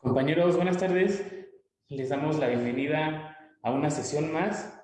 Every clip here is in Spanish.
Compañeros, buenas tardes. Les damos la bienvenida a una sesión más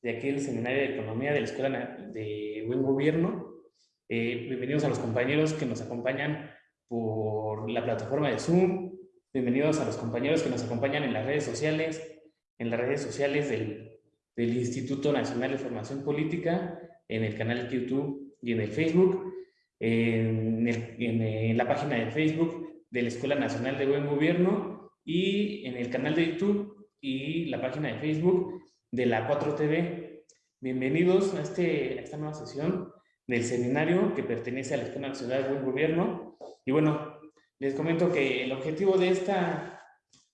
de aquí del Seminario de Economía de la Escuela de Buen Gobierno. Eh, bienvenidos a los compañeros que nos acompañan por la plataforma de Zoom. Bienvenidos a los compañeros que nos acompañan en las redes sociales, en las redes sociales del, del Instituto Nacional de Formación Política, en el canal YouTube y en el Facebook, en, en la página de Facebook de la Escuela Nacional de Buen Gobierno y en el canal de YouTube y la página de Facebook de la 4TV. Bienvenidos a, este, esta nueva sesión del seminario que pertenece a la Escuela Nacional de Buen Gobierno. Y bueno, les comento que el objetivo de, esta,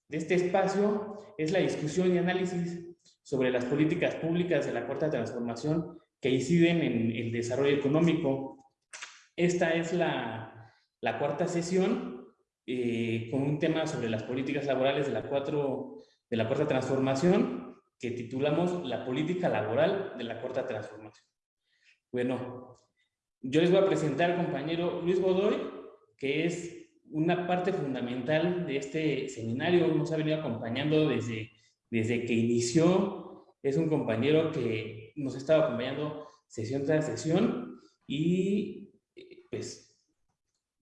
de este espacio es la discusión y análisis sobre las políticas públicas de la Cuarta Transformación que inciden en el desarrollo económico. Esta es la, la cuarta sesión eh, con un tema sobre las políticas laborales de la, cuatro, de la cuarta transformación que titulamos La política laboral de la cuarta transformación. Bueno, yo les voy a presentar al compañero Luis Godoy, que es una parte fundamental de este seminario, nos ha venido acompañando desde, desde que inició, es un compañero que nos ha estado acompañando sesión tras sesión y pues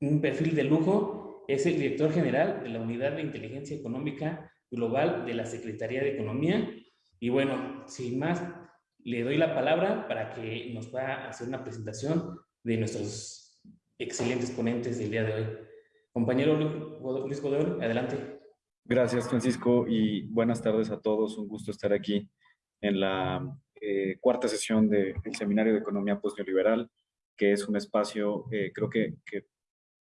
un perfil de lujo es el director general de la Unidad de Inteligencia Económica Global de la Secretaría de Economía. Y bueno, sin más, le doy la palabra para que nos pueda hacer una presentación de nuestros excelentes ponentes del día de hoy. Compañero Luis Godoy, adelante. Gracias, Francisco, y buenas tardes a todos. Un gusto estar aquí en la eh, cuarta sesión del Seminario de Economía Postneoliberal, que es un espacio, eh, creo que, que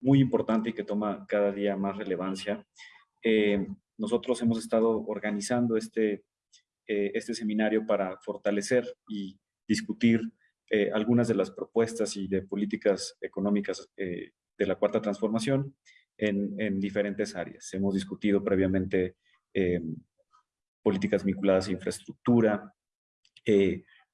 muy importante y que toma cada día más relevancia. Eh, nosotros hemos estado organizando este, eh, este seminario para fortalecer y discutir eh, algunas de las propuestas y de políticas económicas de la Cuarta Transformación en, en, diferentes áreas. Hemos discutido previamente políticas vinculadas a infraestructura,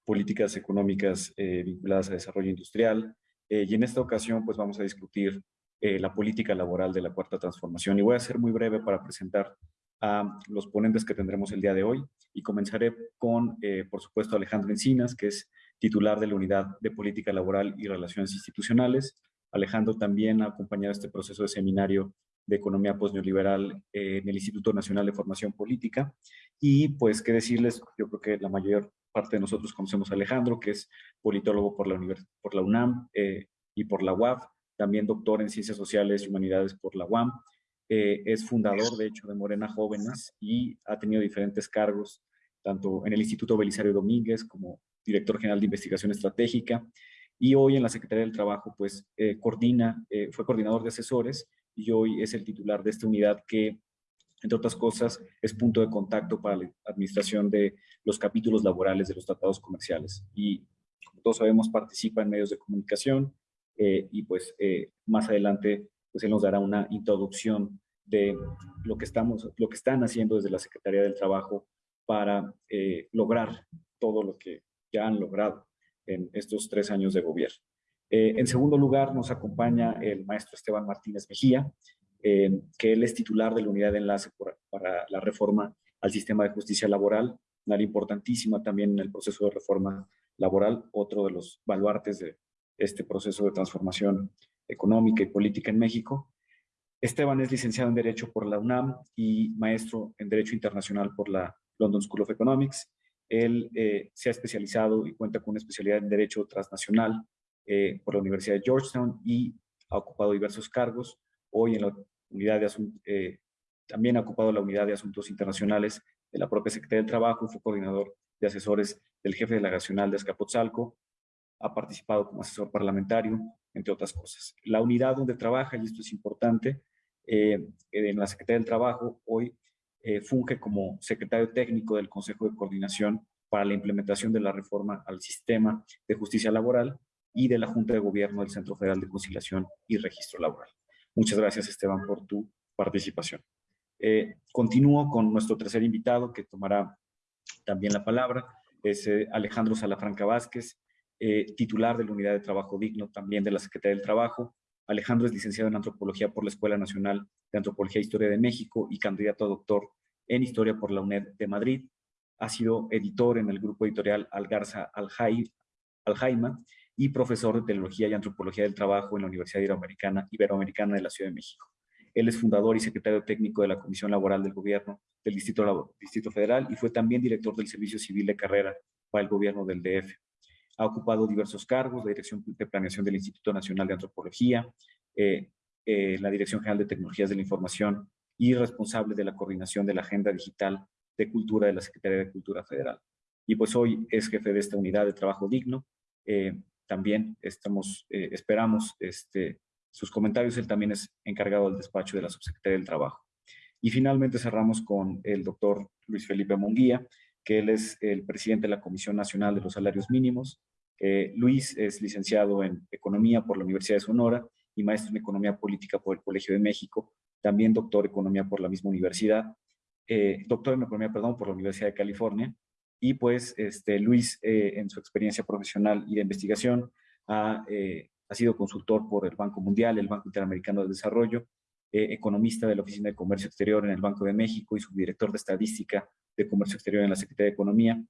políticas económicas vinculadas a desarrollo industrial, y en esta ocasión pues vamos a discutir eh, la política laboral de la Cuarta Transformación. Y voy a ser muy breve para presentar a los ponentes que tendremos el día de hoy. Y comenzaré con, eh, por supuesto, Alejandro Encinas, que es titular de la Unidad de Política Laboral y Relaciones Institucionales. Alejandro también ha acompañado este proceso de seminario de Economía Postneoliberal eh, en el Instituto Nacional de Formación Política. Y pues, qué decirles, yo creo que la mayor parte de nosotros conocemos a Alejandro, que es politólogo por la, por la UNAM y por la UAF, también doctor en Ciencias Sociales y Humanidades por la UAM. Eh, es fundador, de hecho, de Morena Jóvenes y ha tenido diferentes cargos, tanto en el Instituto Belisario Domínguez como director general de Investigación Estratégica. Y hoy en la Secretaría del Trabajo, pues, eh, coordina, eh, fue coordinador de asesores y hoy es el titular de esta unidad que, entre otras cosas, es punto de contacto para la administración de los capítulos laborales de los tratados comerciales. Y, como todos sabemos, participa en medios de comunicación, eh, y pues eh, más adelante pues él nos dará una introducción de lo que, estamos, lo que están haciendo desde la Secretaría del Trabajo para eh, lograr todo lo que ya han logrado en estos tres años de gobierno. en segundo lugar, nos acompaña el maestro Esteban Martínez Mejía, que él es titular de la unidad de enlace para la reforma al sistema de justicia laboral, una área importantísima también en el proceso de reforma laboral, otro de los baluartes de, este proceso de transformación económica y política en México. Esteban es licenciado en Derecho por la UNAM y maestro en Derecho Internacional por la London School of Economics. Él eh, se ha especializado y cuenta con una especialidad en Derecho Transnacional eh, por la Universidad de Georgetown y ha ocupado diversos cargos. Hoy en la unidad de eh, también ha ocupado la Unidad de Asuntos Internacionales de la propia Secretaría del Trabajo fue coordinador de asesores del jefe delegacional de Azcapotzalco ha participado como asesor parlamentario, entre otras cosas. La unidad donde trabaja, y esto es importante, eh, en la Secretaría del Trabajo, hoy eh, funge como secretario técnico del Consejo de Coordinación para la implementación de la reforma al sistema de justicia laboral y de la Junta de Gobierno del Centro Federal de Conciliación y Registro Laboral. Muchas gracias, Esteban, por tu participación. Eh, continúo con nuestro tercer invitado que tomará también la palabra, es Alejandro Salafranca Vázquez, eh, titular de la Unidad de Trabajo Digno, también de la Secretaría del Trabajo. Alejandro es licenciado en Antropología por la Escuela Nacional de Antropología e Historia de México y candidato a doctor en Historia por la UNED de Madrid. Ha sido editor en el grupo editorial Algarza Aljaima y profesor de Teología y Antropología del Trabajo en la Universidad Iberoamericana, de la Ciudad de México. Él es fundador y secretario técnico de la Comisión Laboral del Gobierno del Distrito Federal y fue también director del Servicio Civil de Carrera para el Gobierno del DF. Ha ocupado diversos cargos, la Dirección de Planeación del Instituto Nacional de Antropología, eh, eh, la Dirección General de Tecnologías de la Información y responsable de la coordinación de la Agenda Digital de Cultura de la Secretaría de Cultura Federal. Y pues hoy es jefe de esta unidad de trabajo digno. Eh, también estamos, esperamos este, sus comentarios. Él también es encargado del despacho de la Subsecretaría del Trabajo. Y finalmente cerramos con el doctor Luis Felipe Monguía, que él es el presidente de la Comisión Nacional de los Salarios Mínimos. Eh, Luis es licenciado en Economía por la Universidad de Sonora y maestro en Economía Política por el Colegio de México, también doctor en Economía por la misma universidad, eh, doctor en Economía, perdón, por la Universidad de California. Y pues este, Luis, eh, en su experiencia profesional y de investigación, ha, ha sido consultor por el Banco Mundial, el Banco Interamericano de Desarrollo, economista de la Oficina de Comercio Exterior en el Banco de México y subdirector de Estadística de Comercio Exterior en la Secretaría de Economía.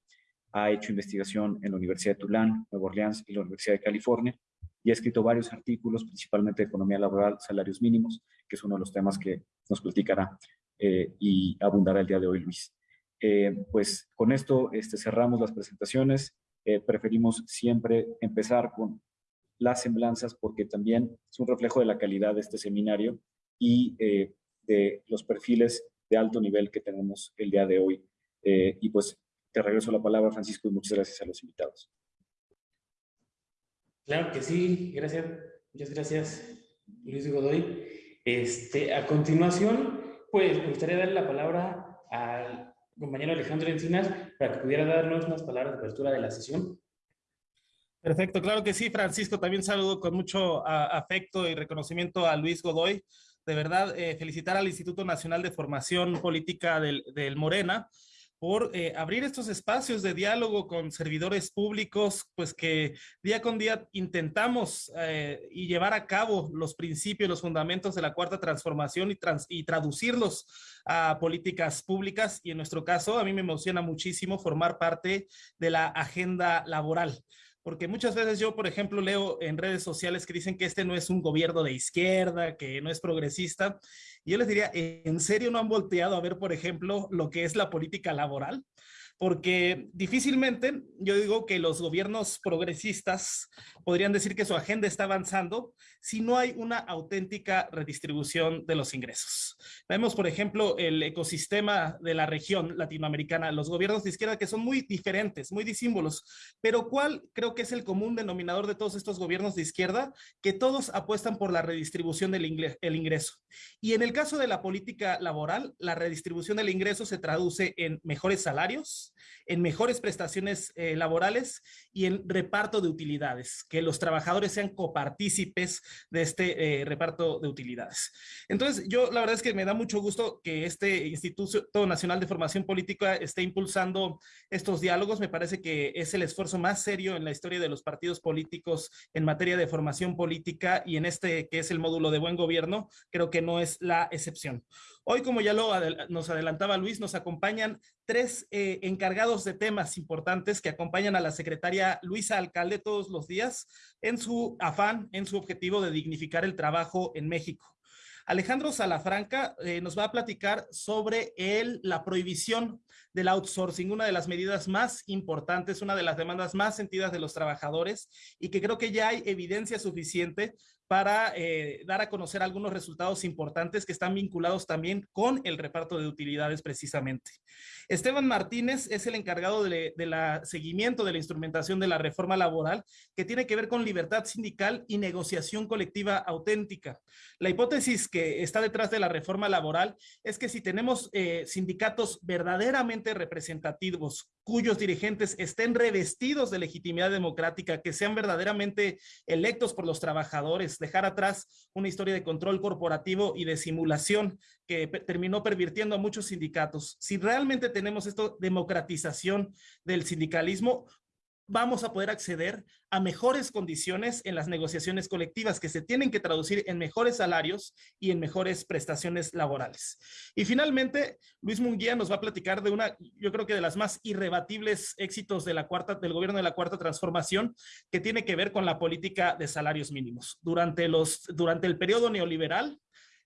Ha hecho investigación en la Universidad de Tulane, Nueva Orleans y la Universidad de California y ha escrito varios artículos, principalmente de economía laboral, salarios mínimos, que es uno de los temas que nos platicará eh, y abundará el día de hoy Luis. Eh, pues con esto este, cerramos las presentaciones. Eh, preferimos siempre empezar con las semblanzas porque también es un reflejo de la calidad de este seminario y de los perfiles de alto nivel que tenemos el día de hoy y pues te regreso la palabra, Francisco, y muchas gracias a los invitados. Claro que sí, gracias, muchas gracias, Luis Godoy. Este, a continuación, pues me gustaría darle la palabra al compañero Alejandro Encinas para que pudiera darnos unas palabras de apertura de la sesión. Perfecto, claro que sí, Francisco. También saludo con mucho afecto y reconocimiento a Luis Godoy. De verdad, eh, felicitar al Instituto Nacional de Formación Política del, del Morena por eh, abrir estos espacios de diálogo con servidores públicos, pues que día con día intentamos eh, y llevar a cabo los principios, los fundamentos de la cuarta transformación y, y traducirlos a políticas públicas. Y en nuestro caso, a mí me emociona muchísimo formar parte de la agenda laboral porque muchas veces yo, por ejemplo, leo en redes sociales que dicen que este no es un gobierno de izquierda, que no es progresista, y yo les diría, ¿en serio no han volteado a ver, por ejemplo, lo que es la política laboral? Porque difícilmente yo digo que los gobiernos progresistas podrían decir que su agenda está avanzando si no hay una auténtica redistribución de los ingresos. Vemos, por ejemplo, el ecosistema de la región latinoamericana, los gobiernos de izquierda que son muy diferentes, muy disímbolos, pero ¿cuál creo que es el común denominador de todos estos gobiernos de izquierda? Que todos apuestan por la redistribución del ingreso. Y en el caso de la política laboral, la redistribución del ingreso se traduce en mejores salarios, en mejores prestaciones eh, laborales y en reparto de utilidades, que los trabajadores sean copartícipes de este eh, reparto de utilidades. Entonces, yo la verdad es que me da mucho gusto que este Instituto Nacional de Formación Política esté impulsando estos diálogos. Me parece que es el esfuerzo más serio en la historia de los partidos políticos en materia de formación política y en este que es el módulo de buen gobierno, creo que no es la excepción. Hoy, como ya lo nos adelantaba Luis, nos acompañan tres eh, encargados de temas importantes que acompañan a la secretaria Luisa Alcalde todos los días en su afán, en su objetivo de dignificar el trabajo en México. Alejandro Salafranca eh, nos va a platicar sobre el, la prohibición del outsourcing, una de las medidas más importantes, una de las demandas más sentidas de los trabajadores y que creo que ya hay evidencia suficiente para eh, dar a conocer algunos resultados importantes que están vinculados también con el reparto de utilidades precisamente. Esteban Martínez es el encargado de, la seguimiento de la instrumentación de la reforma laboral que tiene que ver con libertad sindical y negociación colectiva auténtica. La hipótesis que está detrás de la reforma laboral es que si tenemos eh, sindicatos verdaderamente representativos cuyos dirigentes estén revestidos de legitimidad democrática, que sean verdaderamente electos por los trabajadores, dejar atrás una historia de control corporativo y de simulación que terminó pervirtiendo a muchos sindicatos. Si realmente tenemos esto, democratización del sindicalismo, vamos a poder acceder a mejores condiciones en las negociaciones colectivas que se tienen que traducir en mejores salarios y en mejores prestaciones laborales. Y finalmente, Luis Munguía nos va a platicar de una, yo creo que de las más irrebatibles éxitos de la cuarta, del gobierno de la cuarta transformación, que tiene que ver con la política de salarios mínimos. Durante, los, durante el periodo neoliberal,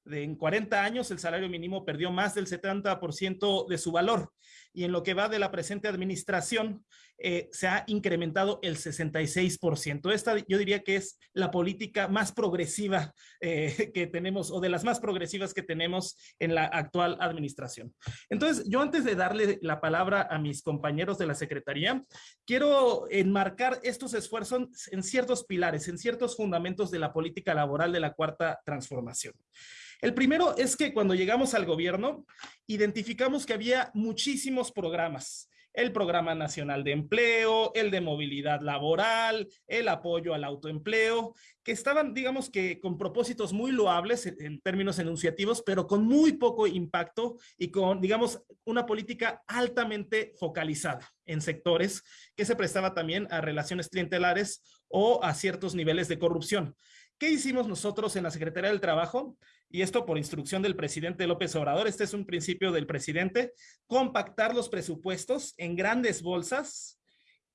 en 40 años el salario mínimo perdió más del 70% de su valor y en lo que va de la presente administración eh, se ha incrementado el 66%. Esta yo diría que es la política más progresiva eh, que tenemos o de las más progresivas que tenemos en la actual administración. Entonces, yo antes de darle la palabra a mis compañeros de la Secretaría, quiero enmarcar estos esfuerzos en ciertos pilares, en ciertos fundamentos de la política laboral de la cuarta transformación. El primero es que cuando llegamos al gobierno, identificamos que había programas el Programa Nacional de Empleo, el de Movilidad Laboral, el apoyo al autoempleo, que estaban, digamos que con propósitos muy loables en, términos enunciativos, pero con muy poco impacto y con, digamos, una política altamente focalizada en sectores que se prestaba también a relaciones clientelares o a ciertos niveles de corrupción. ¿Qué hicimos nosotros en la Secretaría del Trabajo? Y esto por instrucción del presidente López Obrador, este es un principio del presidente, compactar los presupuestos en grandes bolsas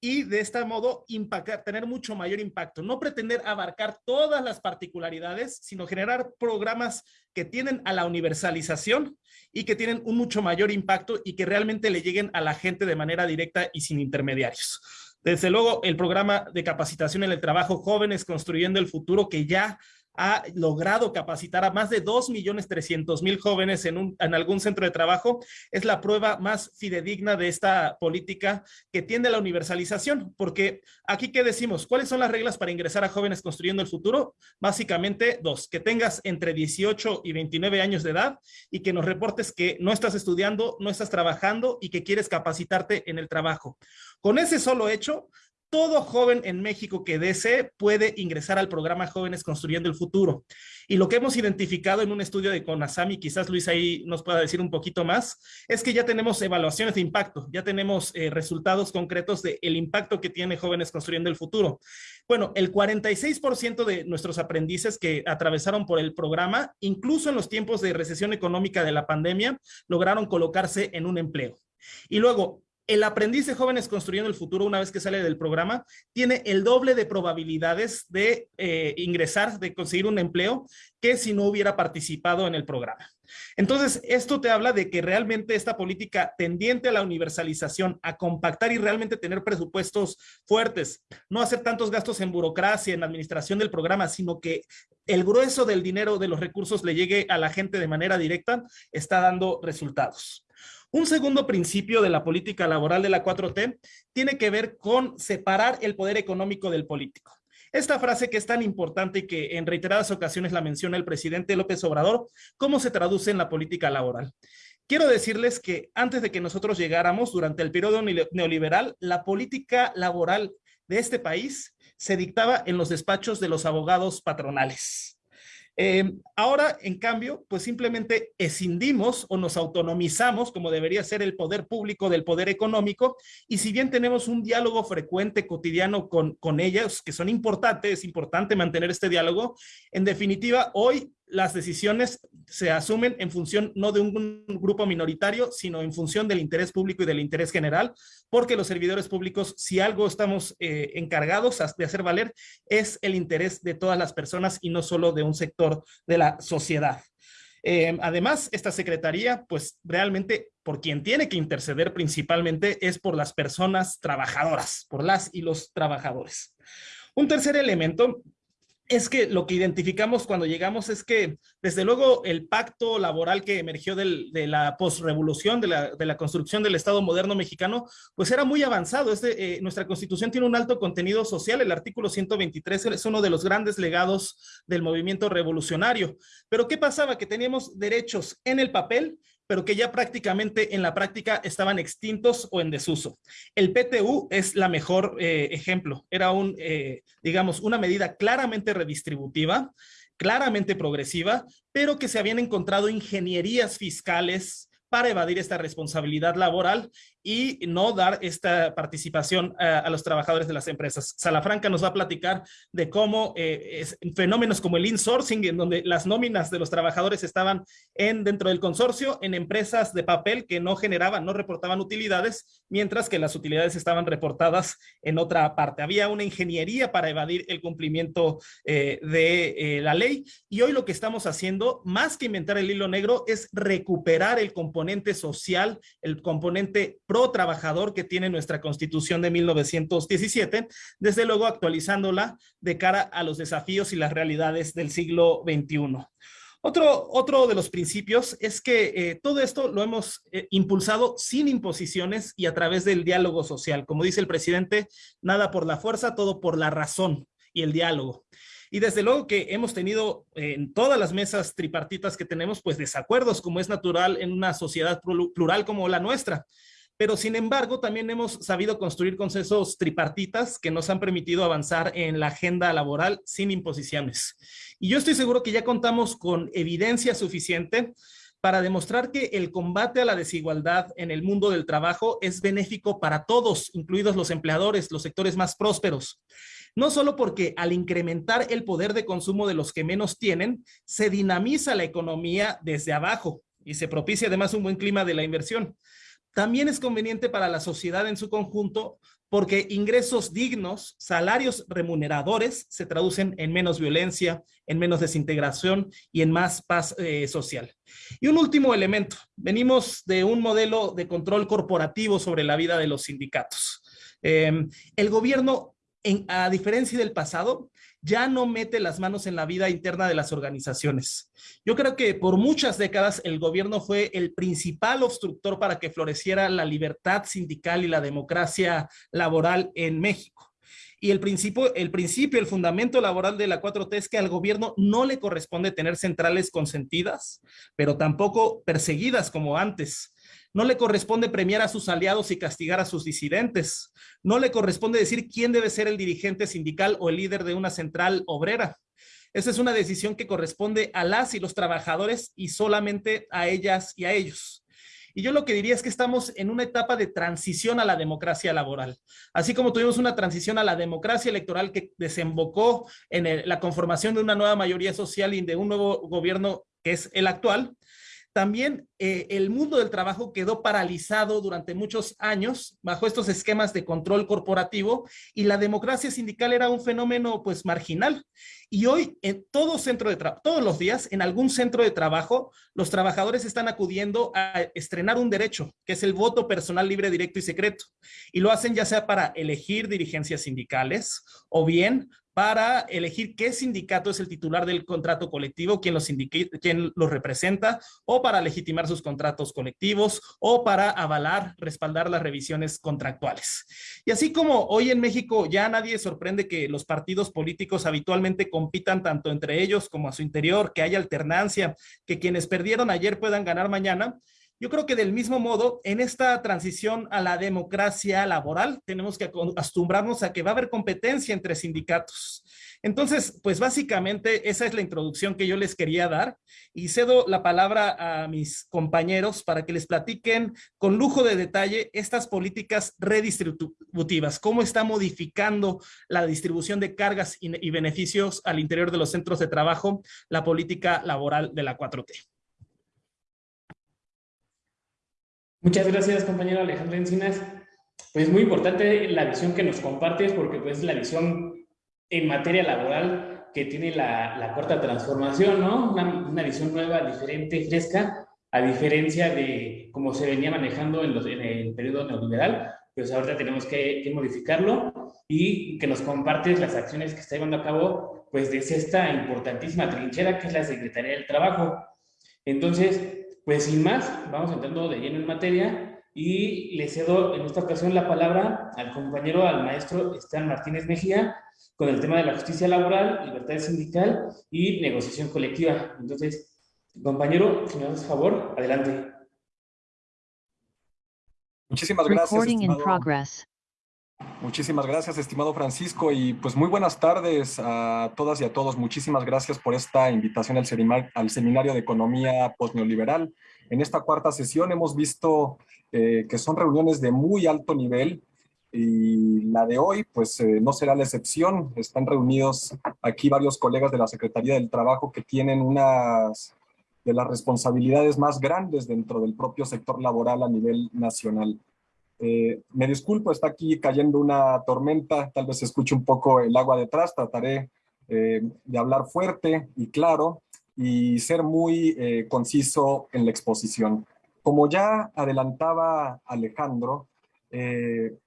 y de este modo impactar, tener mucho mayor impacto. No pretender abarcar todas las particularidades, sino generar programas que tienen a la universalización y que tienen un mucho mayor impacto y que realmente le lleguen a la gente de manera directa y sin intermediarios. Desde luego, el programa de capacitación en el trabajo Jóvenes Construyendo el Futuro, que ya ha logrado capacitar a más de 2.300.000 jóvenes en, un, en algún centro de trabajo, es la prueba más fidedigna de esta política que tiende a la universalización, porque aquí ¿qué decimos? ¿Cuáles son las reglas para ingresar a jóvenes construyendo el futuro? Básicamente dos, que tengas entre 18 y 29 años de edad y que nos reportes que no estás estudiando, no estás trabajando y que quieres capacitarte en el trabajo. Con ese solo hecho, todo joven en México que desee puede ingresar al programa Jóvenes Construyendo el Futuro. Y lo que hemos identificado en un estudio de CONASAMI, quizás Luis ahí nos pueda decir un poquito más, es que ya tenemos evaluaciones de impacto, ya tenemos eh, resultados concretos del el impacto que tiene Jóvenes Construyendo el Futuro. Bueno, el 46% de nuestros aprendices que atravesaron por el programa, incluso en los tiempos de recesión económica de la pandemia, lograron colocarse en un empleo. Y luego, el aprendiz de jóvenes construyendo el futuro, una vez que sale del programa, tiene el doble de probabilidades de eh, ingresar, de conseguir un empleo, que si no hubiera participado en el programa. Entonces, esto te habla de que realmente esta política tendiente a la universalización, a compactar y realmente tener presupuestos fuertes, no hacer tantos gastos en burocracia, en administración del programa, sino que el grueso del dinero, de los recursos le llegue a la gente de manera directa, está dando resultados. Un segundo principio de la política laboral de la 4T tiene que ver con separar el poder económico del político. Esta frase que es tan importante y que en reiteradas ocasiones la menciona el presidente López Obrador, ¿cómo se traduce en la política laboral? Quiero decirles que antes de que nosotros llegáramos, durante el periodo neoliberal, la política laboral de este país se dictaba en los despachos de los abogados patronales. Eh, ahora, en cambio, pues simplemente escindimos o nos autonomizamos, como debería ser el poder público del poder económico, y si bien tenemos un diálogo frecuente, cotidiano con, con ellas, que son importantes, es importante mantener este diálogo, en definitiva, hoy las decisiones se asumen en función no de un grupo minoritario, sino en función del interés público y del interés general, porque los servidores públicos, si algo estamos eh, encargados de hacer valer, es el interés de todas las personas y no solo de un sector de la sociedad. Eh, además, esta secretaría, pues realmente por quien tiene que interceder principalmente es por las personas trabajadoras, por las y los trabajadores. Un tercer elemento es que lo que identificamos cuando llegamos es que, desde luego, el pacto laboral que emergió de la la, de la construcción del Estado moderno mexicano, pues era muy avanzado. Eh, nuestra constitución tiene un alto contenido social, el artículo 123 es uno de los grandes legados del movimiento revolucionario. Pero ¿qué pasaba? Que teníamos derechos en el papel, pero que ya prácticamente en la práctica estaban extintos o en desuso. El PTU es la mejor eh, ejemplo. Era un, eh, digamos, una medida claramente redistributiva, claramente progresiva, pero que se habían encontrado ingenierías fiscales para evadir esta responsabilidad laboral y no dar esta participación a, los trabajadores de las empresas. Salafranca nos va a platicar de cómo eh, fenómenos como el insourcing, en donde las nóminas de los trabajadores estaban en, dentro del consorcio en empresas de papel que no generaban, no reportaban utilidades, mientras que las utilidades estaban reportadas en otra parte. Había una ingeniería para evadir el cumplimiento eh, de eh, la ley y hoy lo que estamos haciendo, más que inventar el hilo negro, es recuperar el componente social, el componente pro trabajador que tiene nuestra constitución de 1917, desde luego actualizándola de cara a los desafíos y las realidades del siglo XXI. Otro, otro de los principios es que eh, todo esto lo hemos eh, impulsado sin imposiciones y a través del diálogo social. Como dice el presidente, nada por la fuerza, todo por la razón y el diálogo. Y desde luego que hemos tenido en todas las mesas tripartitas que tenemos, pues desacuerdos, como es natural en una sociedad plural como la nuestra pero sin embargo también hemos sabido construir consensos tripartitas que nos han permitido avanzar en la agenda laboral sin imposiciones. Y yo estoy seguro que ya contamos con evidencia suficiente para demostrar que el combate a la desigualdad en el mundo del trabajo es benéfico para todos, incluidos los empleadores, los sectores más prósperos. No solo porque al incrementar el poder de consumo de los que menos tienen, se dinamiza la economía desde abajo y se propicia además un buen clima de la inversión, también es conveniente para la sociedad en su conjunto porque ingresos dignos, salarios remuneradores se traducen en menos violencia, en menos desintegración y en más paz eh, social. Y un último elemento, venimos de un modelo de control corporativo sobre la vida de los sindicatos. Em, el gobierno, a diferencia del pasado, ya no mete las manos en la vida interna de las organizaciones. Yo creo que por muchas décadas el gobierno fue el principal obstructor para que floreciera la libertad sindical y la democracia laboral en México. Y el principio, el principio, el fundamento laboral de la 4T es que al gobierno no le corresponde tener centrales consentidas, pero tampoco perseguidas como antes. No le corresponde premiar a sus aliados y castigar a sus disidentes. No le corresponde decir quién debe ser el dirigente sindical o el líder de una central obrera. Esa es una decisión que corresponde a las y los trabajadores y solamente a ellas y a ellos. Y yo lo que diría es que estamos en una etapa de transición a la democracia laboral. Así como tuvimos una transición a la democracia electoral que desembocó en la conformación de una nueva mayoría social y de un nuevo gobierno que es el actual, también eh, el mundo del trabajo quedó paralizado durante muchos años bajo estos esquemas de control corporativo y la democracia sindical era un fenómeno pues marginal. Y hoy en todo centro de todos los días en algún centro de trabajo, los trabajadores están acudiendo a estrenar un derecho, que es el voto personal libre, directo y secreto. Y lo hacen ya sea para elegir dirigencias sindicales o bien para elegir qué sindicato es el titular del contrato colectivo, quién los, los representa, o para legitimar sus contratos colectivos, o para avalar, respaldar las revisiones contractuales. Y así como hoy en México ya nadie sorprende que los partidos políticos habitualmente compitan tanto entre ellos como a su interior, que haya alternancia, que quienes perdieron ayer puedan ganar mañana, yo creo que del mismo modo, en esta transición a la democracia laboral, tenemos que acostumbrarnos a que va a haber competencia entre sindicatos. Entonces, pues básicamente esa es la introducción que yo les quería dar y cedo la palabra a mis compañeros para que les platiquen con lujo de detalle estas políticas redistributivas, cómo está modificando la distribución de cargas y beneficios al interior de los centros de trabajo la política laboral de la 4T. Muchas gracias, compañero Alejandro Encinas. Pues muy importante la visión que nos compartes, porque pues es la visión en materia laboral que tiene la, la cuarta transformación, ¿no? Una, visión nueva, diferente, fresca, a diferencia de cómo se venía manejando en, los, en el periodo neoliberal, pues ahorita tenemos que, que, modificarlo y que nos compartes las acciones que está llevando a cabo, pues desde esta importantísima trinchera que es la Secretaría del Trabajo. Entonces, pues sin más, vamos entrando de lleno en materia y le cedo en esta ocasión la palabra al compañero, al maestro Esteban Martínez Mejía, con el tema de la justicia laboral, libertad sindical y negociación colectiva. Entonces, compañero, si me das favor, adelante. Muchísimas gracias. Muchísimas gracias, estimado Francisco, y pues muy buenas tardes a todas y a todos. Muchísimas gracias por esta invitación al, Seminario de Economía Postneoliberal. En esta cuarta sesión hemos visto eh, que son reuniones de muy alto nivel y la de hoy pues eh, no será la excepción. Están reunidos aquí varios colegas de la Secretaría del Trabajo que tienen unas de las responsabilidades más grandes dentro del propio sector laboral a nivel nacional. Eh, me disculpo, está aquí cayendo una tormenta, tal vez escuche un poco el agua detrás, trataré eh, de hablar fuerte y claro y ser muy eh, conciso en la exposición. Como ya adelantaba Alejandro,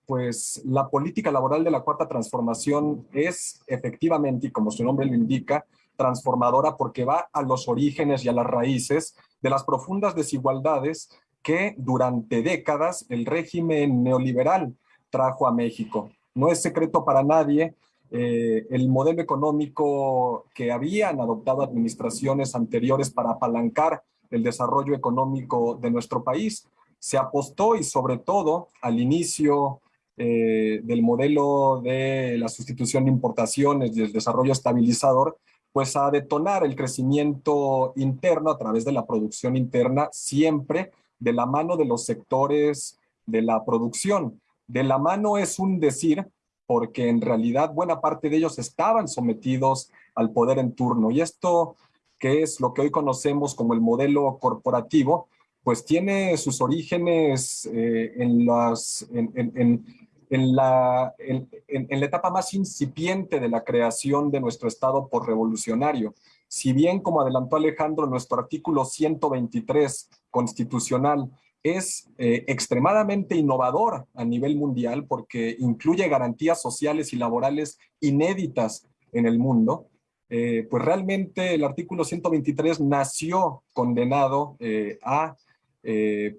pues la política laboral de la Cuarta Transformación es efectivamente, y como su nombre lo indica, transformadora porque va a los orígenes y a las raíces de las profundas desigualdades que durante décadas el régimen neoliberal trajo a México. No es secreto para nadie eh, el modelo económico que habían adoptado administraciones anteriores para apalancar el desarrollo económico de nuestro país. Se apostó y sobre todo al inicio eh, del modelo de la sustitución de importaciones y el desarrollo estabilizador, pues a detonar el crecimiento interno a través de la producción interna siempre de la mano de los sectores de la producción. De la mano es un decir, porque en realidad buena parte de ellos estaban sometidos al poder en turno. Y esto, que es lo que hoy conocemos como el modelo corporativo, pues tiene sus orígenes eh, en, las, en, la, en, la etapa más incipiente de la creación de nuestro Estado por revolucionario. Si bien, como adelantó Alejandro, nuestro artículo 123 constitucional es eh, extremadamente innovador a nivel mundial porque incluye garantías sociales y laborales inéditas en el mundo, eh, pues realmente el artículo 123 nació condenado eh, a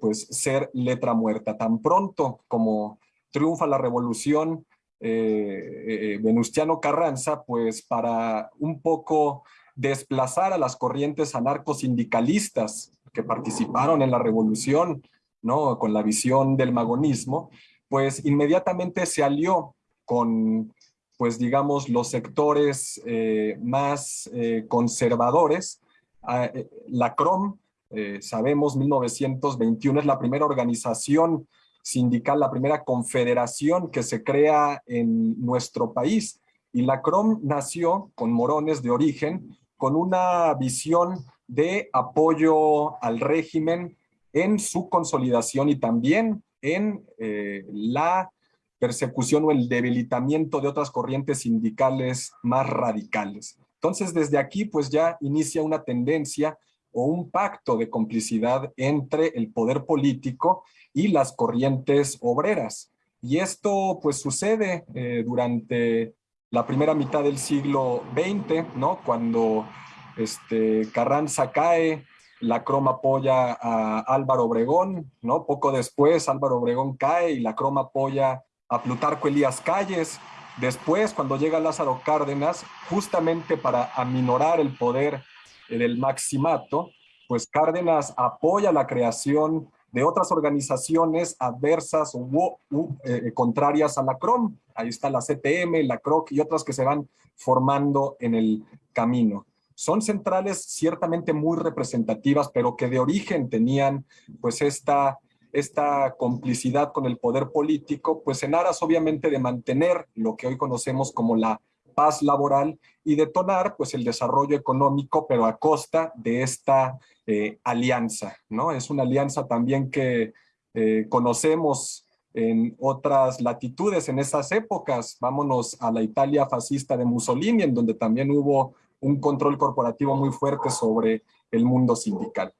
pues ser letra muerta. Tan pronto como triunfa la revolución Venustiano Carranza, pues para un poco desplazar a las corrientes anarcosindicalistas que participaron en la revolución, ¿no? Con la visión del magonismo, pues inmediatamente se alió con, pues digamos, los sectores eh, más eh, conservadores. Ah, eh, la CROM, sabemos, 1921 es la primera organización sindical, la primera confederación que se crea en nuestro país. Y la CROM nació con morones de origen, con una visión de apoyo al régimen en su consolidación y también en eh, la persecución o el debilitamiento de otras corrientes sindicales más radicales. Entonces, desde aquí, pues ya inicia una tendencia o un pacto de complicidad entre el poder político y las corrientes obreras. Y esto, pues, sucede eh, durante la primera mitad del siglo XX, ¿no? Cuando este, Carranza cae, la croma apoya a Álvaro Obregón, ¿no? Poco después Álvaro Obregón cae y la croma apoya a Plutarco Elías Calles. Después, cuando llega Lázaro Cárdenas, justamente para aminorar el poder del maximato, pues Cárdenas apoya la creación de otras organizaciones adversas o eh, contrarias a la CROM. Ahí está la CTM, la CROC y otras que se van formando en el camino son centrales ciertamente muy representativas, pero que de origen tenían pues esta, esta complicidad con el poder político, pues en aras obviamente de mantener lo que hoy conocemos como la paz laboral y detonar pues el desarrollo económico, pero a costa de esta eh, alianza, ¿no? Es una alianza también que eh, conocemos en otras latitudes en esas épocas. Vámonos a la Italia fascista de Mussolini, en donde también hubo un control corporativo muy fuerte sobre el mundo sindical.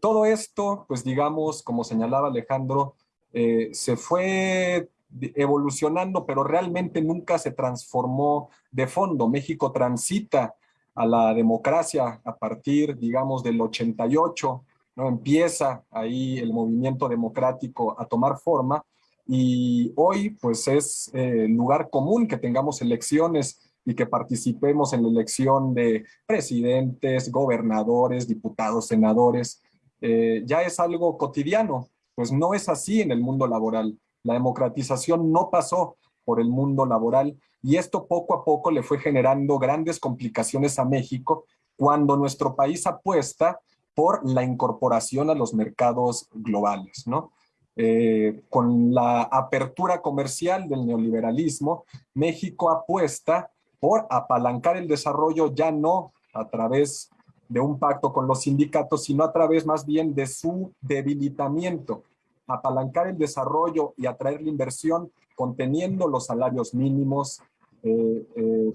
Todo esto, pues digamos, como señalaba Alejandro, eh, se fue evolucionando, pero realmente nunca se transformó de fondo. México transita a la democracia a partir, digamos, del 88, ¿no? Empieza ahí el movimiento democrático a tomar forma y hoy, pues, es eh, lugar común que tengamos elecciones y que participemos en la elección de presidentes, gobernadores, diputados, senadores, eh, ya es algo cotidiano. Pues no es así en el mundo laboral. La democratización no pasó por el mundo laboral y esto poco a poco le fue generando grandes complicaciones a México cuando nuestro país apuesta por la incorporación a los mercados globales, ¿no? eh, con la apertura comercial del neoliberalismo, México apuesta por apalancar el desarrollo ya no a través de un pacto con los sindicatos, sino a través más bien de su debilitamiento, apalancar el desarrollo y atraer la inversión conteniendo los salarios mínimos, eh, eh,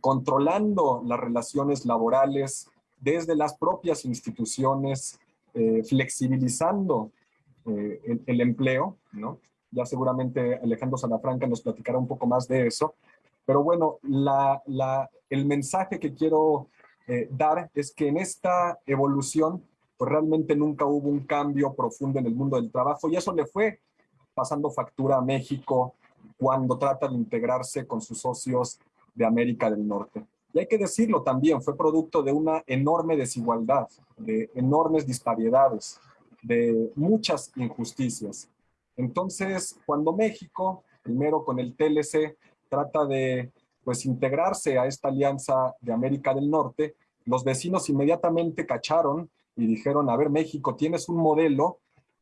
controlando las relaciones laborales desde las propias instituciones, flexibilizando eh, el, empleo, ¿no? Ya seguramente Alejandro Salafranca nos platicará un poco más de eso. Pero bueno, la, la, el mensaje que quiero eh, dar es que en esta evolución, pues realmente nunca hubo un cambio profundo en el mundo del trabajo y eso le fue pasando factura a México cuando trata de integrarse con sus socios de América del Norte. Y hay que decirlo también, fue producto de una enorme desigualdad, de enormes disparidades, de muchas injusticias. Entonces, cuando México, primero con el TLC, trata de pues integrarse a esta alianza de América del Norte, los vecinos inmediatamente cacharon y dijeron, a ver México, tienes un modelo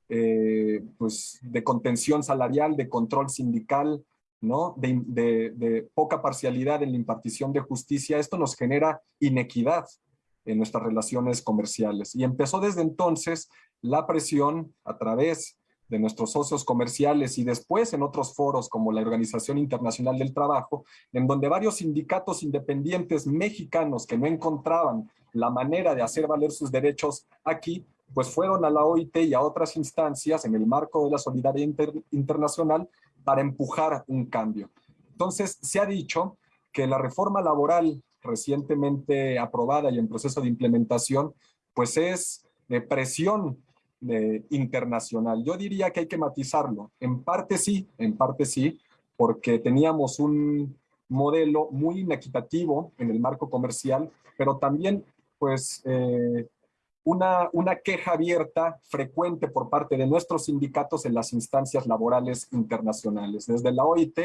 eh, pues de contención salarial, de control sindical, ¿no? De, de, poca parcialidad en la impartición de justicia, esto nos genera inequidad en nuestras relaciones comerciales. Y empezó desde entonces la presión a través de nuestros socios comerciales y después en otros foros como la Organización Internacional del Trabajo, en donde varios sindicatos independientes mexicanos que no encontraban la manera de hacer valer sus derechos aquí, pues fueron a la OIT y a otras instancias en el marco de la solidaridad internacional para empujar un cambio. Entonces, se ha dicho que la reforma laboral recientemente aprobada y en proceso de implementación, pues es de presión internacional. Yo diría que hay que matizarlo. En parte sí, en parte sí, porque teníamos un modelo muy inequitativo en el marco comercial, pero también pues eh, una, una queja abierta frecuente por parte de nuestros sindicatos en las instancias laborales internacionales. Desde la OIT,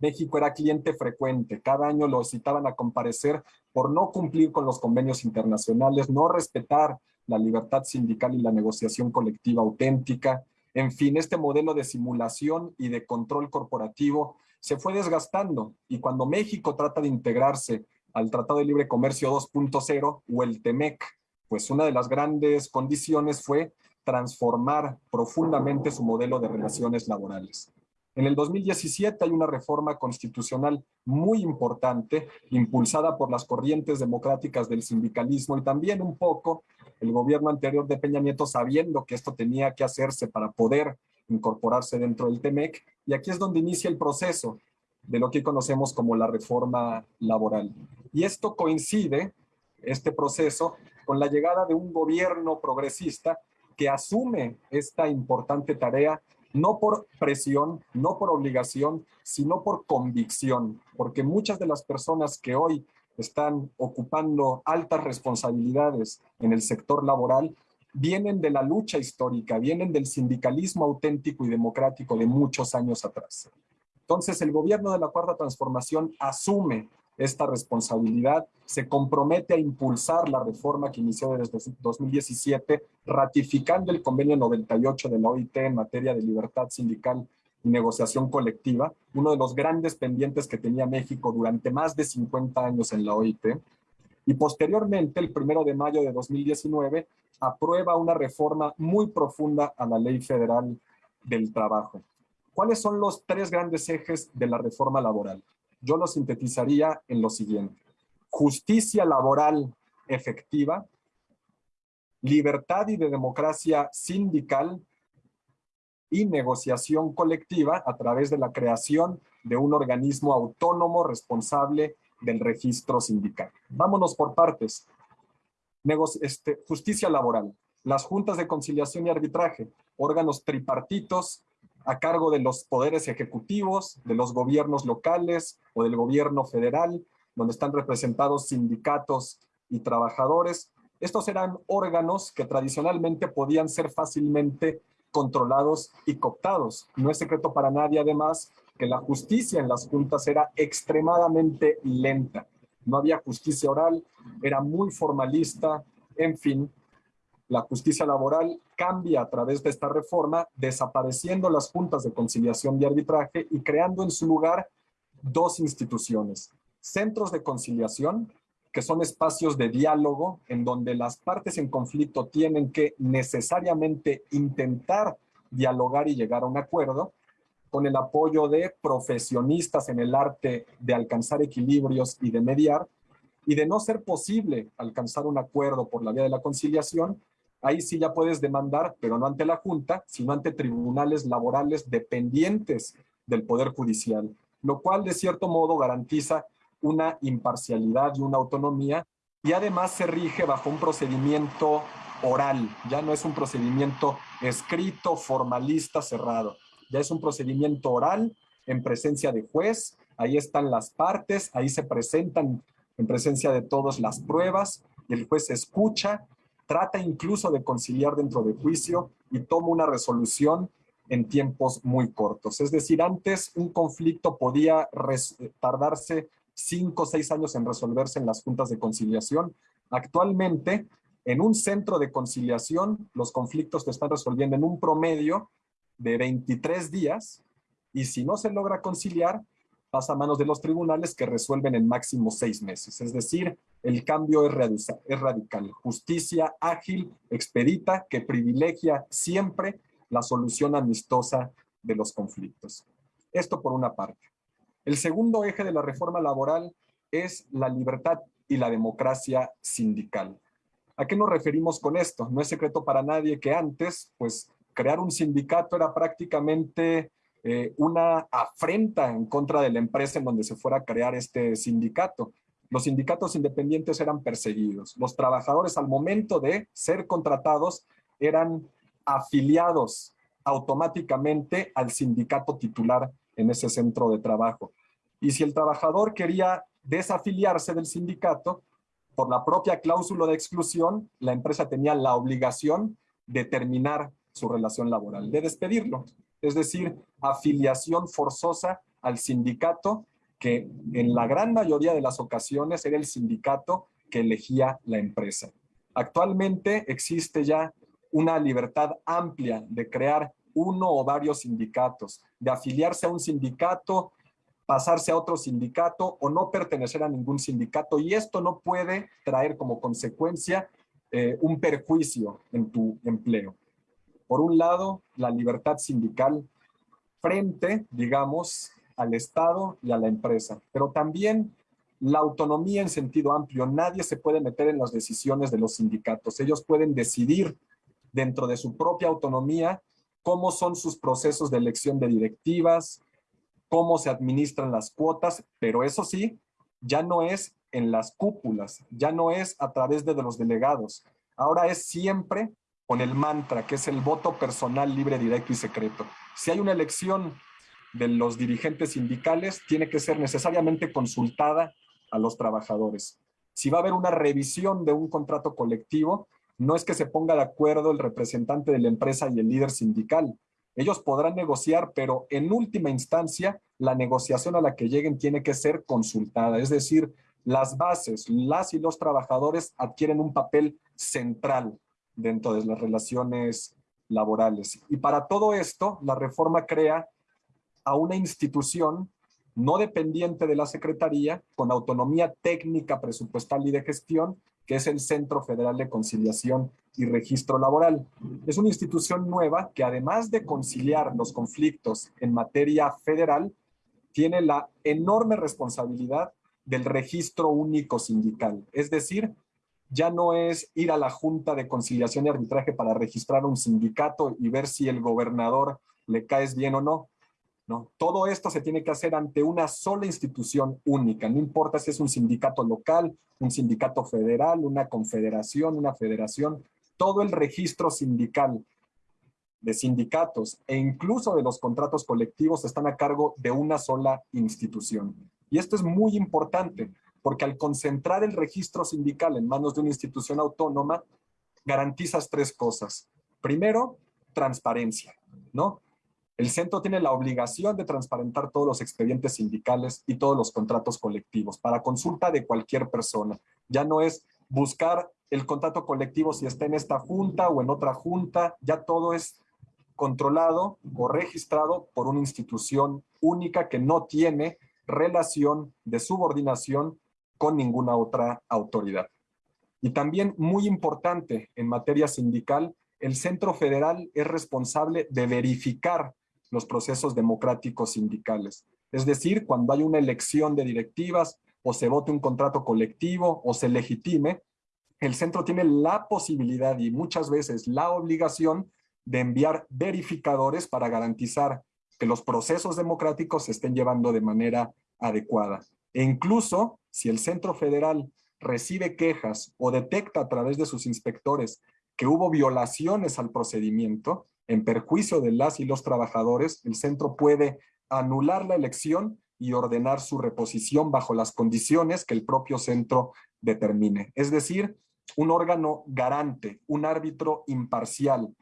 México era cliente frecuente. Cada año lo citaban a comparecer por no cumplir con los convenios internacionales, no respetar la libertad sindical y la negociación colectiva auténtica. En fin, este modelo de simulación y de control corporativo se fue desgastando y cuando México trata de integrarse al Tratado de Libre Comercio 2.0 o el TEMEC, pues una de las grandes condiciones fue transformar profundamente su modelo de relaciones laborales. En el 2017 hay una reforma constitucional muy importante, impulsada por las corrientes democráticas del sindicalismo y también un poco el gobierno anterior de Peña Nieto sabiendo que esto tenía que hacerse para poder incorporarse dentro del TEMEC. Y aquí es donde inicia el proceso de lo que conocemos como la reforma laboral. Y esto coincide, este proceso, con la llegada de un gobierno progresista que asume esta importante tarea no por presión, no por obligación, sino por convicción, porque muchas de las personas que hoy están ocupando altas responsabilidades en el sector laboral vienen de la lucha histórica, vienen del sindicalismo auténtico y democrático de muchos años atrás. Entonces, el gobierno de la Cuarta Transformación asume esta responsabilidad, se compromete a impulsar la reforma que inició desde 2017, ratificando el convenio 98 de la OIT en materia de libertad sindical y negociación colectiva, uno de los grandes pendientes que tenía México durante más de 50 años en la OIT. Y posteriormente, el primero de mayo de 2019, aprueba una reforma muy profunda a la Ley Federal del Trabajo. ¿Cuáles son los tres grandes ejes de la reforma laboral? yo lo sintetizaría en lo siguiente. Justicia laboral efectiva, libertad y de democracia sindical y negociación colectiva a través de la creación de un organismo autónomo responsable del registro sindical. Vámonos por partes. este, justicia laboral, las juntas de conciliación y arbitraje, órganos tripartitos a cargo de los poderes ejecutivos, de los gobiernos locales o del gobierno federal, donde están representados sindicatos y trabajadores. Estos eran órganos que tradicionalmente podían ser fácilmente controlados y cooptados. No es secreto para nadie, además, que la justicia en las juntas era extremadamente lenta. No había justicia oral, era muy formalista, en fin. La justicia laboral cambia a través de esta reforma, desapareciendo las juntas de conciliación y arbitraje y creando en su lugar dos instituciones. Centros de conciliación, que son espacios de diálogo en donde las partes en conflicto tienen que necesariamente intentar dialogar y llegar a un acuerdo, con el apoyo de profesionistas en el arte de alcanzar equilibrios y de mediar, y de no ser posible alcanzar un acuerdo por la vía de la conciliación, ahí sí ya puedes demandar, pero no ante la Junta, sino ante tribunales laborales dependientes del Poder Judicial, lo cual de cierto modo garantiza una imparcialidad y una autonomía, y además se rige bajo un procedimiento oral, ya no es un procedimiento escrito, formalista, cerrado, ya es un procedimiento oral en presencia de juez, ahí están las partes, ahí se presentan en presencia de todos las pruebas, y el juez escucha, trata incluso de conciliar dentro de juicio y toma una resolución en tiempos muy cortos. Es decir, antes un conflicto podía tardarse cinco o seis años en resolverse en las juntas de conciliación. Actualmente, en un centro de conciliación, los conflictos se están resolviendo en un promedio de 23 días y si no se logra conciliar, pasa a manos de los tribunales que resuelven en máximo seis meses. Es decir, el cambio es, radical. Justicia ágil, expedita, que privilegia siempre la solución amistosa de los conflictos. Esto por una parte. El segundo eje de la reforma laboral es la libertad y la democracia sindical. ¿A qué nos referimos con esto? No es secreto para nadie que antes, pues, crear un sindicato era prácticamente eh, una afrenta en contra de la empresa en donde se fuera a crear este sindicato. Los sindicatos independientes eran perseguidos. Los trabajadores al momento de ser contratados eran afiliados automáticamente al sindicato titular en ese centro de trabajo. Y si el trabajador quería desafiliarse del sindicato, por la propia cláusula de exclusión, la empresa tenía la obligación de terminar su relación laboral, de despedirlo es decir, afiliación forzosa al sindicato, que en la gran mayoría de las ocasiones era el sindicato que elegía la empresa. Actualmente existe ya una libertad amplia de crear uno o varios sindicatos, de afiliarse a un sindicato, pasarse a otro sindicato o no pertenecer a ningún sindicato y esto no puede traer como consecuencia eh, un perjuicio en tu empleo por un lado, la libertad sindical frente, digamos, al Estado y a la empresa, pero también la autonomía en sentido amplio. Nadie se puede meter en las decisiones de los sindicatos. Ellos pueden decidir dentro de su propia autonomía cómo son sus procesos de elección de directivas, cómo se administran las cuotas, pero eso sí, ya no es en las cúpulas, ya no es a través de los delegados. Ahora es siempre con el mantra, que es el voto personal libre, directo y secreto. Si hay una elección de los dirigentes sindicales, tiene que ser necesariamente consultada a los trabajadores. Si va a haber una revisión de un contrato colectivo, no es que se ponga de acuerdo el representante de la empresa y el líder sindical. Ellos podrán negociar, pero en última instancia, la negociación a la que lleguen tiene que ser consultada. Es decir, las bases, las y los trabajadores adquieren un papel central dentro de las relaciones laborales. Y para todo esto, la reforma crea a una institución no dependiente de la Secretaría, con autonomía técnica, presupuestal y de gestión, que es el Centro Federal de Conciliación y Registro Laboral. Es una institución nueva que además de conciliar los conflictos en materia federal, tiene la enorme responsabilidad del registro único sindical, es decir, ya no es ir a la Junta de Conciliación y Arbitraje para registrar un sindicato y ver si el gobernador le caes bien o no. No, todo esto se tiene que hacer ante una sola institución única, no importa si es un sindicato local, un sindicato federal, una confederación, una federación, todo el registro sindical de sindicatos e incluso de los contratos colectivos están a cargo de una sola institución. Y esto es muy importante porque al concentrar el registro sindical en manos de una institución autónoma, garantizas tres cosas. Primero, transparencia, ¿no? El centro tiene la obligación de transparentar todos los expedientes sindicales y todos los contratos colectivos para consulta de cualquier persona. Ya no es buscar el contrato colectivo si está en esta junta o en otra junta, ya todo es controlado o registrado por una institución única que no tiene relación de subordinación con ninguna otra autoridad. Y también muy importante en materia sindical, el Centro Federal es responsable de verificar los procesos democráticos sindicales. Es decir, cuando hay una elección de directivas o se vote un contrato colectivo o se legitime, el centro tiene la posibilidad y muchas veces la obligación de enviar verificadores para garantizar que los procesos democráticos se estén llevando de manera adecuada. E incluso si el Centro Federal recibe quejas o detecta a través de sus inspectores que hubo violaciones al procedimiento en perjuicio de las y los trabajadores, el centro puede anular la elección y ordenar su reposición bajo las condiciones que el propio centro determine. Es decir, un órgano garante, un árbitro imparcial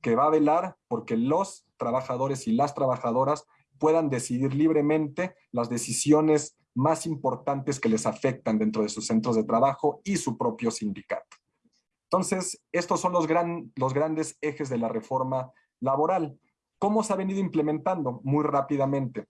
que va a velar porque los trabajadores y las trabajadoras puedan decidir libremente las decisiones más importantes que les afectan dentro de sus centros de trabajo y su propio sindicato. Entonces, estos son los, gran, los grandes ejes de la reforma laboral. ¿Cómo se ha venido implementando? Muy rápidamente.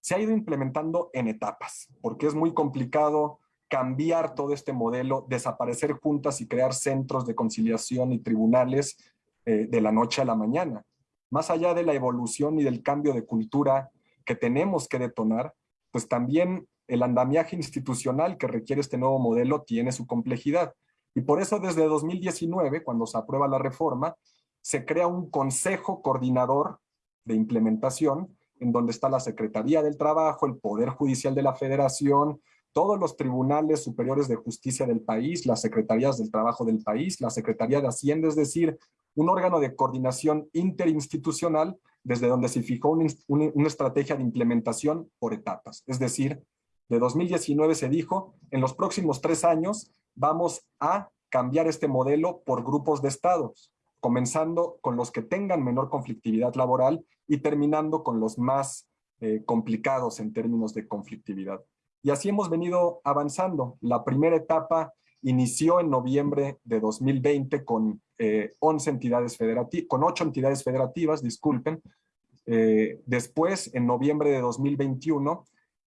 Se ha ido implementando en etapas, porque es muy complicado cambiar todo este modelo, desaparecer juntas y crear centros de conciliación y tribunales eh, de la noche a la mañana. Más allá de la evolución y del cambio de cultura que tenemos que detonar, pues también el andamiaje institucional que requiere este nuevo modelo tiene su complejidad. Y por eso desde 2019, cuando se aprueba la reforma, se crea un consejo coordinador de implementación en donde está la Secretaría del Trabajo, el Poder Judicial de la Federación, todos los tribunales superiores de justicia del país, las secretarías del trabajo del país, la Secretaría de Hacienda, es decir, un órgano de coordinación interinstitucional desde donde se fijó una, estrategia de implementación por etapas. Es decir, de 2019 se dijo, en los próximos tres años vamos a cambiar este modelo por grupos de estados, comenzando con los que tengan menor conflictividad laboral y terminando con los más eh, complicados en términos de conflictividad. Y así hemos venido avanzando. La primera etapa inició en noviembre de 2020 con, 11 eh, entidades federativas, con 8 entidades federativas, disculpen. Eh, después, en noviembre de 2021,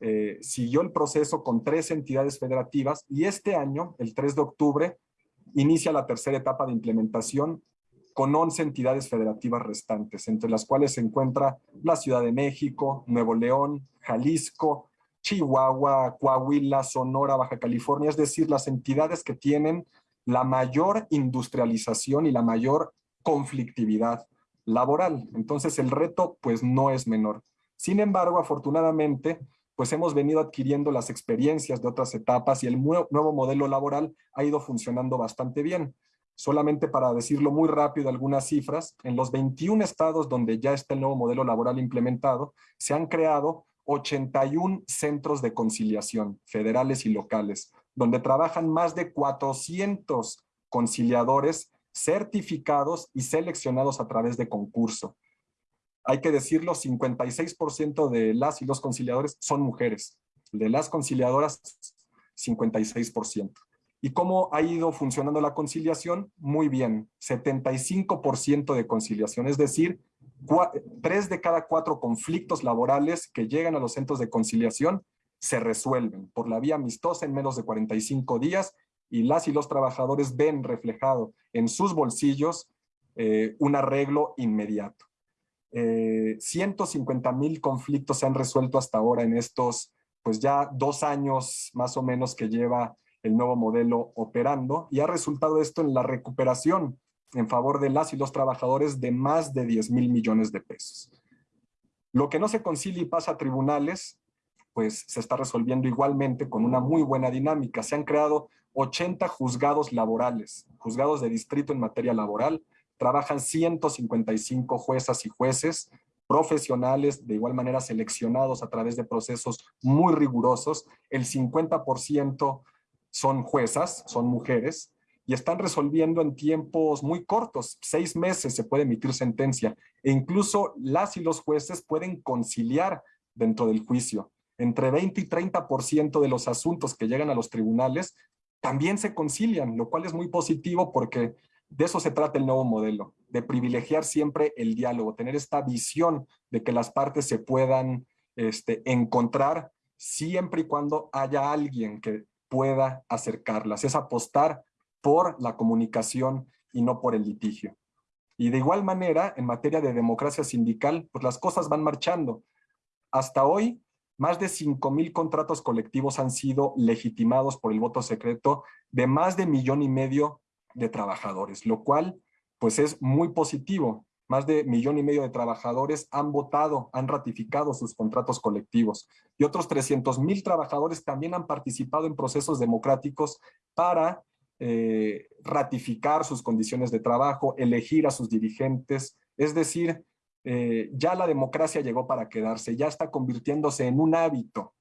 eh, siguió el proceso con tres entidades federativas y este año, el 3 de octubre, inicia la tercera etapa de implementación con 11 entidades federativas restantes, entre las cuales se encuentra la Ciudad de México, Nuevo León, Jalisco, Chihuahua, Coahuila, Sonora, Baja California, es decir, las entidades que tienen la mayor industrialización y la mayor conflictividad laboral. Entonces el reto pues no es menor. Sin embargo, afortunadamente, pues hemos venido adquiriendo las experiencias de otras etapas y el nuevo modelo laboral ha ido funcionando bastante bien. Solamente para decirlo muy rápido algunas cifras, en los 21 estados donde ya está el nuevo modelo laboral implementado, se han creado 81 centros de conciliación federales y locales, donde trabajan más de 400 conciliadores certificados y seleccionados a través de concurso. Hay que decirlo, 56% de las y los conciliadores son mujeres. De las conciliadoras, 56%. ¿Y cómo ha ido funcionando la conciliación? Muy bien, 75% de conciliación, es decir, tres de cada cuatro conflictos laborales que llegan a los centros de conciliación se resuelven por la vía amistosa en menos de 45 días y las y los trabajadores ven reflejado en sus bolsillos eh, un arreglo inmediato. 150 eh, mil conflictos se han resuelto hasta ahora en estos, pues ya dos años más o menos que lleva el nuevo modelo operando y ha resultado esto en la recuperación en favor de las y los trabajadores de más de 10 mil millones de pesos. Lo que no se concilia y pasa a tribunales, pues se está resolviendo igualmente con una muy buena dinámica. Se han creado 80 juzgados laborales, juzgados de distrito en materia laboral. Trabajan 155 juezas y jueces profesionales, de igual manera seleccionados a través de procesos muy rigurosos. El 50% son juezas, son mujeres, y están resolviendo en tiempos muy cortos, seis meses se puede emitir sentencia e incluso las y los jueces pueden conciliar dentro del juicio. Entre 20 y 30% de los asuntos que llegan a los tribunales también se concilian, lo cual es muy positivo porque de eso se trata el nuevo modelo, de privilegiar siempre el diálogo, tener esta visión de que las partes se puedan este, encontrar siempre y cuando haya alguien que pueda acercarlas, es apostar por la comunicación y no por el litigio. Y de igual manera, en materia de democracia sindical, pues las cosas van marchando. Hasta hoy, más de 5 mil contratos colectivos han sido legitimados por el voto secreto de más de millón y medio de trabajadores, lo cual pues es muy positivo. Más de millón y medio de trabajadores han votado, han ratificado sus contratos colectivos. Y otros 300 mil trabajadores también han participado en procesos democráticos para eh, ratificar sus condiciones de trabajo, elegir a sus dirigentes. Es decir, eh, ya la democracia llegó para quedarse, ya está convirtiéndose en un hábito,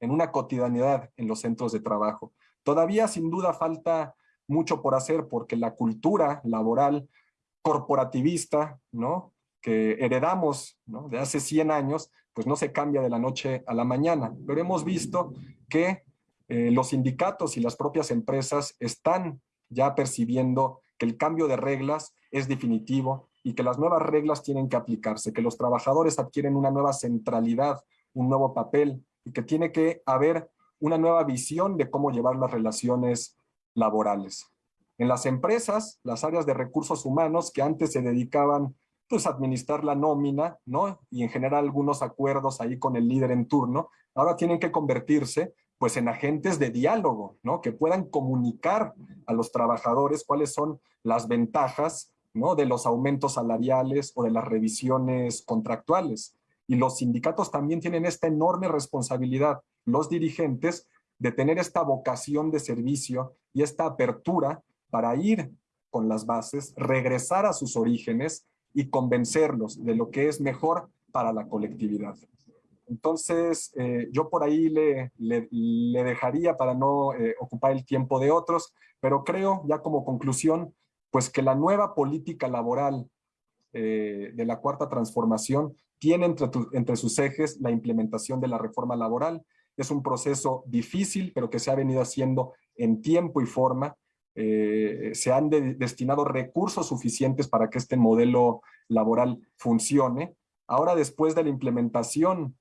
en una cotidianidad en los centros de trabajo. Todavía sin duda falta mucho por hacer porque la cultura laboral corporativista, ¿no? que heredamos de hace 100 años, pues no se cambia de la noche a la mañana. Pero hemos visto que eh, los sindicatos y las propias empresas están ya percibiendo que el cambio de reglas es definitivo y que las nuevas reglas tienen que aplicarse, que los trabajadores adquieren una nueva centralidad, un nuevo papel y que tiene que haber una nueva visión de cómo llevar las relaciones laborales. En las empresas, las áreas de recursos humanos que antes se dedicaban pues, a administrar la nómina, ¿no? Y en general algunos acuerdos ahí con el líder en turno, ahora tienen que convertirse pues en agentes de diálogo, ¿no? Que puedan comunicar a los trabajadores cuáles son las ventajas, ¿no? De los aumentos salariales o de las revisiones contractuales. Y los sindicatos también tienen esta enorme responsabilidad, los dirigentes, de tener esta vocación de servicio y esta apertura para ir con las bases, regresar a sus orígenes y convencerlos de lo que es mejor para la colectividad. Entonces, eh, yo por ahí le, le, dejaría para no eh, ocupar el tiempo de otros, pero creo, ya como conclusión, pues que la nueva política laboral eh, de la Cuarta Transformación tiene entre, entre sus ejes la implementación de la reforma laboral. Es un proceso difícil, pero que se ha venido haciendo en tiempo y forma. se han destinado recursos suficientes para que este modelo laboral funcione. Ahora, después de la implementación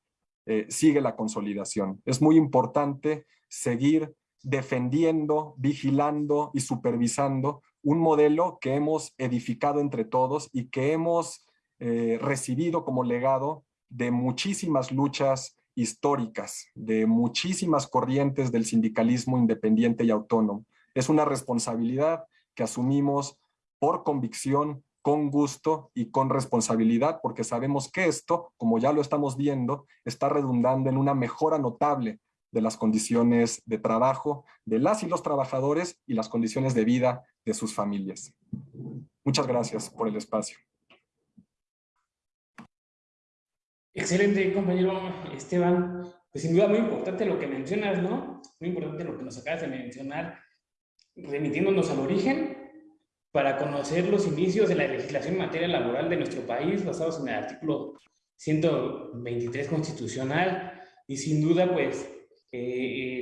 eh, sigue la consolidación. Es muy importante seguir defendiendo, vigilando y supervisando un modelo que hemos edificado entre todos y que hemos eh, recibido como legado de muchísimas luchas históricas, de muchísimas corrientes del sindicalismo independiente y autónomo. Es una responsabilidad que asumimos por convicción, con gusto y con responsabilidad, porque sabemos que esto, como ya lo estamos viendo, está redundando en una mejora notable de las condiciones de trabajo de las y los trabajadores y las condiciones de vida de sus familias. Muchas gracias por el espacio. Excelente, compañero Esteban. Pues sin duda muy importante lo que mencionas, ¿no? Muy importante lo que nos acabas de mencionar, remitiéndonos al origen para conocer los inicios de la legislación en materia laboral de nuestro país, basados en el artículo 123 constitucional, y sin duda, pues, eh,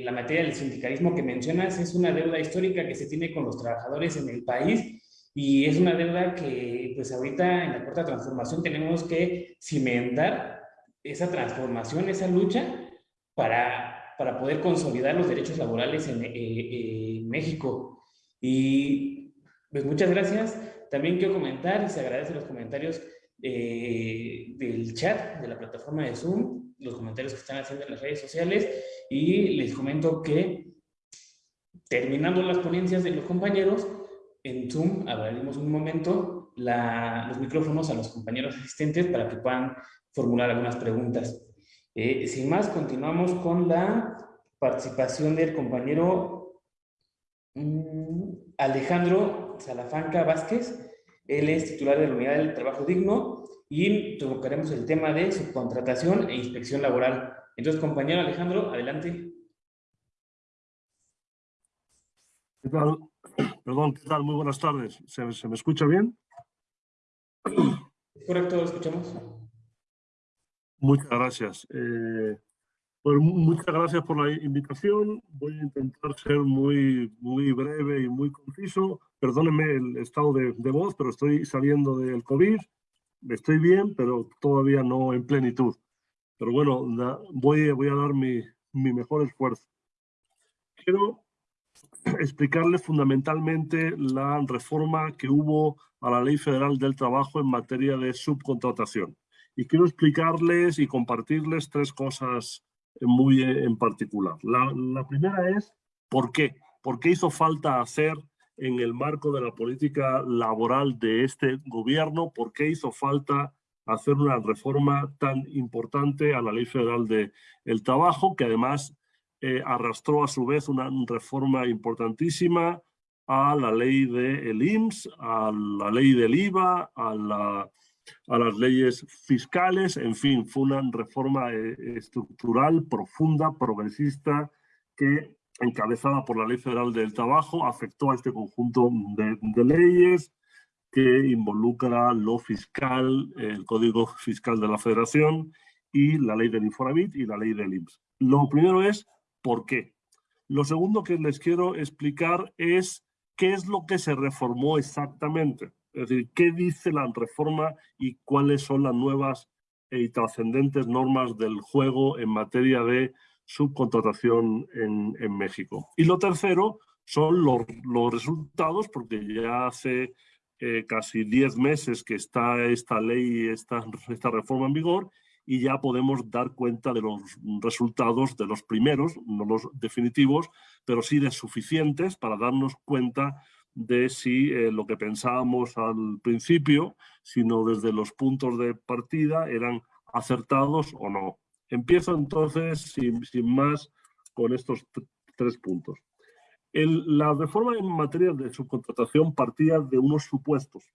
eh, la materia del sindicalismo que mencionas es una deuda histórica que se tiene con los trabajadores en el país, y es una deuda que, pues, ahorita en la cuarta transformación tenemos que cimentar esa transformación, esa lucha, para, para poder consolidar los derechos laborales en, eh, en México. Y pues muchas gracias. También quiero comentar y se agradecen los comentarios eh, del chat de la plataforma de Zoom, los comentarios que están haciendo en las redes sociales y les comento que terminando las ponencias de los compañeros, en Zoom abriremos un momento los micrófonos a los compañeros asistentes para que puedan formular algunas preguntas. Eh, sin más, continuamos con la participación del compañero mm, Alejandro Salafanca Vázquez. Él es titular de la Unidad del Trabajo Digno y tocaremos el tema de subcontratación e inspección laboral. Entonces, compañero Alejandro, adelante. ¿Qué tal? Perdón, ¿qué tal? Muy buenas tardes. ¿Se, me escucha bien? Correcto, lo escuchamos. Muchas gracias. Eh, Pues muchas gracias por la invitación. Voy a intentar ser muy, muy breve y muy conciso. Perdónenme el estado de, de voz, pero estoy saliendo del COVID. Estoy bien, pero todavía no en plenitud. Pero bueno, voy, voy a dar mi, mi mejor esfuerzo. Quiero explicarles fundamentalmente la reforma que hubo a la Ley Federal del Trabajo en materia de subcontratación. Y quiero explicarles y compartirles tres cosas muy en particular. La, la primera es ¿por qué? ¿Por qué hizo falta hacer en el marco de la política laboral de este gobierno? ¿Por qué hizo falta hacer una reforma tan importante a la Ley Federal del el Trabajo, que además eh, arrastró a su vez una reforma importantísima a la ley del de IMSS, a la ley del IVA, a la a las leyes fiscales, en fin, fue una reforma eh, estructural, profunda, progresista, que encabezada por la Ley Federal del Trabajo, afectó a este conjunto de, leyes que involucra lo fiscal, el Código Fiscal de la Federación y la ley del Infonavit y la ley del IMSS. Lo primero es, ¿por qué? Lo segundo que les quiero explicar es qué es lo que se reformó exactamente. Es decir, ¿qué dice la reforma y cuáles son las nuevas y trascendentes normas del juego en materia de subcontratación en, en México? Y lo tercero son los, los resultados, porque ya hace eh, casi 10 meses que está esta ley, esta, esta reforma en vigor, y ya podemos dar cuenta de los resultados de los primeros, no los definitivos, pero sí de suficientes para darnos cuenta de si eh, lo que pensábamos al principio, sino desde los puntos de partida eran acertados o no. Empiezo entonces, sin, más, con estos tres puntos. la reforma en materia de subcontratación partía de unos supuestos.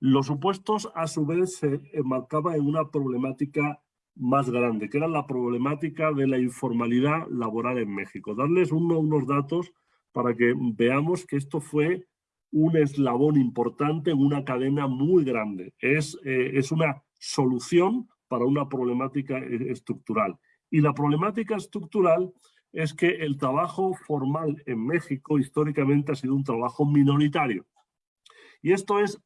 Los supuestos, a su vez, se enmarcaban en una problemática más grande, que era la problemática de la informalidad laboral en México. Darles unos datos para que veamos que esto fue un eslabón importante en una cadena muy grande. Es, eh, es una solución para una problemática eh, estructural. Y la problemática estructural es que el trabajo formal en México históricamente ha sido un trabajo minoritario. Y esto es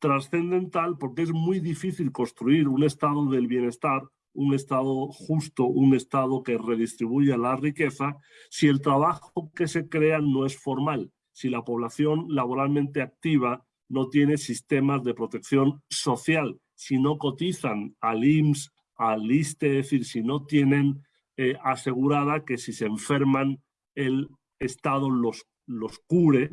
trascendental porque es muy difícil construir un estado del bienestar un Estado justo, un Estado que redistribuya la riqueza, si el trabajo que se crea no es formal, si la población laboralmente activa no tiene sistemas de protección social, si no cotizan al IMSS, al ISTE, es decir, si no tienen eh, asegurada que si se enferman el Estado los, los cure,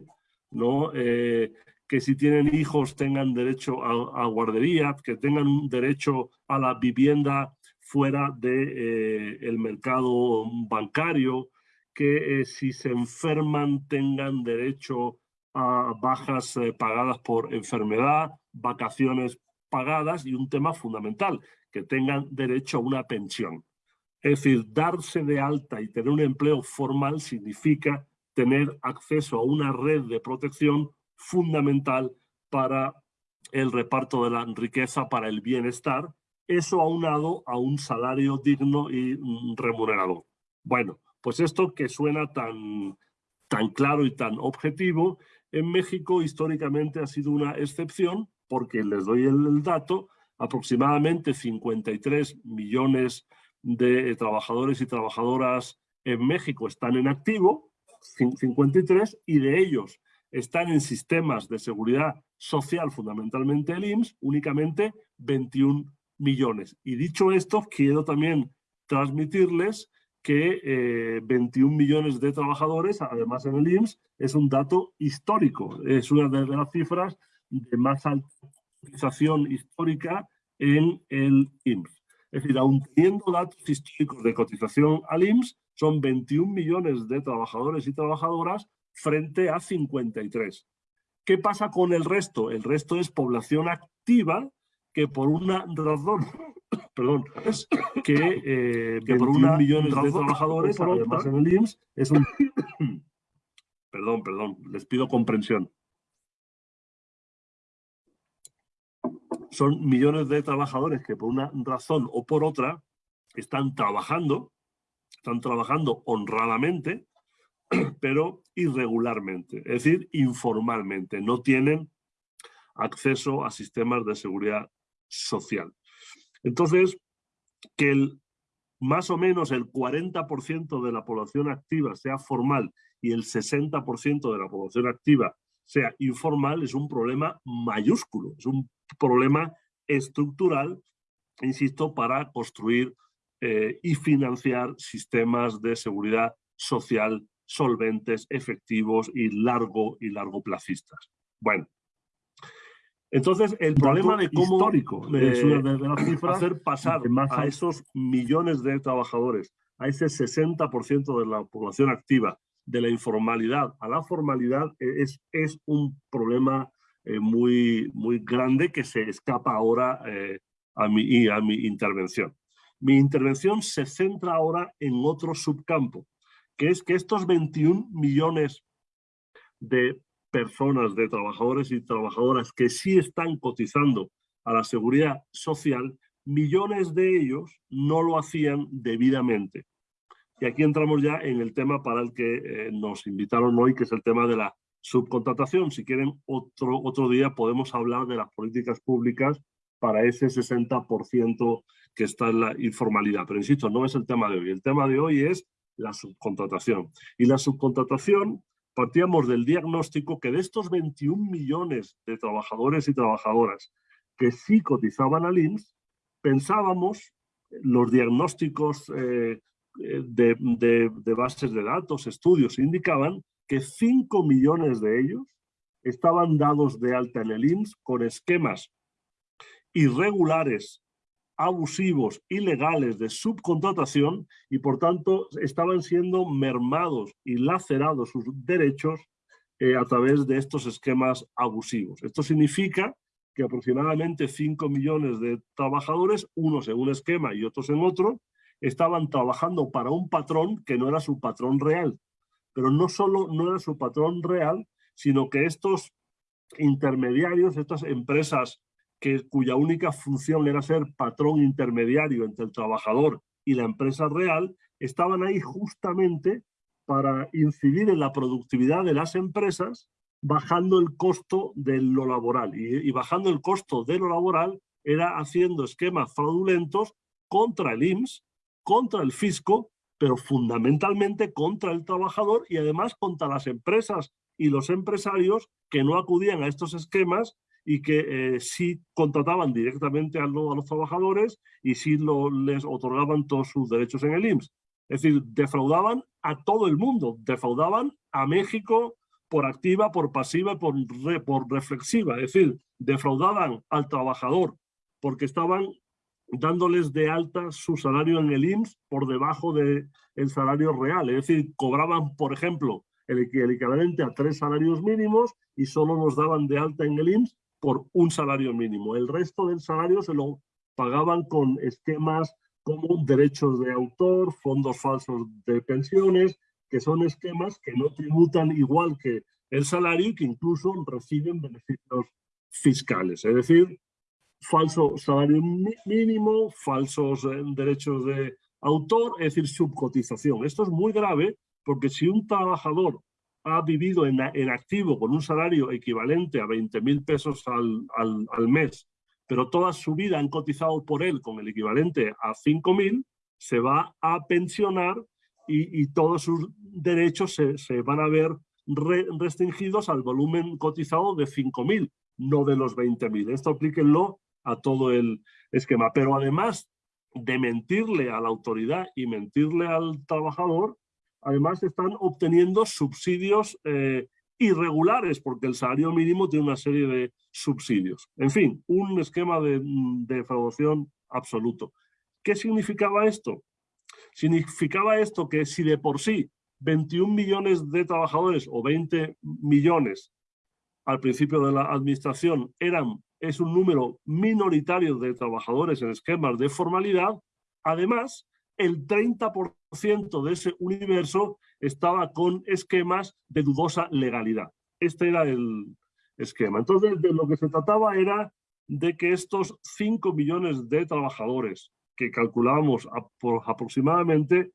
¿no? Eh, que si tienen hijos tengan derecho a, a, guardería, que tengan derecho a la vivienda fuera del de, eh, mercado bancario, que eh, si se enferman tengan derecho a bajas eh, pagadas por enfermedad, vacaciones pagadas y un tema fundamental, que tengan derecho a una pensión. Es decir, darse de alta y tener un empleo formal significa tener acceso a una red de protección fundamental para el reparto de la riqueza, para el bienestar eso aunado a un salario digno y mm, remunerador. Bueno, pues esto que suena tan, tan claro y tan objetivo, en México históricamente ha sido una excepción porque les doy el, dato, aproximadamente 53 millones de trabajadores y trabajadoras en México están en activo, 53, y de ellos están en sistemas de seguridad social, fundamentalmente el IMSS, únicamente 21 millones. Y dicho esto, quiero también transmitirles que 21 eh, millones de trabajadores, además en el IMSS, es un dato histórico. Es una de las cifras de más alta cotización histórica en el IMSS. Es decir, aun teniendo datos históricos de cotización al IMSS, son 21 millones de trabajadores y trabajadoras frente a 53. ¿Qué pasa con el resto? El resto es población activa que por una razón, perdón, que, eh, que por una millones de trabajadores, además en el IMSS, es un... perdón, perdón, les pido comprensión. Son millones de trabajadores que por una razón o por otra están trabajando, están trabajando honradamente, pero irregularmente, es decir, informalmente, no tienen acceso a sistemas de seguridad social. Entonces, que el, más o menos el 40% de la población activa sea formal y el 60% de la población activa sea informal es un problema mayúsculo, es un problema estructural, insisto, para construir eh, y financiar sistemas de seguridad social solventes, efectivos y largo y largo placistas. Bueno, entonces el problema de cómo histórico, de, hacer pasar a esos millones de trabajadores, a ese 60% de la población activa, de la informalidad a la formalidad, e, es, es un problema eh, muy, muy grande que se escapa ahora eh, a, mi, a mi intervención. Mi intervención se centra ahora en otro subcampo, que es que estos 21 millones de personas, de trabajadores y trabajadoras que sí están cotizando a la seguridad social, millones de ellos no lo hacían debidamente. Y aquí entramos ya en el tema para el que eh, nos invitaron hoy, que es el tema de la subcontratación. Si quieren, otro, otro día podemos hablar de las políticas públicas para ese 60% que está en la informalidad. Pero insisto, no es el tema de hoy. El tema de hoy es la subcontratación. Y la subcontratación, partíamos del diagnóstico que de estos 21 millones de trabajadores y trabajadoras que sí cotizaban al IMSS, pensábamos, los diagnósticos eh, eh, de, de, de bases de datos, estudios, indicaban que 5 millones de ellos estaban dados de alta en el IMSS con esquemas irregulares, abusivos, ilegales de subcontratación y por tanto estaban siendo mermados y lacerados sus derechos eh, a través de estos esquemas abusivos. Esto significa que aproximadamente 5 millones de trabajadores, unos en un esquema y otros en otro, estaban trabajando para un patrón que no era su patrón real. Pero no solo no era su patrón real, sino que estos intermediarios, estas empresas que, cuya única función era ser patrón intermediario entre el trabajador y la empresa real, estaban ahí justamente para incidir en la productividad de las empresas, bajando el costo de lo laboral. Y, y bajando el costo de lo laboral era haciendo esquemas fraudulentos contra el IMSS, contra el fisco, pero fundamentalmente contra el trabajador y además contra las empresas y los empresarios que no acudían a estos esquemas y que eh, sí contrataban directamente a, a, los trabajadores y sí lo, les otorgaban todos sus derechos en el IMSS. Es decir, defraudaban a todo el mundo, defraudaban a México por activa, por pasiva por, por reflexiva. Es decir, defraudaban al trabajador porque estaban dándoles de alta su salario en el IMSS por debajo del el salario real. Es decir, cobraban, por ejemplo, el equivalente a tres salarios mínimos y solo nos daban de alta en el IMSS por un salario mínimo. El resto del salario se lo pagaban con esquemas como derechos de autor, fondos falsos de pensiones, que son esquemas que no tributan igual que el salario y que incluso reciben beneficios fiscales. Es decir, falso salario mínimo, falsos eh, derechos de autor, es decir, subcotización. Esto es muy grave porque si un trabajador ha vivido en, en activo con un salario equivalente a 20 mil pesos al, al, al, mes, pero toda su vida han cotizado por él con el equivalente a 5 mil, se va a pensionar y, y todos sus derechos se, se van a ver re, restringidos al volumen cotizado de 5 mil, no de los 20 mil. Esto aplíquenlo a todo el esquema. Pero además de mentirle a la autoridad y mentirle al trabajador, además están obteniendo subsidios eh, irregulares, porque el salario mínimo tiene una serie de subsidios. En fin, un esquema de, de defraudación absoluto. ¿Qué significaba esto? Significaba esto que si de por sí 21 millones de trabajadores o 20 millones al principio de la administración eran, es un número minoritario de trabajadores en esquemas de formalidad, además el 30% de ese universo estaba con esquemas de dudosa legalidad. Este era el esquema. Entonces, de lo que se trataba era de que estos 5 millones de trabajadores que calculábamos aproximadamente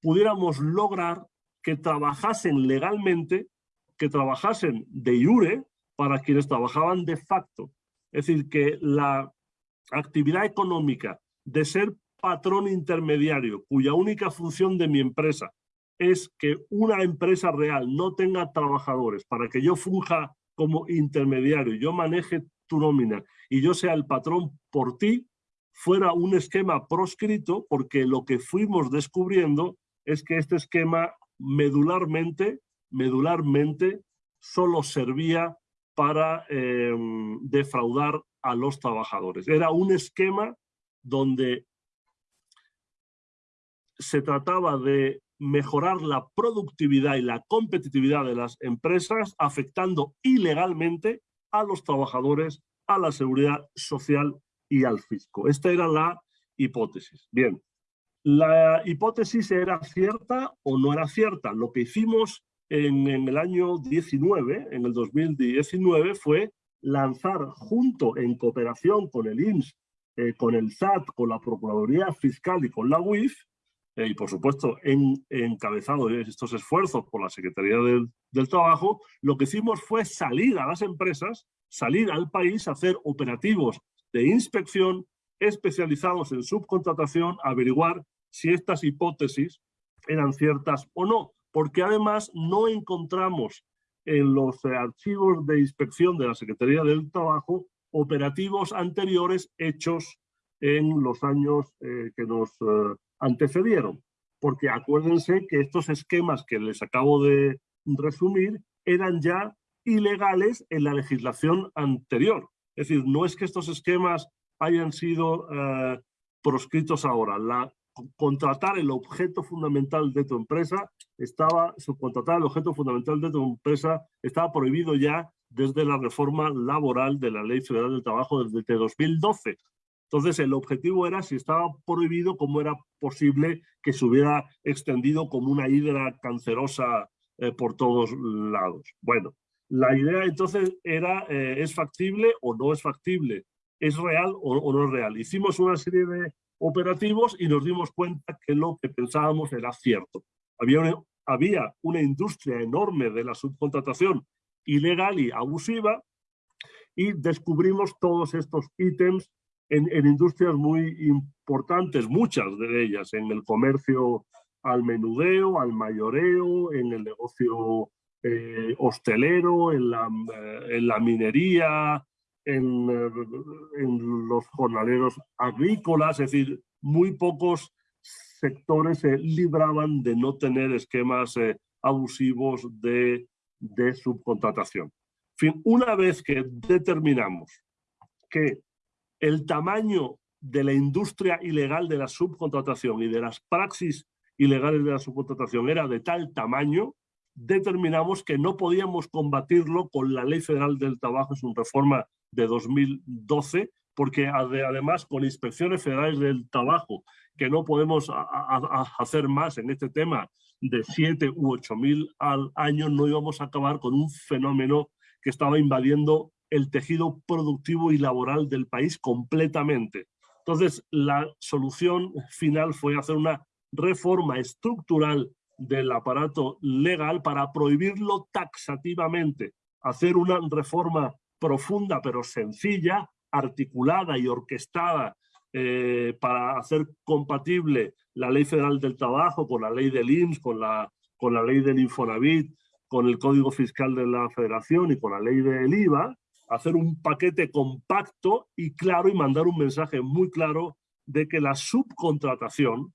pudiéramos lograr que trabajasen legalmente, que trabajasen de iure para quienes trabajaban de facto. Es decir, que la actividad económica de ser patrón intermediario, cuya única función de mi empresa es que una empresa real no tenga trabajadores para que yo funja como intermediario, yo maneje tu nómina y yo sea el patrón por ti, fuera un esquema proscrito, porque lo que fuimos descubriendo es que este esquema medularmente, medularmente solo servía para em, defraudar a los trabajadores. Era un esquema donde se trataba de mejorar la productividad y la competitividad de las empresas, afectando ilegalmente a los trabajadores, a la seguridad social y al fisco. Esta era la hipótesis. Bien, la hipótesis era cierta o no era cierta. Lo que hicimos en, el año 19, en el 2019, fue lanzar junto en cooperación con el IMSS, eh, con el SAT, con la Procuraduría Fiscal y con la UIF, y por supuesto en, encabezado estos esfuerzos por la Secretaría del, del, Trabajo, lo que hicimos fue salir a las empresas, salir al país a hacer operativos de inspección especializados en subcontratación, averiguar si estas hipótesis eran ciertas o no, porque además no encontramos en los eh, archivos de inspección de la Secretaría del Trabajo operativos anteriores hechos en los años eh, que nos antecedieron. Porque acuérdense que estos esquemas que les acabo de resumir eran ya ilegales en la legislación anterior. Es decir, no es que estos esquemas hayan sido eh, proscritos ahora. Contratar el objeto fundamental de tu empresa estaba, subcontratar el objeto fundamental de tu empresa estaba prohibido ya desde la reforma laboral de la Ley Federal del Trabajo desde 2012. Entonces, el objetivo era, si estaba prohibido, cómo era posible que se hubiera extendido como una hidra cancerosa eh, por todos lados. Bueno, la idea entonces era, eh, ¿es factible o no es factible? ¿Es real o, no es real? Hicimos una serie de operativos y nos dimos cuenta que lo que pensábamos era cierto. Había una, había una industria enorme de la subcontratación ilegal y abusiva y descubrimos todos estos ítems en, industrias muy importantes, muchas de ellas, en el comercio al menudeo, al mayoreo, en el negocio eh, hostelero, en la, eh, en la minería, en, eh, en, los jornaleros agrícolas, es decir, muy pocos sectores se libraban de no tener esquemas abusivos de, de subcontratación. En fin, una vez que determinamos que el tamaño de la industria ilegal de la subcontratación y de las praxis ilegales de la subcontratación era de tal tamaño, determinamos que no podíamos combatirlo con la Ley Federal del Trabajo, es una reforma de 2012, porque además con inspecciones federales del trabajo, que no podemos hacer más en este tema de 7 u 8 mil al año, no íbamos a acabar con un fenómeno que estaba invadiendo el tejido productivo y laboral del país completamente. Entonces, la solución final fue hacer una reforma estructural del aparato legal para prohibirlo taxativamente, hacer una reforma profunda pero sencilla, articulada y orquestada eh, para hacer compatible la Ley Federal del Trabajo con la ley del IMSS, con la, con la ley del Infonavit, con el Código Fiscal de la Federación y con la ley del IVA, hacer un paquete compacto y claro y mandar un mensaje muy claro de que la subcontratación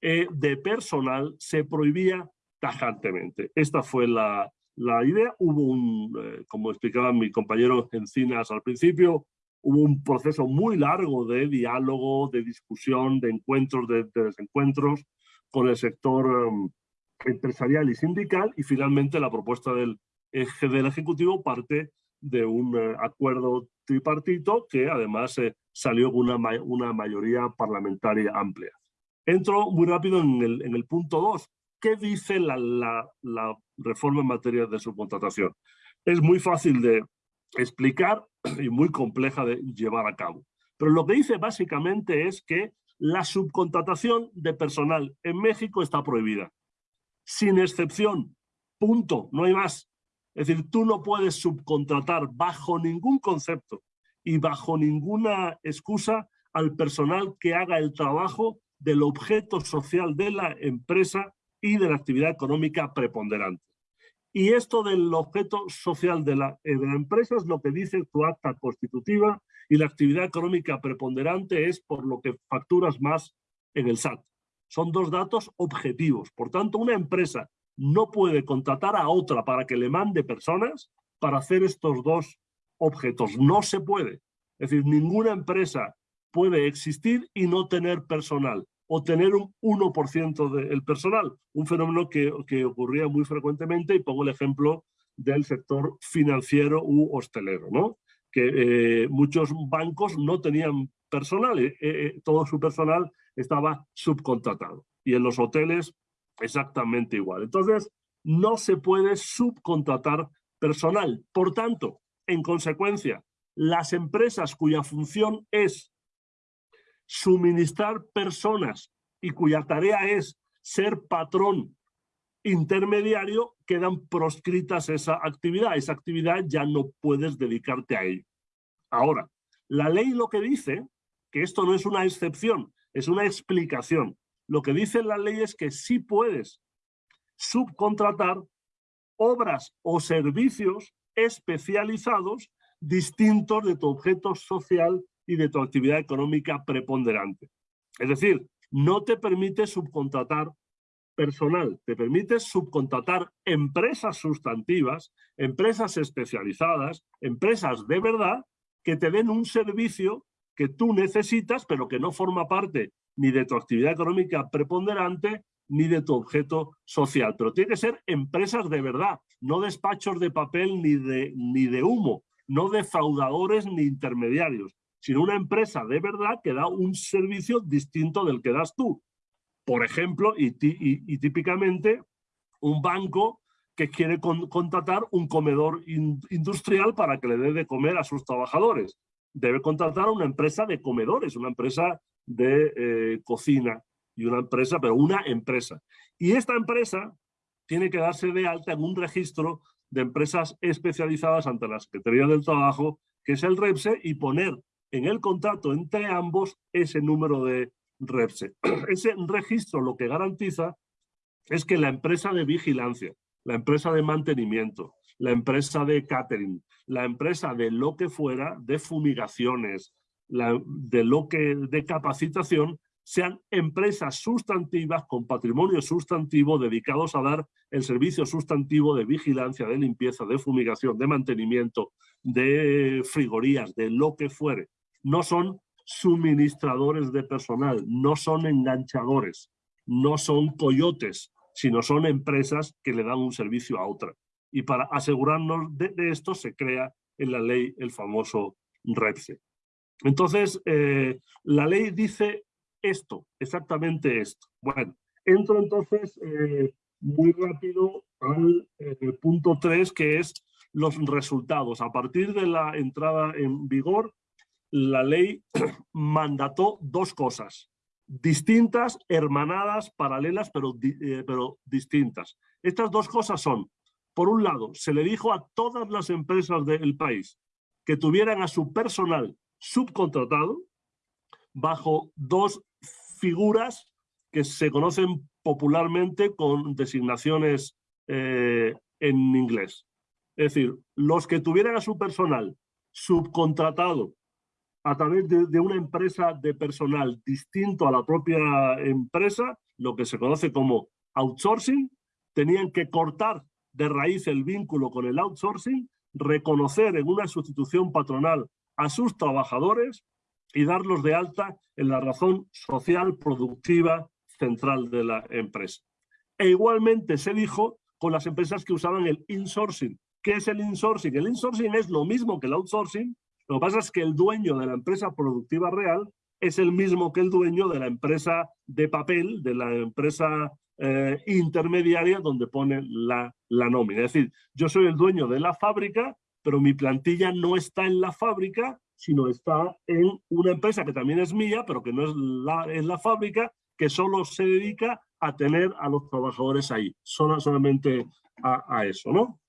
eh, de personal se prohibía tajantemente. Esta fue la, la idea. Hubo un, eh, como explicaba mi compañero Encinas al principio, hubo un proceso muy largo de diálogo, de discusión, de encuentros, de, desencuentros con el sector um, empresarial y sindical y finalmente la propuesta del del Ejecutivo parte de un eh, acuerdo tripartito que además eh, salió con una, una mayoría parlamentaria amplia. Entro muy rápido en el, en el punto 2. ¿Qué dice la, la, la reforma en materia de subcontratación? Es muy fácil de explicar y muy compleja de llevar a cabo. Pero lo que dice básicamente es que La subcontratación de personal en México está prohibida. Sin excepción. Punto. No hay más. Es decir, tú no puedes subcontratar bajo ningún concepto y bajo ninguna excusa al personal que haga el trabajo del objeto social de la empresa y de la actividad económica preponderante. Y esto del objeto social de la, eh, empresa es lo que dice tu acta constitutiva y la actividad económica preponderante es por lo que facturas más en el SAT. Son dos datos objetivos. Por tanto, una empresa no puede contratar a otra para que le mande personas para hacer estos dos objetos. No se puede. Es decir, ninguna empresa puede existir y no tener personal o tener un 1% del personal, un fenómeno que, que, ocurría muy frecuentemente y pongo el ejemplo del sector financiero u hostelero, ¿no? que eh, muchos bancos no tenían personal, eh, eh, todo su personal estaba subcontratado y en los hoteles exactamente igual. Entonces, no se puede subcontratar personal. Por tanto, en consecuencia, las empresas cuya función es suministrar personas y cuya tarea es ser patrón intermediario, quedan proscritas esa actividad. Esa actividad ya no puedes dedicarte a ello. Ahora, la ley lo que dice, que esto no es una excepción, es una explicación. Lo que dice la ley es que sí puedes subcontratar obras o servicios especializados distintos de tu objeto social y de tu actividad económica preponderante. Es decir, no te permite subcontratar personal, te permite subcontratar empresas sustantivas, empresas especializadas, empresas de verdad que te den un servicio que tú necesitas, pero que no forma parte ni de tu actividad económica preponderante, ni de tu objeto social. Pero tiene que ser empresas de verdad, no despachos de papel ni de, ni de humo, no defraudadores ni intermediarios, sino una empresa de verdad que da un servicio distinto del que das tú. Por ejemplo, y, típicamente, un banco que quiere contratar un comedor industrial para que le dé de comer a sus trabajadores. Debe contratar a una empresa de comedores, una empresa de eh, cocina y una empresa, pero una empresa. Y esta empresa tiene que darse de alta en un registro de empresas especializadas ante la Secretaría del Trabajo, que es el REPSE, y poner en el contrato entre ambos ese número de REPSE. Ese registro lo que garantiza es que la empresa de vigilancia, la empresa de mantenimiento, la empresa de catering, la empresa de lo que fuera, de fumigaciones, de lo que de capacitación, sean empresas sustantivas con patrimonio sustantivo dedicados a dar el servicio sustantivo de vigilancia, de limpieza, de fumigación, de mantenimiento, de frigorías, de lo que fuere. No son suministradores de personal, no son enganchadores, no son coyotes, sino son empresas que le dan un servicio a otra. Y para asegurarnos de, esto se crea en la ley el famoso REPSE. Entonces, eh, la ley dice esto, exactamente esto. Bueno, entro entonces eh, muy rápido al eh, punto 3, que es los resultados. A partir de la entrada en vigor, la ley mandató dos cosas distintas, hermanadas, paralelas, pero, pero distintas. Estas dos cosas son, por un lado, se le dijo a todas las empresas del país que tuvieran a su personal subcontratado bajo dos figuras que se conocen popularmente con designaciones eh, en inglés. Es decir, los que tuvieran a su personal subcontratado a través de, una empresa de personal distinto a la propia empresa, lo que se conoce como outsourcing, tenían que cortar de raíz el vínculo con el outsourcing, reconocer en una sustitución patronal a sus trabajadores y darlos de alta en la razón social productiva central de la empresa. E igualmente se dijo con las empresas que usaban el insourcing. ¿Qué es el insourcing? El insourcing es lo mismo que el outsourcing, lo que pasa es que el dueño de la empresa productiva real es el mismo que el dueño de la empresa de papel, de la empresa eh, intermediaria donde pone la, la nómina. Es decir, yo soy el dueño de la fábrica, pero mi plantilla no está en la fábrica, sino está en una empresa que también es mía, pero que no es la, es la fábrica, que solo se dedica a tener a los trabajadores ahí, solo, solamente a, eso, ¿no?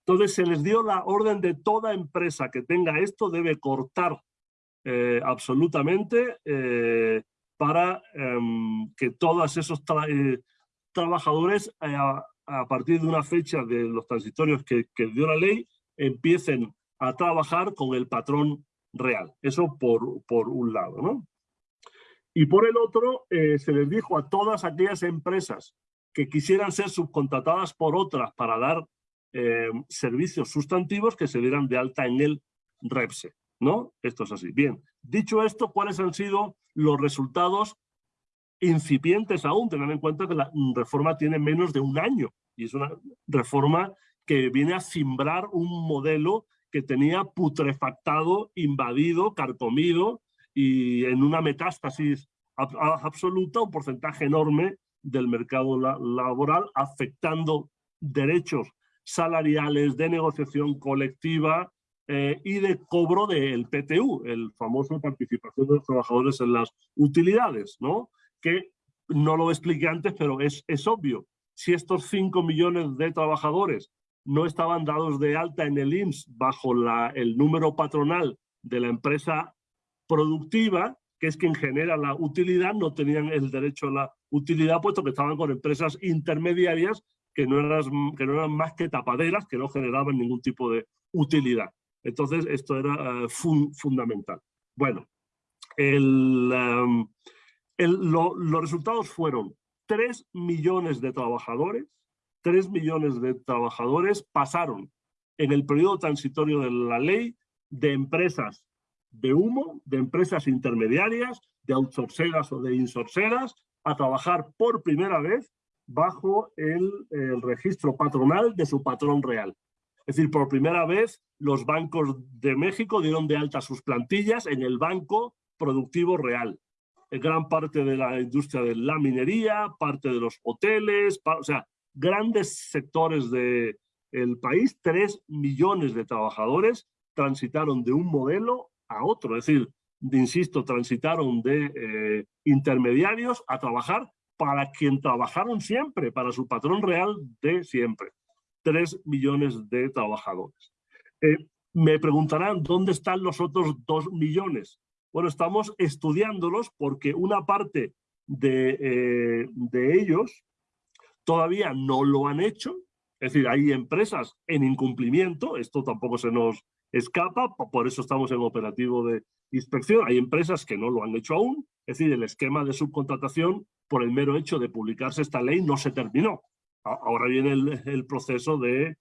Entonces se les dio la orden de toda empresa que tenga esto debe cortar eh, absolutamente eh, para em, que todos esos eh, trabajadores a, partir de una fecha de los transitorios que, que dio la ley empiecen a trabajar con el patrón real. Eso por, por un lado, ¿no? Y por el otro, eh, se les dijo a todas aquellas empresas que quisieran ser subcontratadas por otras para dar eh, servicios sustantivos que se dieran de alta en el REPSE, ¿no? Esto es así. Bien, dicho esto, ¿cuáles han sido los resultados incipientes aún? Tengan en cuenta que la reforma tiene menos de un año y es una reforma que viene a cimbrar un modelo que tenía putrefactado, invadido, carcomido y en una metástasis absoluta un porcentaje enorme del mercado laboral, afectando derechos salariales, de negociación colectiva eh, y de cobro del PTU, el famoso participación de los trabajadores en las utilidades, ¿no? que no lo expliqué antes, pero es, es obvio. Si estos 5 millones de trabajadores no estaban dados de alta en el IMSS bajo el número patronal de la empresa productiva, que es quien genera la utilidad, no tenían el derecho a la utilidad, puesto que estaban con empresas intermediarias que no eran, que no eran más que tapaderas, que no generaban ningún tipo de utilidad. Entonces, esto era eh, fundamental. Bueno, el, um, los resultados fueron 3 millones de trabajadores 3 millones de trabajadores pasaron en el periodo transitorio de la ley de empresas de humo, de empresas intermediarias, de outsourceras o de insorceras, a trabajar por primera vez bajo el, registro patronal de su patrón real. Es decir, por primera vez los bancos de México dieron de alta sus plantillas en el banco productivo real. Gran parte de la industria de la minería, parte de los hoteles, o sea, grandes sectores del el país, 3 millones de trabajadores transitaron de un modelo a otro, es decir, insisto, transitaron de eh, intermediarios a trabajar para quien trabajaron siempre, para su patrón real de siempre. 3 millones de trabajadores. Eh, me preguntarán, ¿dónde están los otros 2 millones? Bueno, estamos estudiándolos porque una parte de, eh, de ellos todavía no lo han hecho, es decir, hay empresas en incumplimiento, esto tampoco se nos escapa, por eso estamos en operativo de inspección, hay empresas que no lo han hecho aún, es decir, el esquema de subcontratación por el mero hecho de publicarse esta ley no se terminó. Ahora viene el, proceso de,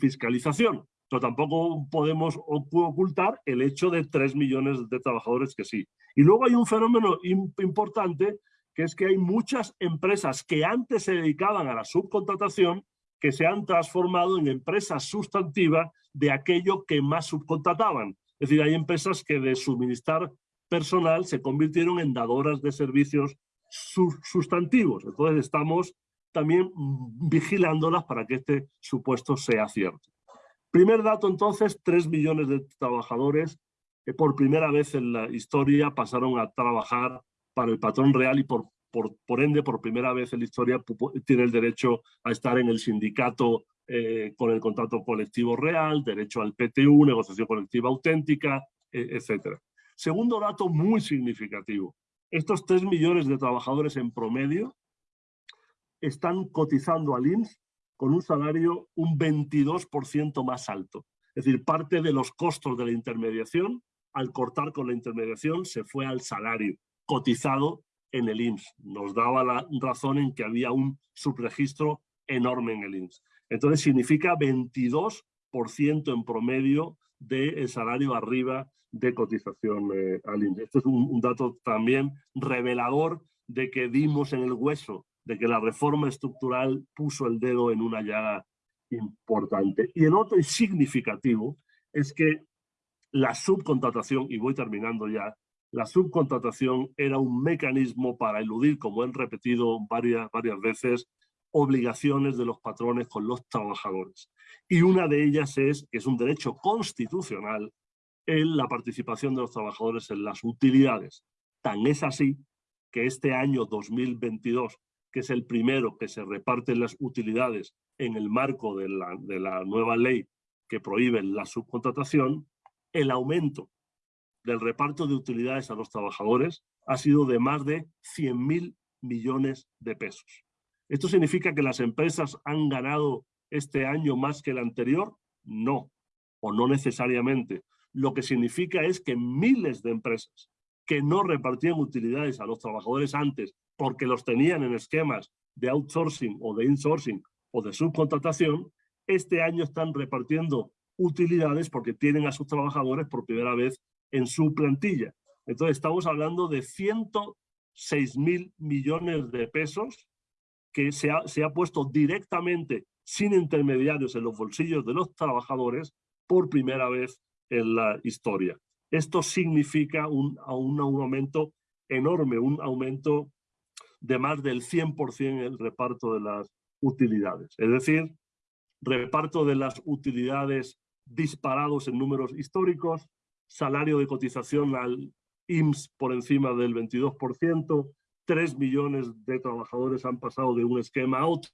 fiscalización, pero tampoco podemos ocultar el hecho de 3 millones de trabajadores que sí. Y luego hay un fenómeno importante que es que hay muchas empresas que antes se dedicaban a la subcontratación que se han transformado en empresas sustantivas de aquello que más subcontrataban. Es decir, hay empresas que de suministrar personal se convirtieron en dadoras de servicios sustantivos. Entonces estamos también vigilándolas para que este supuesto sea cierto. Primer dato entonces, 3 millones de trabajadores que por primera vez en la historia pasaron a trabajar para el patrón real y por, por, por ende, por primera vez en la historia, tiene el derecho a estar en el sindicato eh, con el contrato colectivo real, derecho al PTU, negociación colectiva auténtica, e, etc. Segundo dato muy significativo. Estos 3 millones de trabajadores en promedio están cotizando al IMSS con un salario un 22% más alto. Es decir, parte de los costos de la intermediación, al cortar con la intermediación, se fue al salario cotizado en el IMSS. Nos daba la razón en que había un subregistro enorme en el IMSS. Entonces significa 22% en promedio del salario arriba de cotización eh, al IMSS. Esto es un, dato también revelador de que dimos en el hueso, de que la reforma estructural puso el dedo en una llaga importante. Y el otro significativo es que la subcontratación, y voy terminando ya, la subcontratación era un mecanismo para eludir, como han repetido varias, varias veces, obligaciones de los patrones con los trabajadores. Y una de ellas es, que es un derecho constitucional, en la participación de los trabajadores en las utilidades. Tan es así que este año 2022, que es el primero que se reparten las utilidades en el marco de la, de la nueva ley que prohíbe la subcontratación, el aumento del reparto de utilidades a los trabajadores ha sido de más de 100 mil millones de pesos. ¿Esto significa que las empresas han ganado este año más que el anterior? No, o no necesariamente. Lo que significa es que miles de empresas que no repartían utilidades a los trabajadores antes porque los tenían en esquemas de outsourcing o de insourcing o de subcontratación, este año están repartiendo utilidades porque tienen a sus trabajadores por primera vez en su plantilla. Entonces estamos hablando de 106 mil millones de pesos que se ha, se ha puesto directamente sin intermediarios en los bolsillos de los trabajadores por primera vez en la historia. Esto significa un, un aumento enorme, un aumento de más del 100% en el reparto de las utilidades. Es decir, reparto de las utilidades disparados en números históricos, salario de cotización al IMSS por encima del 22%, 3 millones de trabajadores han pasado de un esquema a otro.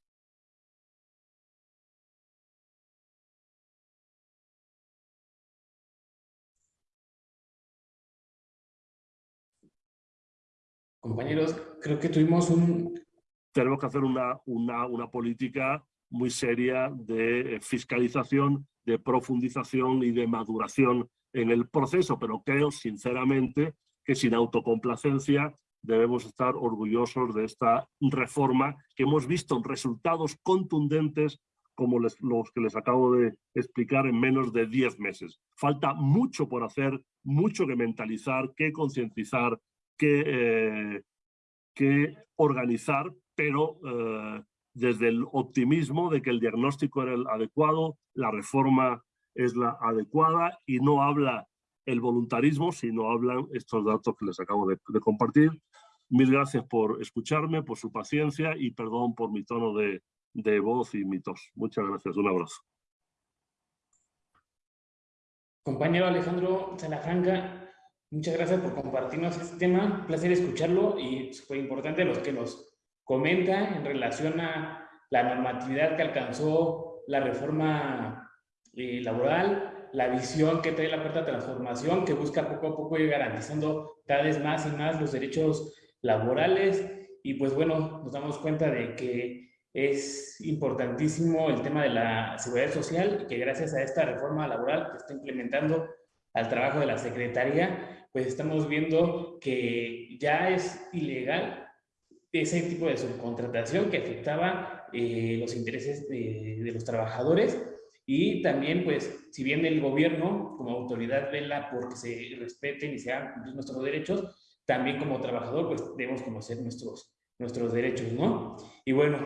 Compañeros, creo que tuvimos un... Tenemos que hacer una, una, una política muy seria de fiscalización, de profundización y de maduración en el proceso, pero creo sinceramente que sin autocomplacencia debemos estar orgullosos de esta reforma que hemos visto resultados contundentes como los que les acabo de explicar en menos de 10 meses. Falta mucho por hacer, mucho que mentalizar, que concientizar, que, eh, que organizar, pero eh, desde el optimismo de que el diagnóstico era el adecuado, la reforma es la adecuada y no habla el voluntarismo, sino hablan estos datos que les acabo de, compartir. Mil gracias por escucharme, por su paciencia y perdón por mi tono de, de voz y mi tos. Muchas gracias, un abrazo. Compañero Alejandro Salafranca, muchas gracias por compartirnos este tema. Placer escucharlo y súper importante los que nos comenta en relación a la normatividad que alcanzó la reforma eh, laboral, la visión que trae la cuarta transformación, que busca poco a poco ir garantizando cada vez más y más los derechos laborales. Y pues bueno, nos damos cuenta de que es importantísimo el tema de la seguridad social y que gracias a esta reforma laboral que está implementando al trabajo de la Secretaría, pues estamos viendo que ya es ilegal ese tipo de subcontratación que afectaba eh, los intereses de, de los trabajadores y también, pues, si bien el gobierno como autoridad vela porque se respeten y se hagan cumplir nuestros derechos, también como trabajador, pues, debemos conocer nuestros, nuestros derechos, ¿no? Y bueno,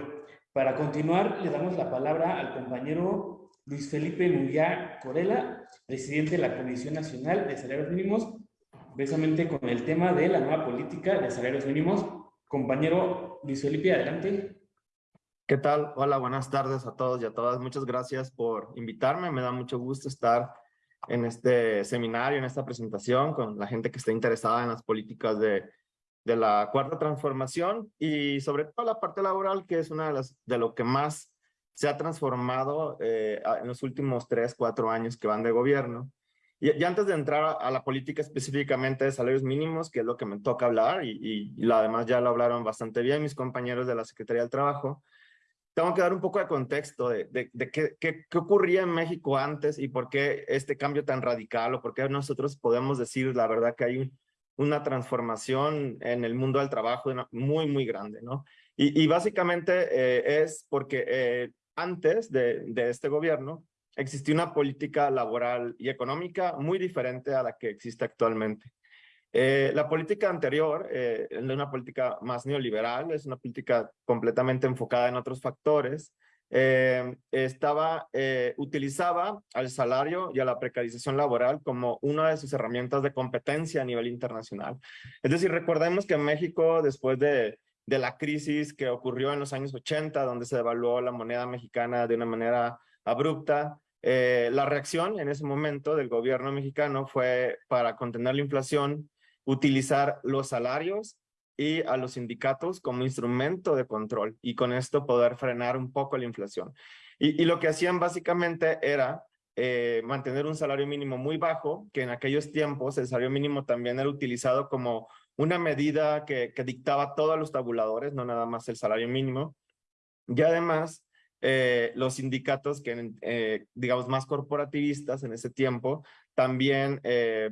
para continuar, le damos la palabra al compañero Luis Felipe Nuyá Corela, presidente de la Comisión Nacional de Salarios Mínimos, precisamente con el tema de la nueva política de salarios mínimos. Compañero Luis Felipe, adelante. ¿Qué tal? Hola, buenas tardes a todos y a todas. Muchas gracias por invitarme. Me da mucho gusto estar en este seminario, en esta presentación con la gente que está interesada en las políticas de, de la cuarta transformación y sobre todo la parte laboral, que es una de las de lo que más se ha transformado eh, en los últimos tres, cuatro años que van de gobierno. Y, antes de entrar a, la política específicamente de salarios mínimos, que es lo que me toca hablar, y, y, y además ya lo hablaron bastante bien mis compañeros de la Secretaría del Trabajo, tengo que dar un poco de contexto de, de, qué, qué, ocurría en México antes y por qué este cambio tan radical o por qué nosotros podemos decir la verdad que hay una transformación en el mundo del trabajo muy, muy grande, ¿no? Y, y básicamente eh, es porque eh, antes de, de este gobierno existía una política laboral y económica muy diferente a la que existe actualmente. Eh, la política anterior eh, es una política más neoliberal, es una política completamente enfocada en otros factores. Eh, estaba, utilizaba al salario y a la precarización laboral como una de sus herramientas de competencia a nivel internacional. Es decir, recordemos que en México, después de, de la crisis que ocurrió en los años 80, donde se devaluó la moneda mexicana de una manera abrupta, eh, la reacción en ese momento del gobierno mexicano fue para contener la inflación, utilizar los salarios y a los sindicatos como instrumento de control y con esto poder frenar un poco la inflación. Y, lo que hacían básicamente era eh, mantener un salario mínimo muy bajo, que en aquellos tiempos el salario mínimo también era utilizado como una medida que, que dictaba todos los tabuladores, no nada más el salario mínimo. Y además, eh, los sindicatos que, eh, digamos, más corporativistas en ese tiempo, también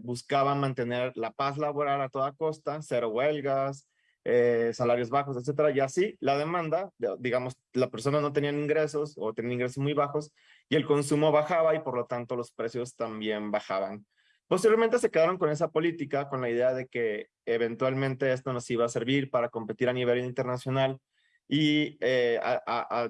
buscaban mantener la paz laboral a toda costa, cero huelgas, eh, salarios bajos, etcétera. Y así la demanda, digamos, la persona no tenía ingresos o tenía ingresos muy bajos y el consumo bajaba y por lo tanto los precios también bajaban. Posteriormente se quedaron con esa política, con la idea de que eventualmente esto nos iba a servir para competir a nivel internacional y, eh,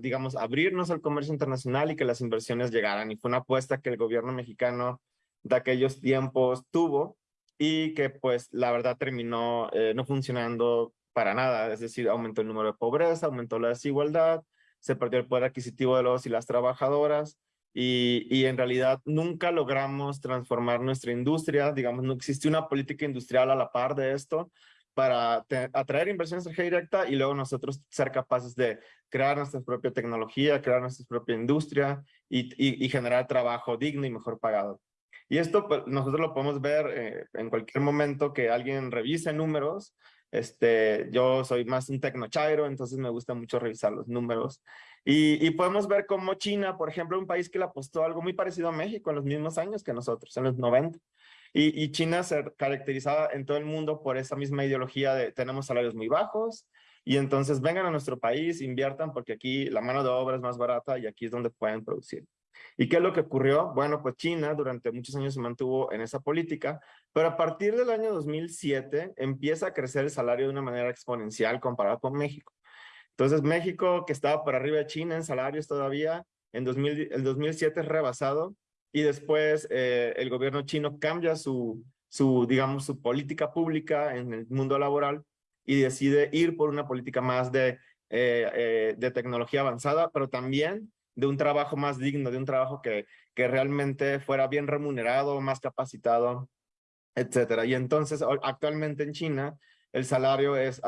digamos, abrirnos al comercio internacional y que las inversiones llegaran. Y fue una apuesta que el gobierno mexicano de aquellos tiempos tuvo y que pues la verdad terminó eh, no funcionando para nada, es decir, aumentó el número de pobreza, aumentó la desigualdad, se perdió el poder adquisitivo de los y las trabajadoras y, y en realidad nunca logramos transformar nuestra industria, digamos, no existe una política industrial a la par de esto para atraer inversión extranjera directa y luego nosotros ser capaces de crear nuestra propia tecnología, crear nuestra propia industria y, y, generar trabajo digno y mejor pagado. Y esto pues, nosotros lo podemos ver eh, en cualquier momento que alguien revise números este, yo soy más un tecnochairo, entonces me gusta mucho revisar los números. Y, podemos ver cómo China, por ejemplo, un país que le apostó algo muy parecido a México en los mismos años que nosotros, en los 90. Y, China se caracterizaba en todo el mundo por esa misma ideología de tenemos salarios muy bajos y entonces vengan a nuestro país, inviertan porque aquí la mano de obra es más barata y aquí es donde pueden producir. ¿Y qué es lo que ocurrió? Bueno, pues China durante muchos años se mantuvo en esa política, pero a partir del año 2007 empieza a crecer el salario de una manera exponencial comparado con México. Entonces México, que estaba por arriba de China en salarios todavía, en 2000, el 2007 es rebasado y después eh, el gobierno chino cambia su, su, digamos, su política pública en el mundo laboral y decide ir por una política más de, eh, eh, de tecnología avanzada, pero también de un trabajo más digno, de un trabajo que, que realmente fuera bien remunerado, más capacitado, etcétera. Y entonces actualmente en China el salario es,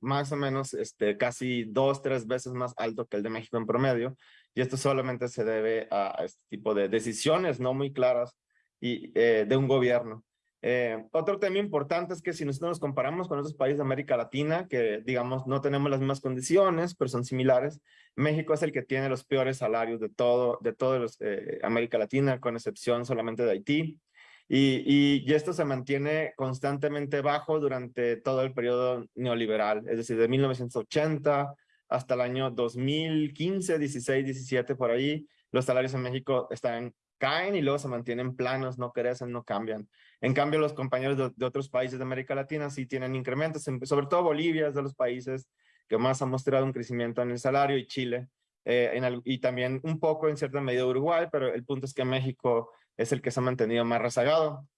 más o menos este, casi dos, tres veces más alto que el de México en promedio. Y esto solamente se debe a, este tipo de decisiones no muy claras y, eh, de un gobierno. Eh, otro tema importante es que si nosotros nos comparamos con otros países de América Latina, que digamos no tenemos las mismas condiciones, pero son similares, México es el que tiene los peores salarios de todo, de toda los, eh, América Latina, con excepción solamente de Haití. Y, y, esto se mantiene constantemente bajo durante todo el periodo neoliberal, es decir, de 1980 hasta el año 2015, 16, 17, por ahí, los salarios en México están caen y luego se mantienen planos, no crecen, no cambian. En cambio, los compañeros de, otros países de América Latina sí tienen incrementos, sobre todo Bolivia es de los países que más ha mostrado un crecimiento en el salario y Chile, eh, en y también un poco en cierta medida Uruguay, pero el punto es que México es el que se ha mantenido más rezagado.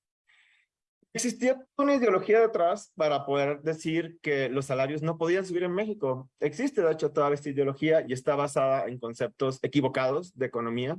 Existía una ideología detrás para poder decir que los salarios no podían subir en México. Existe, de hecho, toda esta ideología y está basada en conceptos equivocados de economía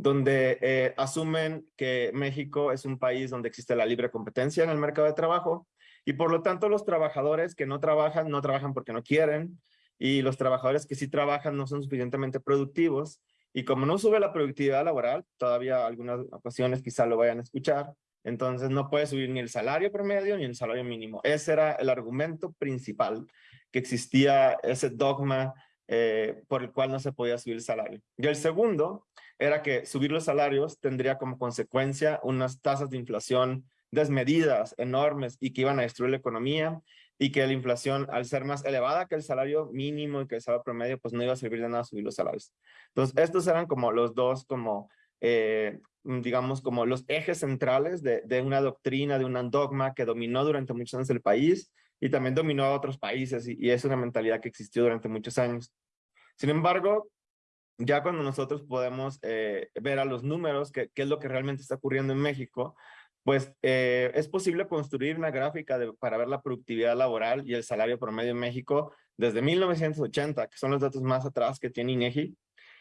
donde eh, asumen que México es un país donde existe la libre competencia en el mercado de trabajo y por lo tanto los trabajadores que no trabajan, no trabajan porque no quieren y los trabajadores que sí trabajan no son suficientemente productivos y como no sube la productividad laboral, todavía algunas ocasiones quizá lo vayan a escuchar, entonces no puede subir ni el salario promedio ni el salario mínimo. Ese era el argumento principal que existía ese dogma eh, por el cual no se podía subir el salario. Y el segundo era que subir los salarios tendría como consecuencia unas tasas de inflación desmedidas, enormes, y que iban a destruir la economía, y que la inflación, al ser más elevada que el salario mínimo y que el salario promedio, pues no iba a servir de nada subir los salarios. Entonces, estos eran como los dos, como, eh, digamos, como los ejes centrales de, una doctrina, de un dogma que dominó durante muchos años el país y también dominó a otros países, y es una mentalidad que existió durante muchos años. Sin embargo, ya cuando nosotros podemos eh, ver a los números, qué es lo que realmente está ocurriendo en México, pues eh, es posible construir una gráfica para ver la productividad laboral y el salario promedio en México desde 1980, que son los datos más atrás que tiene INEGI,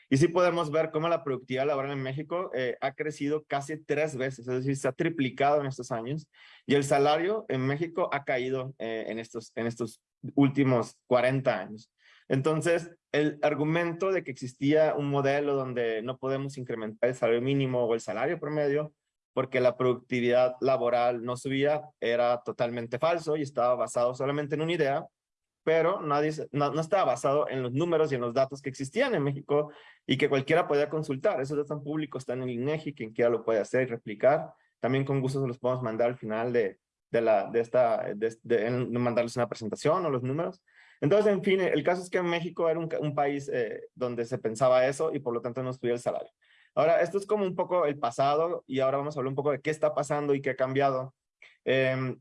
Y sí podemos ver cómo la productividad laboral en México eh, ha crecido casi tres veces, es decir, se ha triplicado en estos años y el salario en México ha caído eh, en, estos, en estos últimos 40 años. Entonces, el argumento de que existía un modelo donde no podemos incrementar el salario mínimo o el salario promedio porque la productividad laboral no subía era totalmente falso y estaba basado solamente en una idea pero nadie, no, no, estaba basado en los números y en los datos que existían en México y que cualquiera podía consultar. Esos datos públicos están en el INEGI, quien quiera lo puede hacer y replicar. También con gusto se los podemos mandar al final de, de, la, de esta, de, mandarles una presentación o los números. Entonces, en fin, el caso es que México era un, país eh, donde se pensaba eso y por lo tanto no estudia el salario. Ahora, esto es como un poco el pasado y ahora vamos a hablar un poco de qué está pasando y qué ha cambiado. Eh,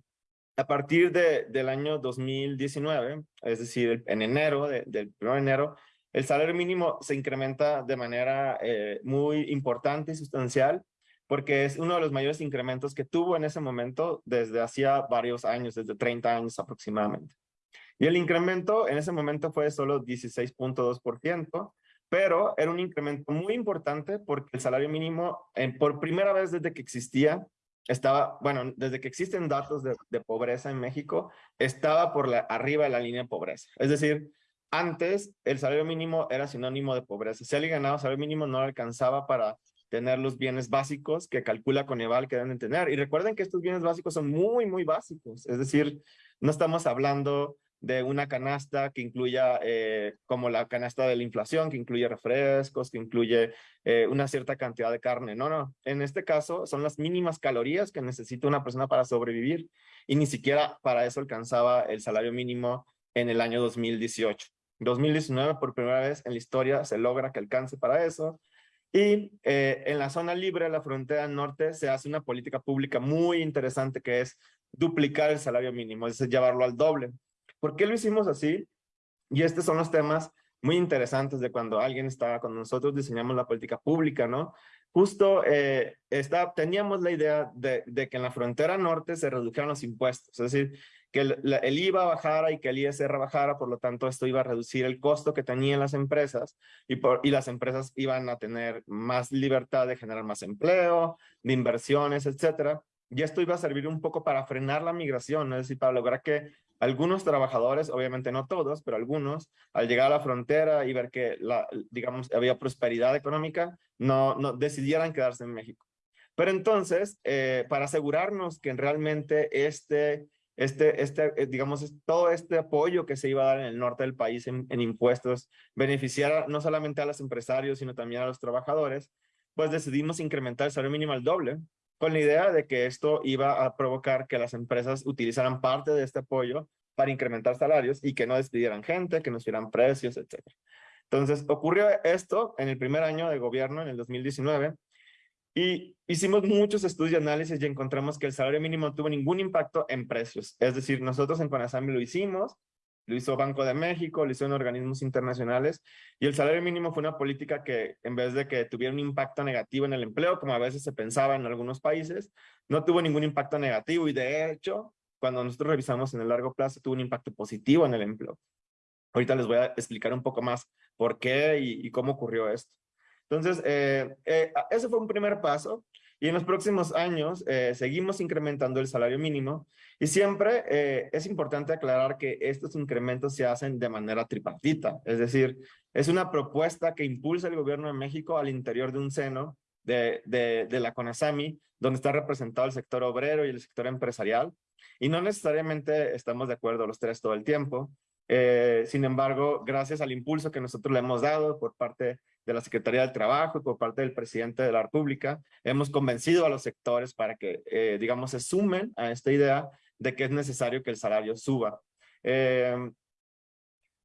a partir de, del año 2019, es decir, en enero, del 1 de enero, el salario mínimo se incrementa de manera eh, muy importante y sustancial porque es uno de los mayores incrementos que tuvo en ese momento desde hacía varios años, desde 30 años aproximadamente. Y el incremento en ese momento fue solo 16.2%, pero era un incremento muy importante porque el salario mínimo, por primera vez desde que existía, estaba, bueno, desde que existen datos de, de pobreza en México, estaba por la, arriba de la línea de pobreza. Es decir, antes el salario mínimo era sinónimo de pobreza. Si alguien ganaba salario mínimo no alcanzaba para tener los bienes básicos que calcula Coneval que deben tener. Y recuerden que estos bienes básicos son muy, muy básicos. Es decir, no estamos hablando de una canasta que incluya, eh, como la canasta de la inflación, que incluye refrescos, que incluye eh, una cierta cantidad de carne. No, no. En este caso son las mínimas calorías que necesita una persona para sobrevivir y ni siquiera para eso alcanzaba el salario mínimo en el año 2018. 2019, por primera vez en la historia, se logra que alcance para eso. Y eh, en la zona libre, la frontera norte, se hace una política pública muy interesante que es duplicar el salario mínimo, es decir, llevarlo al doble. ¿Por qué lo hicimos así? Y estos son los temas muy interesantes de cuando alguien estaba con nosotros, diseñamos la política pública, ¿no? Justo eh, está, teníamos la idea de, que en la frontera norte se redujeran los impuestos, es decir, que el, el, IVA bajara y que el ISR bajara, por lo tanto esto iba a reducir el costo que tenían las empresas y, por, y las empresas iban a tener más libertad de generar más empleo, de inversiones, etcétera. Y esto iba a servir un poco para frenar la migración, es decir, para lograr que algunos trabajadores, obviamente no todos, pero algunos, al llegar a la frontera y ver que, digamos, había prosperidad económica, no, decidieran quedarse en México. Pero entonces, eh, para asegurarnos que realmente este, este, este, eh, digamos, todo este apoyo que se iba a dar en el norte del país en, en impuestos beneficiara no solamente a los empresarios, sino también a los trabajadores, pues decidimos incrementar el salario mínimo al doble, con la idea de que esto iba a provocar que las empresas utilizaran parte de este apoyo para incrementar salarios y que no despidieran gente, que no subieran precios, etc. Entonces, ocurrió esto en el primer año de gobierno, en el 2019, y hicimos muchos estudios y análisis y encontramos que el salario mínimo tuvo ningún impacto en precios. Es decir, nosotros en Conasambi lo hicimos, lo hizo Banco de México, lo hizo en organismos internacionales, y el salario mínimo fue una política que en vez de que tuviera un impacto negativo en el empleo, como a veces se pensaba en algunos países, no tuvo ningún impacto negativo y de hecho, cuando nosotros revisamos en el largo plazo, tuvo un impacto positivo en el empleo. Ahorita les voy a explicar un poco más por qué y, y cómo ocurrió esto. Entonces, eh, eh, ese fue un primer paso. Y en los próximos años eh, seguimos incrementando el salario mínimo y siempre eh, es importante aclarar que estos incrementos se hacen de manera tripartita, es decir, es una propuesta que impulsa el gobierno de México al interior de un seno de, la CONASAMI, donde está representado el sector obrero y el sector empresarial, y no necesariamente estamos de acuerdo los tres todo el tiempo. Eh, sin embargo, gracias al impulso que nosotros le hemos dado por parte de la Secretaría del Trabajo y por parte del presidente de la República, hemos convencido a los sectores para que, eh, digamos, se sumen a esta idea de que es necesario que el salario suba. Eh,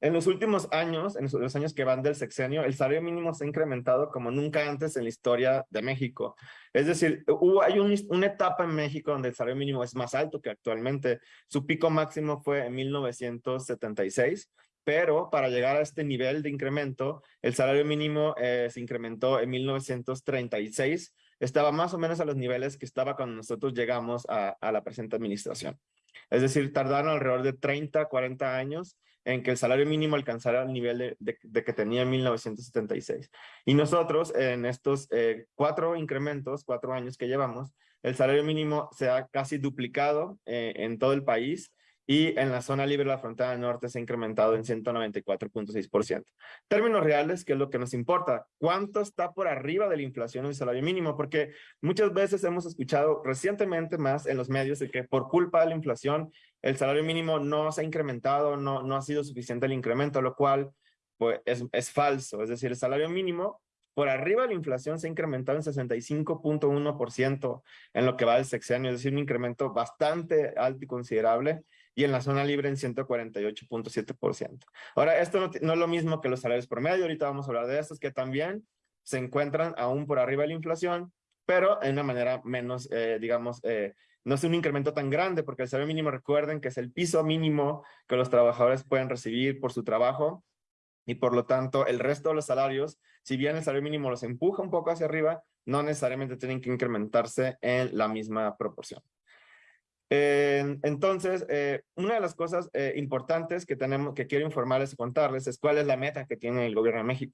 en los últimos años, en los años que van del sexenio, el salario mínimo se ha incrementado como nunca antes en la historia de México. Es decir, hubo, hay un, una etapa en México donde el salario mínimo es más alto que actualmente. Su pico máximo fue en 1976, pero para llegar a este nivel de incremento, el salario mínimo eh, se incrementó en 1936. Estaba más o menos a los niveles que estaba cuando nosotros llegamos a, a la presente administración. Es decir, tardaron alrededor de 30, 40 años en que el salario mínimo alcanzara el nivel de, que tenía en 1976. Y nosotros en estos eh, cuatro incrementos, cuatro años que llevamos, el salario mínimo se ha casi duplicado eh, en todo el país y en la zona libre de la frontera norte se ha incrementado en 194.6%. Términos reales, que es lo que nos importa, ¿cuánto está por arriba de la inflación el salario mínimo? Porque muchas veces hemos escuchado recientemente más en los medios de que por culpa de la inflación el salario mínimo no se ha incrementado, no, no ha sido suficiente el incremento, lo cual pues, es, es falso. Es decir, el salario mínimo por arriba de la inflación se ha incrementado en 65.1% en lo que va del sexenio, es decir, un incremento bastante alto y considerable y en la zona libre en 148.7%. Ahora, esto no, es lo mismo que los salarios promedio, ahorita vamos a hablar de estos que también se encuentran aún por arriba de la inflación, pero en una manera menos, eh, digamos, eh, no es un incremento tan grande, porque el salario mínimo, recuerden que es el piso mínimo que los trabajadores pueden recibir por su trabajo, y por lo tanto el resto de los salarios, si bien el salario mínimo los empuja un poco hacia arriba, no necesariamente tienen que incrementarse en la misma proporción entonces, eh, una de las cosas eh, importantes que tenemos, que quiero informarles y contarles es cuál es la meta que tiene el gobierno de México.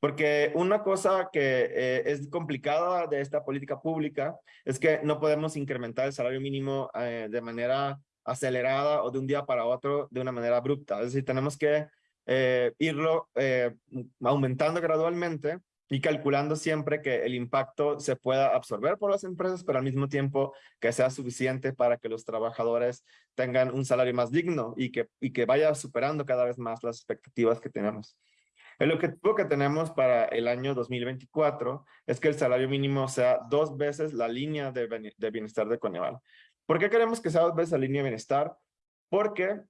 Porque una cosa que eh, es complicada de esta política pública es que no podemos incrementar el salario mínimo de manera acelerada o de un día para otro de una manera abrupta. Es decir, tenemos que irlo aumentando gradualmente y calculando siempre que el impacto se pueda absorber por las empresas, pero al mismo tiempo que sea suficiente para que los trabajadores tengan un salario más digno y que, y que vaya superando cada vez más las expectativas que tenemos. El objetivo que tenemos para el año 2024 es que el salario mínimo sea dos veces la línea de, de bienestar de Coneval. ¿Por qué queremos que sea dos veces la línea de bienestar? Porque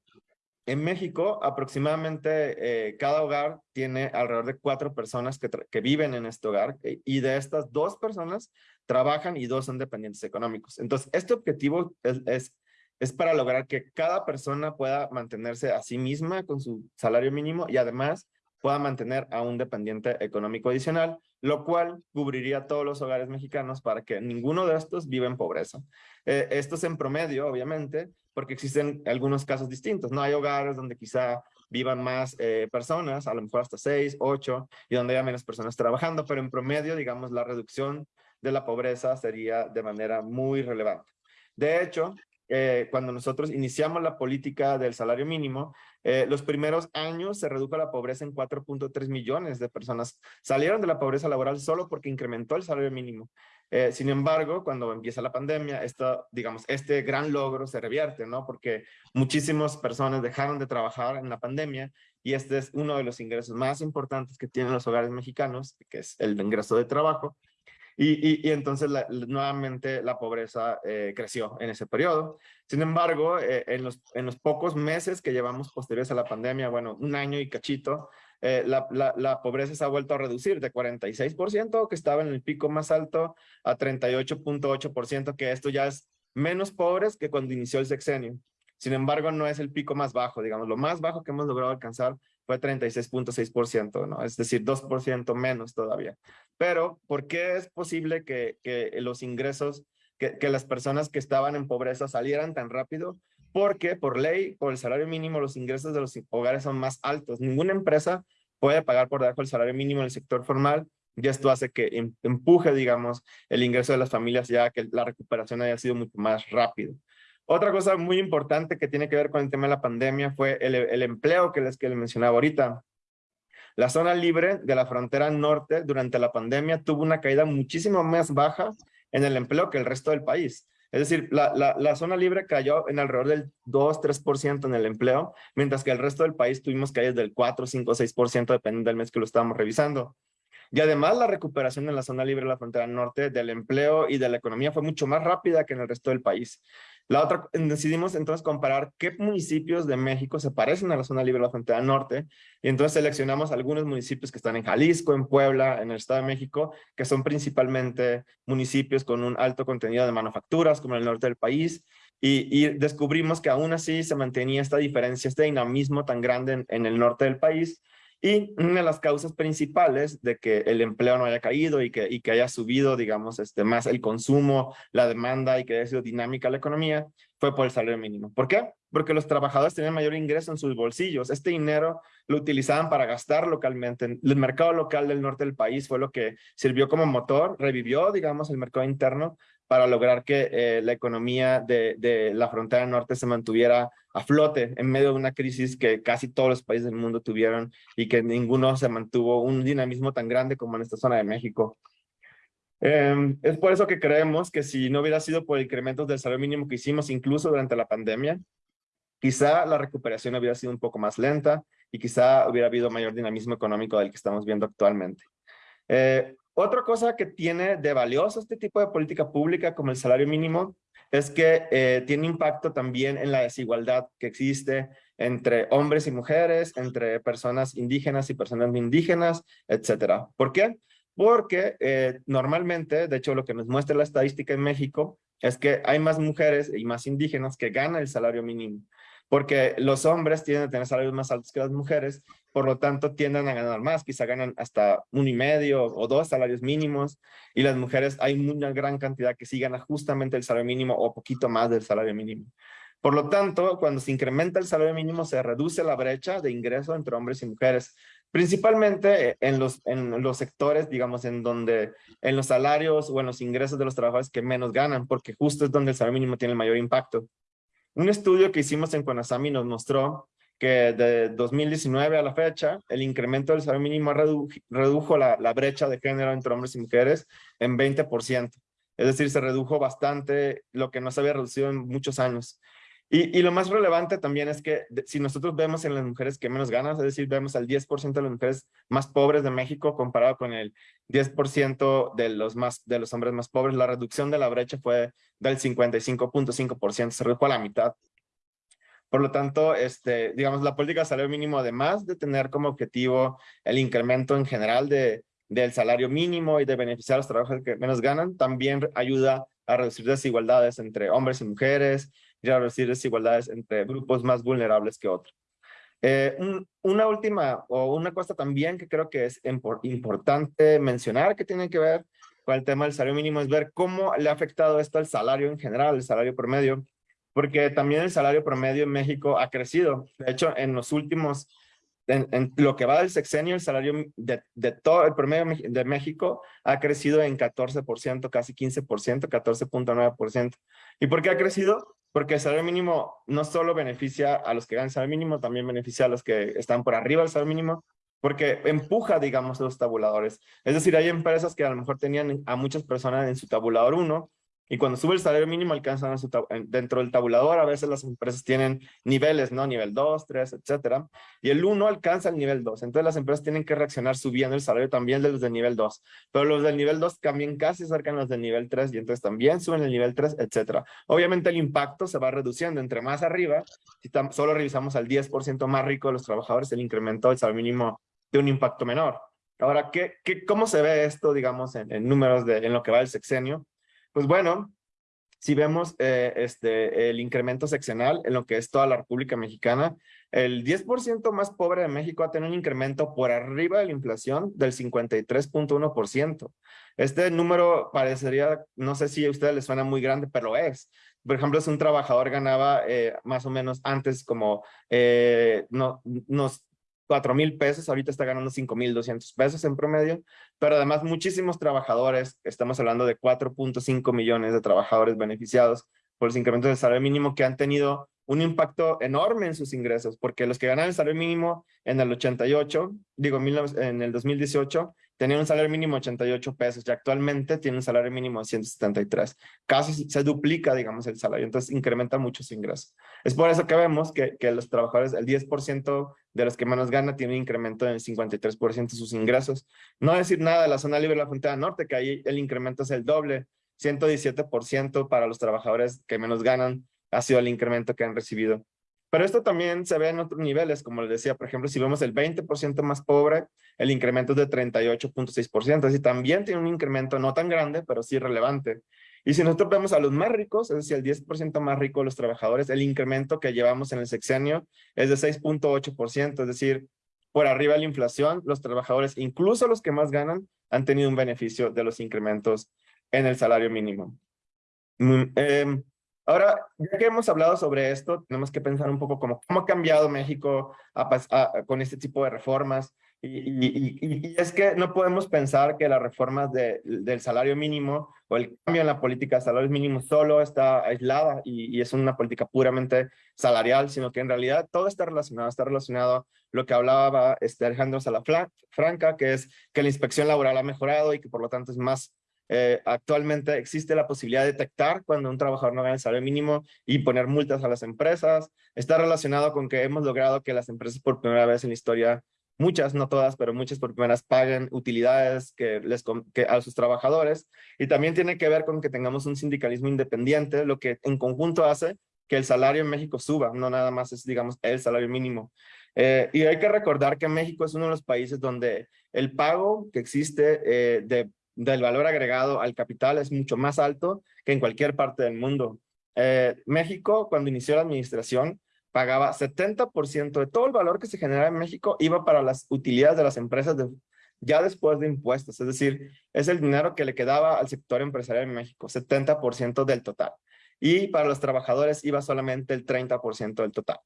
en México, aproximadamente eh, cada hogar tiene alrededor de cuatro personas que, viven en este hogar eh, y de estas dos personas trabajan y dos son dependientes económicos. Entonces, este objetivo es para lograr que cada persona pueda mantenerse a sí misma con su salario mínimo y además pueda mantener a un dependiente económico adicional, lo cual cubriría todos los hogares mexicanos para que ninguno de estos viva en pobreza. Eh, esto es en promedio, obviamente, porque existen algunos casos distintos. No hay hogares donde quizá vivan más eh, personas, a lo mejor hasta seis, ocho, y donde haya menos personas trabajando, pero en promedio, digamos, la reducción de la pobreza sería de manera muy relevante. De hecho, eh, cuando nosotros iniciamos la política del salario mínimo, eh, los primeros años se redujo la pobreza en 4.3 millones de personas. Salieron de la pobreza laboral solo porque incrementó el salario mínimo. Eh, sin embargo, cuando empieza la pandemia, esto, digamos, este gran logro se revierte, ¿no? Porque muchísimas personas dejaron de trabajar en la pandemia y este es uno de los ingresos más importantes que tienen los hogares mexicanos, que es el ingreso de trabajo. Y, entonces nuevamente la pobreza eh, creció en ese periodo. Sin embargo, eh, en, los, en los pocos meses que llevamos posteriores a la pandemia, bueno, un año y cachito, eh, la, la, la, pobreza se ha vuelto a reducir de 46%, que estaba en el pico más alto, a 38.8%, que esto ya es menos pobres que cuando inició el sexenio. Sin embargo, no es el pico más bajo, digamos, lo más bajo que hemos logrado alcanzar fue 36.6%, ¿no? Es decir, 2% menos todavía. Pero, ¿por qué es posible que, los ingresos, que, que las personas que estaban en pobreza salieran tan rápido? porque por ley, por el salario mínimo, los ingresos de los hogares son más altos. Ninguna empresa puede pagar por debajo del salario mínimo en el sector formal y esto hace que em, empuje, digamos, el ingreso de las familias ya que la recuperación haya sido mucho más rápido. Otra cosa muy importante que tiene que ver con el tema de la pandemia fue el, el empleo que les, que les mencionaba ahorita. La zona libre de la frontera norte durante la pandemia tuvo una caída muchísimo más baja en el empleo que el resto del país. Es decir, la, la, la, zona libre cayó en alrededor del 2-3% en el empleo, mientras que el resto del país tuvimos caídas del 4, 5, 6% dependiendo del mes que lo estábamos revisando. Y además la recuperación en la zona libre de la frontera norte del empleo y de la economía fue mucho más rápida que en el resto del país. La otra, decidimos entonces comparar qué municipios de México se parecen a la zona libre de la frontera norte y entonces seleccionamos algunos municipios que están en Jalisco, en Puebla, en el Estado de México, que son principalmente municipios con un alto contenido de manufacturas como en el norte del país y, descubrimos que aún así se mantenía esta diferencia, este dinamismo tan grande en el norte del país Y una de las causas principales de que el empleo no haya caído y que, y que haya subido, digamos, este, más el consumo, la demanda y que haya sido dinámica la economía, fue por el salario mínimo. ¿Por qué? Porque los trabajadores tenían mayor ingreso en sus bolsillos. Este dinero lo utilizaban para gastar localmente. El mercado local del norte del país fue lo que sirvió como motor, revivió, digamos, el mercado interno para lograr que eh, la economía de, de, la frontera norte se mantuviera a flote en medio de una crisis que casi todos los países del mundo tuvieron y que ninguno se mantuvo un dinamismo tan grande como en esta zona de México. Eh, es por eso que creemos que si no hubiera sido por incrementos del salario mínimo que hicimos incluso durante la pandemia, quizá la recuperación hubiera sido un poco más lenta y quizá hubiera habido mayor dinamismo económico del que estamos viendo actualmente. Eh, otra cosa que tiene de valioso este tipo de política pública como el salario mínimo es que eh, tiene impacto también en la desigualdad que existe entre hombres y mujeres, entre personas indígenas y personas no indígenas, etcétera. ¿Por qué? Porque eh, normalmente, de hecho lo que nos muestra la estadística en México es que hay más mujeres y más indígenas que ganan el salario mínimo porque los hombres tienden a tener salarios más altos que las mujeres, por lo tanto tienden a ganar más, quizá ganan hasta un y medio o dos salarios mínimos, y las mujeres hay una gran cantidad que sí gana justamente el salario mínimo o poquito más del salario mínimo. Por lo tanto, cuando se incrementa el salario mínimo, se reduce la brecha de ingreso entre hombres y mujeres, principalmente en los, en los sectores, digamos, en donde, en los salarios o en los ingresos de los trabajadores que menos ganan, porque justo es donde el salario mínimo tiene el mayor impacto. Un estudio que hicimos en Conasami nos mostró que de 2019 a la fecha, el incremento del salario mínimo redujo la, brecha de género entre hombres y mujeres en 20%. Es decir, se redujo bastante lo que no se había reducido en muchos años. Y, lo más relevante también es que si nosotros vemos en las mujeres que menos ganan, es decir, vemos al 10% de las mujeres más pobres de México comparado con el 10% de los, de los hombres más pobres, la reducción de la brecha fue del 55.5%, se redujo a la mitad. Por lo tanto, este, digamos, la política de salario mínimo, además de tener como objetivo el incremento en general de, del salario mínimo y de beneficiar a los trabajadores que menos ganan, también ayuda a reducir desigualdades entre hombres y mujeres, y a reducir desigualdades entre grupos más vulnerables que otros. Eh, una última o una cosa también que creo que es importante mencionar que tiene que ver con el tema del salario mínimo es ver cómo le ha afectado esto al salario en general, el salario promedio, porque también el salario promedio en México ha crecido. De hecho, en los últimos en, lo que va del sexenio, el salario de, de, todo el promedio de México ha crecido en 14%, casi 15%, 14.9%. ¿Y por qué ha crecido? Porque el salario mínimo no solo beneficia a los que ganan el salario mínimo, también beneficia a los que están por arriba del salario mínimo, porque empuja, digamos, los tabuladores. Es decir, hay empresas que a lo mejor tenían a muchas personas en su tabulador 1 y cuando sube el salario mínimo alcanzan dentro del tabulador, a veces las empresas tienen niveles, ¿no? Nivel 2, 3, etcétera. Y el 1 alcanza el nivel 2. Entonces las empresas tienen que reaccionar subiendo el salario también de los del nivel 2. Pero los del nivel 2 también casi acercan los del nivel 3 y entonces también suben el nivel 3, etcétera. Obviamente el impacto se va reduciendo entre más arriba. Si solo revisamos al 10% más rico de los trabajadores, el incremento del salario mínimo de un impacto menor. Ahora, ¿qué, qué, ¿cómo se ve esto, digamos, en, en números de en lo que va el sexenio? Pues bueno, si vemos eh, este, el incremento seccional en lo que es toda la República Mexicana, el 10% más pobre de México ha tenido un incremento por arriba de la inflación del 53.1%. Este número parecería, no sé si a ustedes les suena muy grande, pero es. Por ejemplo, si un trabajador ganaba eh, más o menos antes como eh, no, nos 4 mil pesos, ahorita está ganando 5 mil 200 pesos en promedio, pero además muchísimos trabajadores, estamos hablando de 4.5 millones de trabajadores beneficiados por los incrementos del salario mínimo que han tenido un impacto enorme en sus ingresos, porque los que ganan el salario mínimo en el 88, digo en el 2018, tenían un salario mínimo de 88 pesos y actualmente tienen un salario mínimo de 173. Casi se duplica, digamos, el salario, entonces incrementa mucho su ingreso. Es por eso que vemos que, que los trabajadores, el 10% de los que menos gana tiene un incremento del 53% de sus ingresos. No decir nada de la zona libre de la frontera norte, que ahí el incremento es el doble, 117% para los trabajadores que menos ganan ha sido el incremento que han recibido. Pero esto también se ve en otros niveles, como les decía, por ejemplo, si vemos el 20% más pobre, el incremento es de 38.6%, así también tiene un incremento no tan grande, pero sí relevante. Y si nosotros vemos a los más ricos, es decir, el 10% más rico de los trabajadores, el incremento que llevamos en el sexenio es de 6.8%, es decir, por arriba de la inflación, los trabajadores, incluso los que más ganan, han tenido un beneficio de los incrementos en el salario mínimo. Mm, em, ahora, ya que hemos hablado sobre esto, tenemos que pensar un poco cómo, cómo ha cambiado México con este tipo de reformas. Y, es que no podemos pensar que las reformas del salario mínimo o el cambio en la política de salarios mínimos solo está aislada y, es una política puramente salarial, sino que en realidad todo está relacionado, está relacionado lo que hablaba este Alejandro Salafranca, que es que la inspección laboral ha mejorado y que por lo tanto es más eh, actualmente existe la posibilidad de detectar cuando un trabajador no gana el salario mínimo y poner multas a las empresas. Está relacionado con que hemos logrado que las empresas por primera vez en la historia muchas, no todas, pero muchas por primeras paguen utilidades que les, que a sus trabajadores. Y también tiene que ver con que tengamos un sindicalismo independiente, lo que en conjunto hace que el salario en México suba, no nada más es, digamos, el salario mínimo. Eh, y hay que recordar que México es uno de los países donde el pago que existe eh, de, del valor agregado al capital es mucho más alto que en cualquier parte del mundo. Eh, México, cuando inició la administración, pagaba 70% de todo el valor que se generaba en México iba para las utilidades de las empresas ya después de impuestos. Es decir, es el dinero que le quedaba al sector empresarial en México, 70% del total. Y para los trabajadores iba solamente el 30% del total.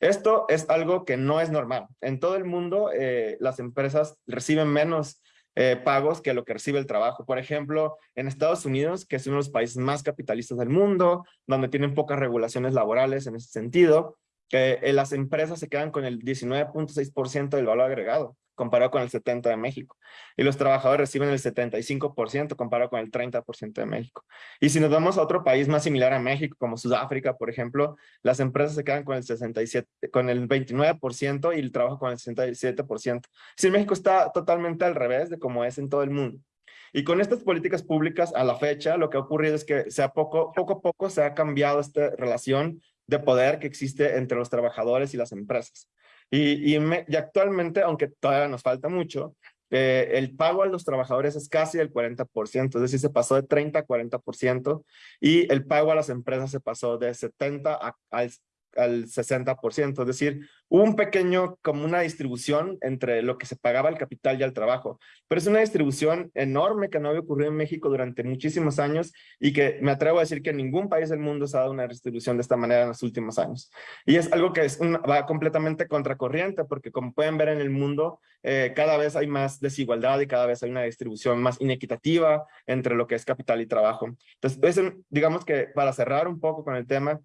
Esto es algo que no es normal. En todo el mundo, eh, las empresas reciben menos eh, pagos que lo que recibe el trabajo. Por ejemplo, en Estados Unidos, que es uno de los países más capitalistas del mundo, donde tienen pocas regulaciones laborales en ese sentido, que eh, las empresas se quedan con el 19.6% del valor agregado, comparado con el 70% de México. Y los trabajadores reciben el 75% comparado con el 30% de México. Y si nos vamos a otro país más similar a México, como Sudáfrica, por ejemplo, las empresas se quedan con el 67, con el 29% y el trabajo con el 67%. Si México está totalmente al revés de como es en todo el mundo. Y con estas políticas públicas a la fecha, lo que ha ocurrido es que poco, poco a poco se ha cambiado esta relación de poder que existe entre los trabajadores y las empresas. Y, y, actualmente, aunque todavía nos falta mucho, eh, el pago a los trabajadores es casi el 40%, es decir, se pasó de 30 a 40%, y el pago a las empresas se pasó de 70 a, al al 60%, es decir, un pequeño, como una distribución entre lo que se pagaba el capital y el trabajo. Pero es una distribución enorme que no había ocurrido en México durante muchísimos años y que me atrevo a decir que ningún país del mundo se ha dado una distribución de esta manera en los últimos años. Y es algo que es va completamente contracorriente porque como pueden ver en el mundo, eh, cada vez hay más desigualdad y cada vez hay una distribución más inequitativa entre lo que es capital y trabajo. Entonces, digamos que para cerrar un poco con el tema,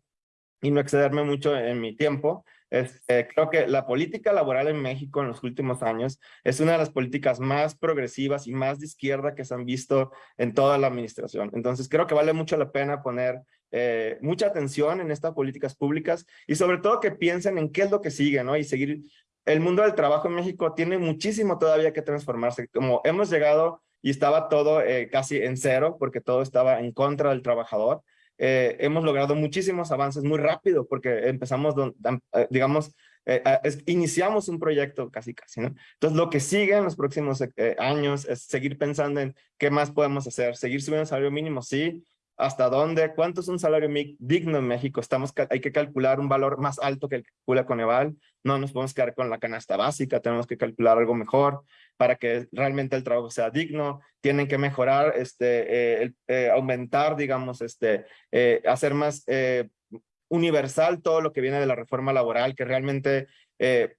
y no excederme mucho en mi tiempo, este, creo que la política laboral en México en los últimos años es una de las políticas más progresivas y más de izquierda que se han visto en toda la administración. Entonces creo que vale mucho la pena poner eh, mucha atención en estas políticas públicas y sobre todo que piensen en qué es lo que sigue, ¿no? Y seguir, el mundo del trabajo en México tiene muchísimo todavía que transformarse. Como hemos llegado y estaba todo eh, casi en cero porque todo estaba en contra del trabajador, eh, hemos logrado muchísimos avances muy rápido porque empezamos, eh, digamos, eh, iniciamos un proyecto casi casi, ¿no? Entonces lo que sigue en los próximos años es seguir pensando en qué más podemos hacer, seguir subiendo el salario mínimo, sí, hasta dónde, cuánto es un salario digno en México, Estamos, hay que calcular un valor más alto que el que calcula Coneval, no nos podemos quedar con la canasta básica, tenemos que calcular algo mejor, para que realmente el trabajo sea digno, tienen que mejorar, este, eh, eh, aumentar, digamos, este, eh, hacer más universal todo lo que viene de la reforma laboral, que realmente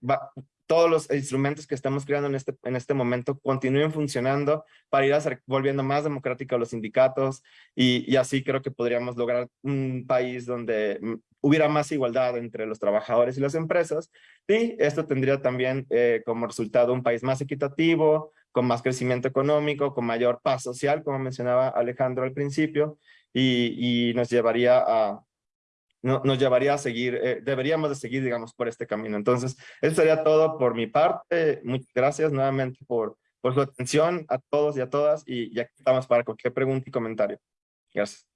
va, todos los instrumentos que estamos creando en este, en este momento continúen funcionando para ir a ser, volviendo más democráticos los sindicatos y, así creo que podríamos lograr un país donde hubiera más igualdad entre los trabajadores y las empresas y esto tendría también eh, como resultado un país más equitativo, con más crecimiento económico, con mayor paz social, como mencionaba Alejandro al principio, y nos llevaría a, no, nos llevaría a seguir, eh, deberíamos de seguir, digamos, por este camino. Entonces, eso sería todo por mi parte. Muchas gracias nuevamente por, por su atención a todos y a todas y ya estamos para cualquier pregunta y comentario. Gracias.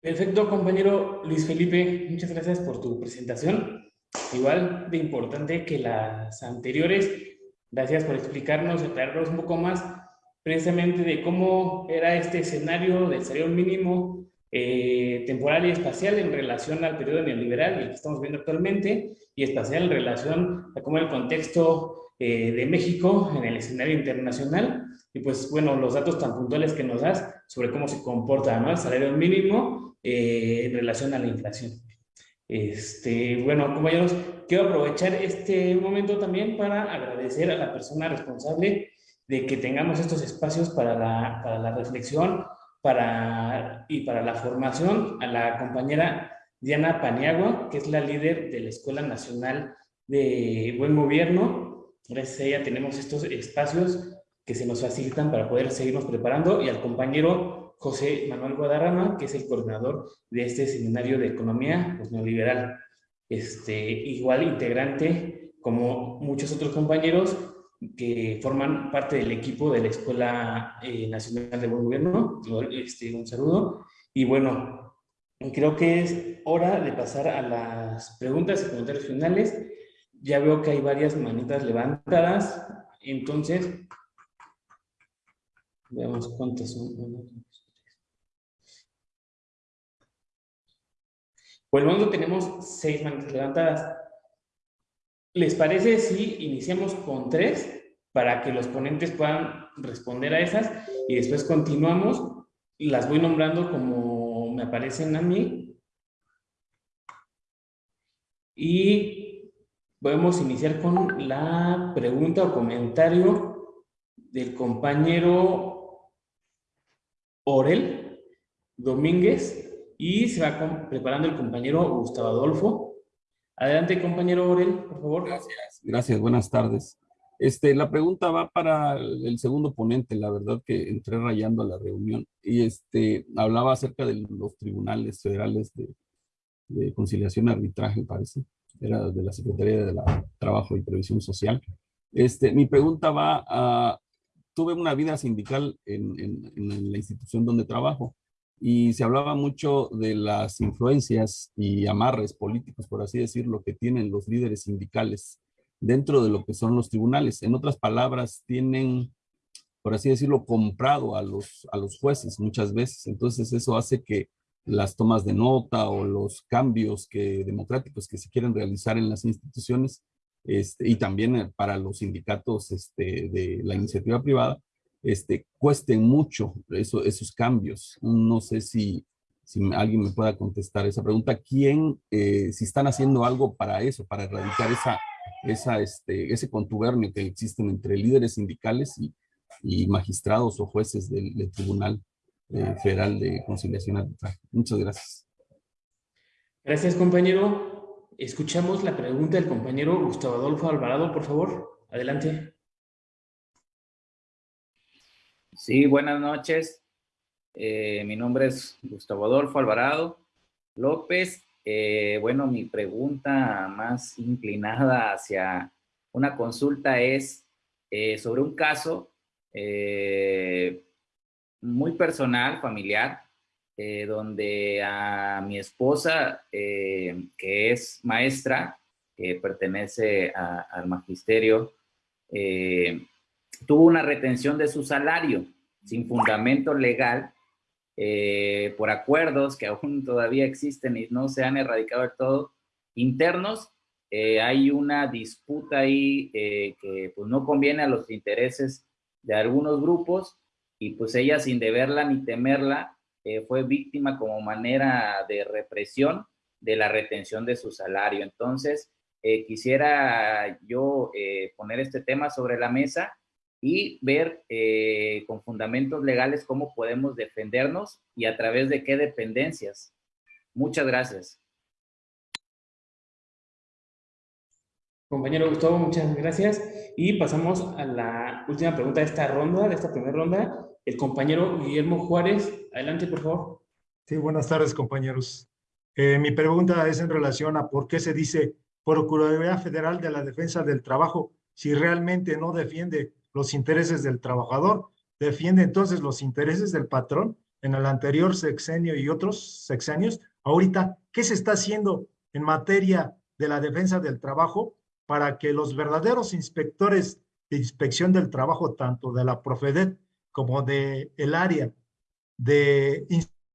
Perfecto, compañero Luis Felipe. Muchas gracias por tu presentación. Igual de importante que las anteriores. Gracias por explicarnos, aclararnos un poco más precisamente de cómo era este escenario del salario mínimo eh, temporal y espacial en relación al periodo neoliberal, el que estamos viendo actualmente, y espacial en relación a cómo el contexto eh, de México en el escenario internacional, y pues bueno, los datos tan puntuales que nos das sobre cómo se comporta ¿no? el salario mínimo eh, en relación a la inflación. Este, bueno, compañeros, quiero aprovechar este momento también para agradecer a la persona responsable de que tengamos estos espacios para la, para la reflexión para, y para la formación, a la compañera Diana Paniagua, que es la líder de la Escuela Nacional de Buen Gobierno. Gracias a ella tenemos estos espacios que se nos facilitan para poder seguirnos preparando y al compañero José Manuel Guadarrama, que es el coordinador de este seminario de economía pues, neoliberal. Este, igual integrante, como muchos otros compañeros que forman parte del equipo de la Escuela eh, Nacional de Buen Gobierno. Este, un saludo. Y bueno, creo que es hora de pasar a las preguntas y comentarios finales. Ya veo que hay varias manitas levantadas, entonces Veamos cuántas son. Por tenemos seis manos levantadas. ¿Les parece si iniciamos con tres para que los ponentes puedan responder a esas y después continuamos? Las voy nombrando como me aparecen a mí. Y podemos iniciar con la pregunta o comentario del compañero Orel Domínguez y se va preparando el compañero Gustavo Adolfo. Adelante, compañero Orel, por favor. Gracias, gracias, buenas tardes. Este, la pregunta va para el segundo ponente, la verdad que entré rayando a la reunión y este, hablaba acerca de los tribunales federales de, conciliación y arbitraje, parece, era de la Secretaría de la Trabajo y Previsión Social. Este, mi pregunta va a, tuve una vida sindical en, en, la institución donde trabajo y se hablaba mucho de las influencias y amarres políticos, por así decirlo, que tienen los líderes sindicales dentro de lo que son los tribunales. En otras palabras, tienen, por así decirlo, comprado a los, a los jueces muchas veces. Entonces eso hace que las tomas de nota o los cambios que, democráticos que se quieren realizar en las instituciones este, y también eh, para los sindicatos este, de la iniciativa privada, este, cuesten mucho eso, esos cambios. No sé si, si alguien me pueda contestar esa pregunta. ¿Quién, eh, si están haciendo algo para eso, para erradicar esa, esa, este, ese contubernio que existen entre líderes sindicales y, y magistrados o jueces del, Tribunal eh, Federal de Conciliación Arbitral? Muchas gracias. Gracias, compañero. Escuchamos la pregunta del compañero Gustavo Adolfo Alvarado, por favor. Adelante. Sí, buenas noches. Eh, mi nombre es Gustavo Adolfo Alvarado López. Eh, bueno, mi pregunta más inclinada hacia una consulta es eh, sobre un caso muy personal, familiar, donde a mi esposa, que es maestra, que pertenece al magisterio, tuvo una retención de su salario sin fundamento legal por acuerdos que aún todavía existen y no se han erradicado del todo, internos, hay una disputa ahí que pues, no conviene a los intereses de algunos grupos y pues ella sin deberla ni temerla eh, fue víctima como manera de represión de la retención de su salario. Entonces, eh, quisiera yo eh, poner este tema sobre la mesa y ver con fundamentos legales cómo podemos defendernos y a través de qué dependencias. Muchas gracias. Compañero Gustavo, muchas gracias. Y pasamos a la última pregunta de esta ronda, de esta primera ronda, el compañero Guillermo Juárez. Adelante, por favor. Sí, buenas tardes, compañeros. Eh, mi pregunta es en relación a por qué se dice Procuraduría Federal de la Defensa del Trabajo si realmente no defiende los intereses del trabajador, defiende entonces los intereses del patrón en el anterior sexenio y otros sexenios. Ahorita, ¿qué se está haciendo en materia de la defensa del trabajo para que los verdaderos inspectores de inspección del trabajo, tanto de la Profedet como de el área de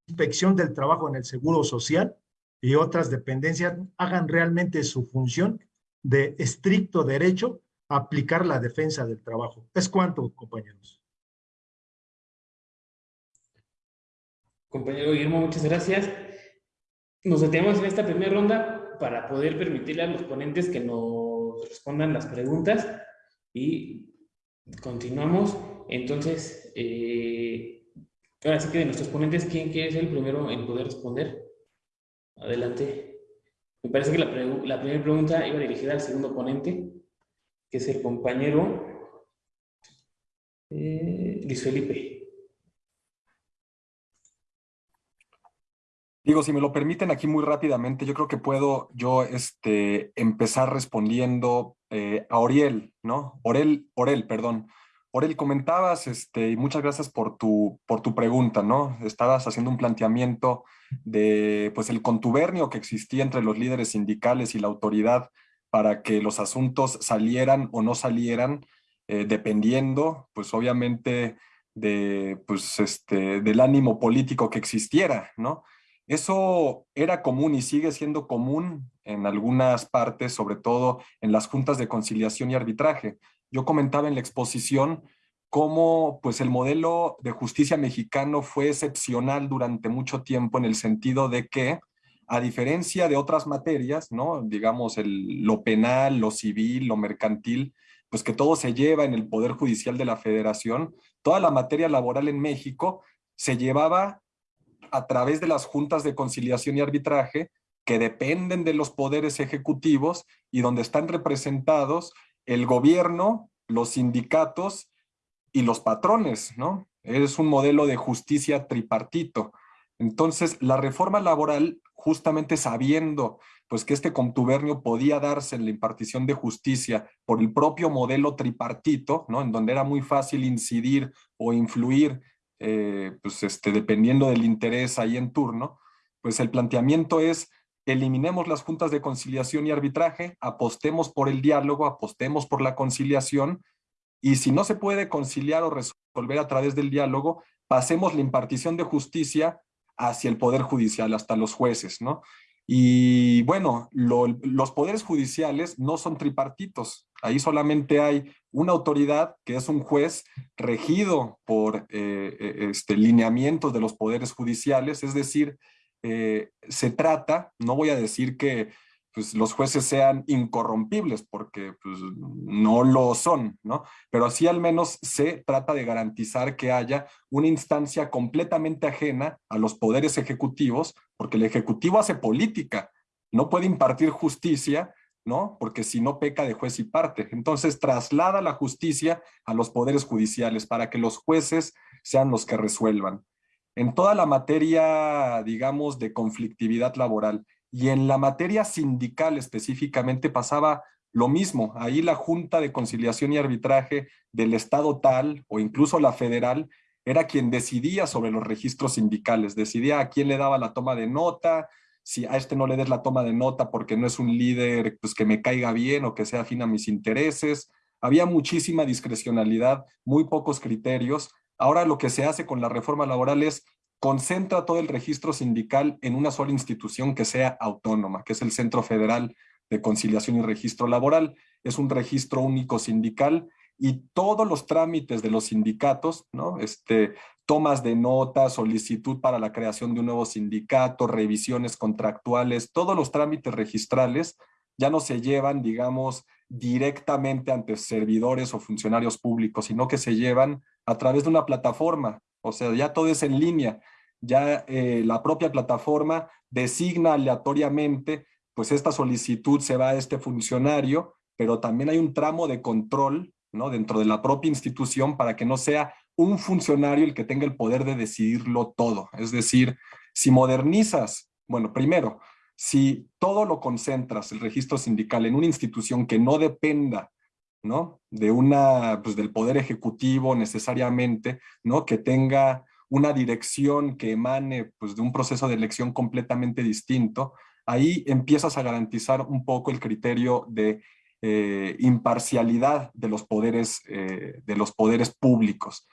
inspección del trabajo en el Seguro Social y otras dependencias hagan realmente su función de estricto derecho aplicar la defensa del trabajo. ¿Es cuánto, compañeros? Compañero Guillermo, muchas gracias. Nos detenemos en esta primera ronda para poder permitirle a los ponentes que nos respondan las preguntas y continuamos. Entonces, eh, ahora sí que de nuestros ponentes, ¿quién quiere ser el primero en poder responder? Adelante. Me parece que la, la primera pregunta iba dirigida al segundo ponente, que es el compañero eh, Luis Felipe. Digo, si me lo permiten aquí muy rápidamente, yo creo que puedo yo este, empezar respondiendo eh, a Oriel, ¿no? Orel, Orel, perdón. Orel, comentabas, este, y muchas gracias por tu, por tu pregunta, ¿no? Estabas haciendo un planteamiento de, pues, el contubernio que existía entre los líderes sindicales y la autoridad para que los asuntos salieran o no salieran, eh, dependiendo, pues, obviamente, de, pues, este, del ánimo político que existiera, ¿no? Eso era común y sigue siendo común en algunas partes, sobre todo en las juntas de conciliación y arbitraje. Yo comentaba en la exposición cómo pues, el modelo de justicia mexicano fue excepcional durante mucho tiempo en el sentido de que, a diferencia de otras materias, ¿no? digamos el, lo penal, lo civil, lo mercantil, pues que todo se lleva en el Poder Judicial de la Federación, toda la materia laboral en México se llevaba a través de las juntas de conciliación y arbitraje que dependen de los poderes ejecutivos y donde están representados el gobierno, los sindicatos y los patrones, ¿no? Es un modelo de justicia tripartito. Entonces, la reforma laboral, justamente sabiendo pues que este contubernio podía darse en la impartición de justicia por el propio modelo tripartito, ¿no? En donde era muy fácil incidir o influir eh, pues este, dependiendo del interés ahí en turno, pues el planteamiento es eliminemos las juntas de conciliación y arbitraje, apostemos por el diálogo, apostemos por la conciliación, y si no se puede conciliar o resolver a través del diálogo, pasemos la impartición de justicia hacia el Poder Judicial, hasta los jueces, ¿no? Y bueno, los poderes judiciales no son tripartitos. Ahí solamente hay una autoridad que es un juez regido por eh, eh, este, lineamientos de los poderes judiciales. Es decir, eh, se trata, no voy a decir que pues, los jueces sean incorrompibles, porque pues, no lo son, ¿no? Pero así al menos se trata de garantizar que haya una instancia completamente ajena a los poderes ejecutivos, porque el ejecutivo hace política, no puede impartir justicia, ¿no? Porque si no peca de juez y parte. Entonces traslada la justicia a los poderes judiciales para que los jueces sean los que resuelvan. En toda la materia, digamos, de conflictividad laboral, y en la materia sindical específicamente pasaba lo mismo. Ahí la Junta de Conciliación y Arbitraje del Estado tal o incluso la federal era quien decidía sobre los registros sindicales, decidía a quién le daba la toma de nota, si a este no le des la toma de nota porque no es un líder pues, que me caiga bien o que sea afín a mis intereses. Había muchísima discrecionalidad, muy pocos criterios. Ahora lo que se hace con la reforma laboral es concentra todo el registro sindical en una sola institución que sea autónoma, que es el Centro Federal de Conciliación y Registro Laboral. Es un registro único sindical y todos los trámites de los sindicatos, ¿no? Este, tomas de nota, solicitud para la creación de un nuevo sindicato, revisiones contractuales, todos los trámites registrales ya no se llevan, digamos, directamente ante servidores o funcionarios públicos, sino que se llevan a través de una plataforma, o sea, ya todo es en línea. Ya eh, la propia plataforma designa aleatoriamente, pues esta solicitud se va a este funcionario, pero también hay un tramo de control ¿no? dentro de la propia institución para que no sea un funcionario el que tenga el poder de decidirlo todo. Es decir, si modernizas, bueno, primero, si todo lo concentras, el registro sindical, en una institución que no dependa ¿no? De una, pues del poder ejecutivo necesariamente, ¿no? Que tenga una dirección que emane pues de un proceso de elección completamente distinto, ahí empiezas a garantizar un poco el criterio de eh, imparcialidad de los poderes, eh, de los poderes públicos.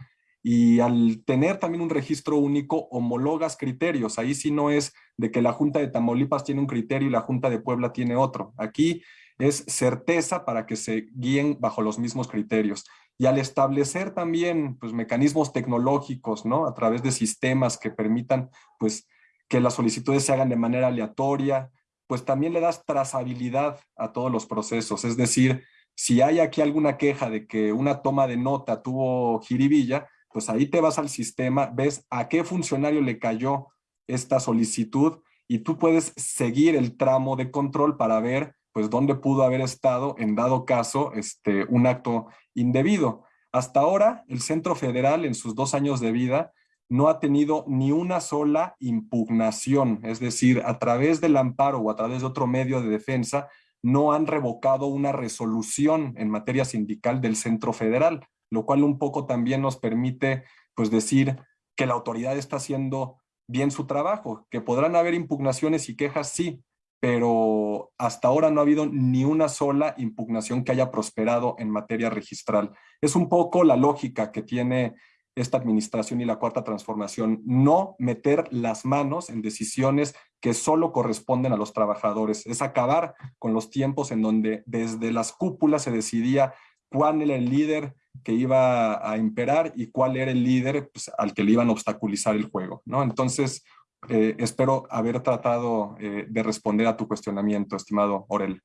y al tener también un registro único, homologas criterios. Ahí sí no es de que la Junta de Tamaulipas tiene un criterio y la Junta de Puebla tiene otro. Aquí es certeza para que se guíen bajo los mismos criterios. Y al establecer también pues, mecanismos tecnológicos, ¿no? A través de sistemas que permitan pues, que las solicitudes se hagan de manera aleatoria, pues también le das trazabilidad a todos los procesos. Es decir, si hay aquí alguna queja de que una toma de nota tuvo jiribilla, pues ahí te vas al sistema, ves a qué funcionario le cayó esta solicitud y tú puedes seguir el tramo de control para ver pues dónde pudo haber estado en dado caso este, un acto indebido. Hasta ahora, el Centro Federal en sus dos años de vida no ha tenido ni una sola impugnación, es decir, a través del amparo o a través de otro medio de defensa, no han revocado una resolución en materia sindical del Centro Federal lo cual un poco también nos permite pues decir que la autoridad está haciendo bien su trabajo, que podrán haber impugnaciones y quejas, sí, pero hasta ahora no ha habido ni una sola impugnación que haya prosperado en materia registral. Es un poco la lógica que tiene esta administración y la cuarta transformación, no meter las manos en decisiones que solo corresponden a los trabajadores, es acabar con los tiempos en donde desde las cúpulas se decidía cuál era el líder que iba a imperar y cuál era el líder pues, al que le iban a obstaculizar el juego. ¿no? Entonces, eh, espero haber tratado eh, de responder a tu cuestionamiento, estimado Orel.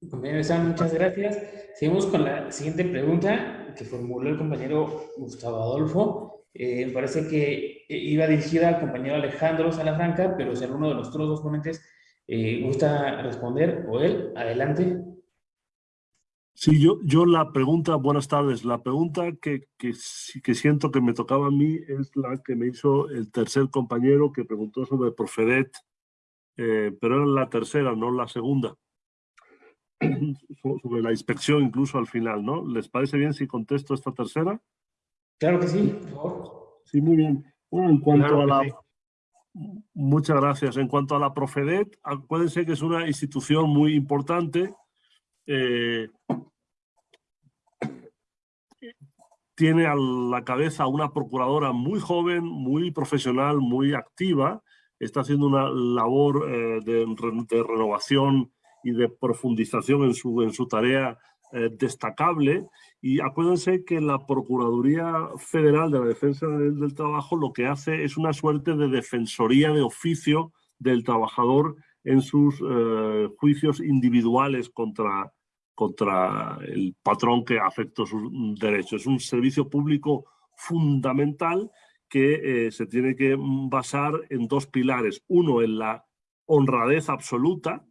muchas gracias. Seguimos con la siguiente pregunta que formuló el compañero Gustavo Adolfo. Eh, parece que iba dirigida al compañero Alejandro Salafranca, pero si alguno de los otros dos ponentes gusta responder, o él, adelante. Sí, yo, yo la pregunta, buenas tardes, la pregunta que, que, que siento que me tocaba a mí es la que me hizo el tercer compañero que preguntó sobre Profedet, eh, pero era la tercera, no la segunda, sobre la inspección incluso al final, ¿no? ¿Les parece bien si contesto esta tercera? Claro que sí, por favor. Sí, muy bien. Bueno, en cuanto a la... Muchas gracias. En cuanto a la Profedet, acuérdense que es una institución muy importante, eh, tiene a la cabeza una procuradora muy joven, muy profesional, muy activa, está haciendo una labor eh, de, renovación y de profundización en su, en su tarea eh, destacable. Y acuérdense que la Procuraduría Federal de la Defensa del, Trabajo lo que hace es una suerte de defensoría de oficio del trabajador en sus juicios individuales contra, contra el patrón que afecta sus derechos. Es un servicio público fundamental que eh, se tiene que basar en dos pilares. Uno, en la honradez absoluta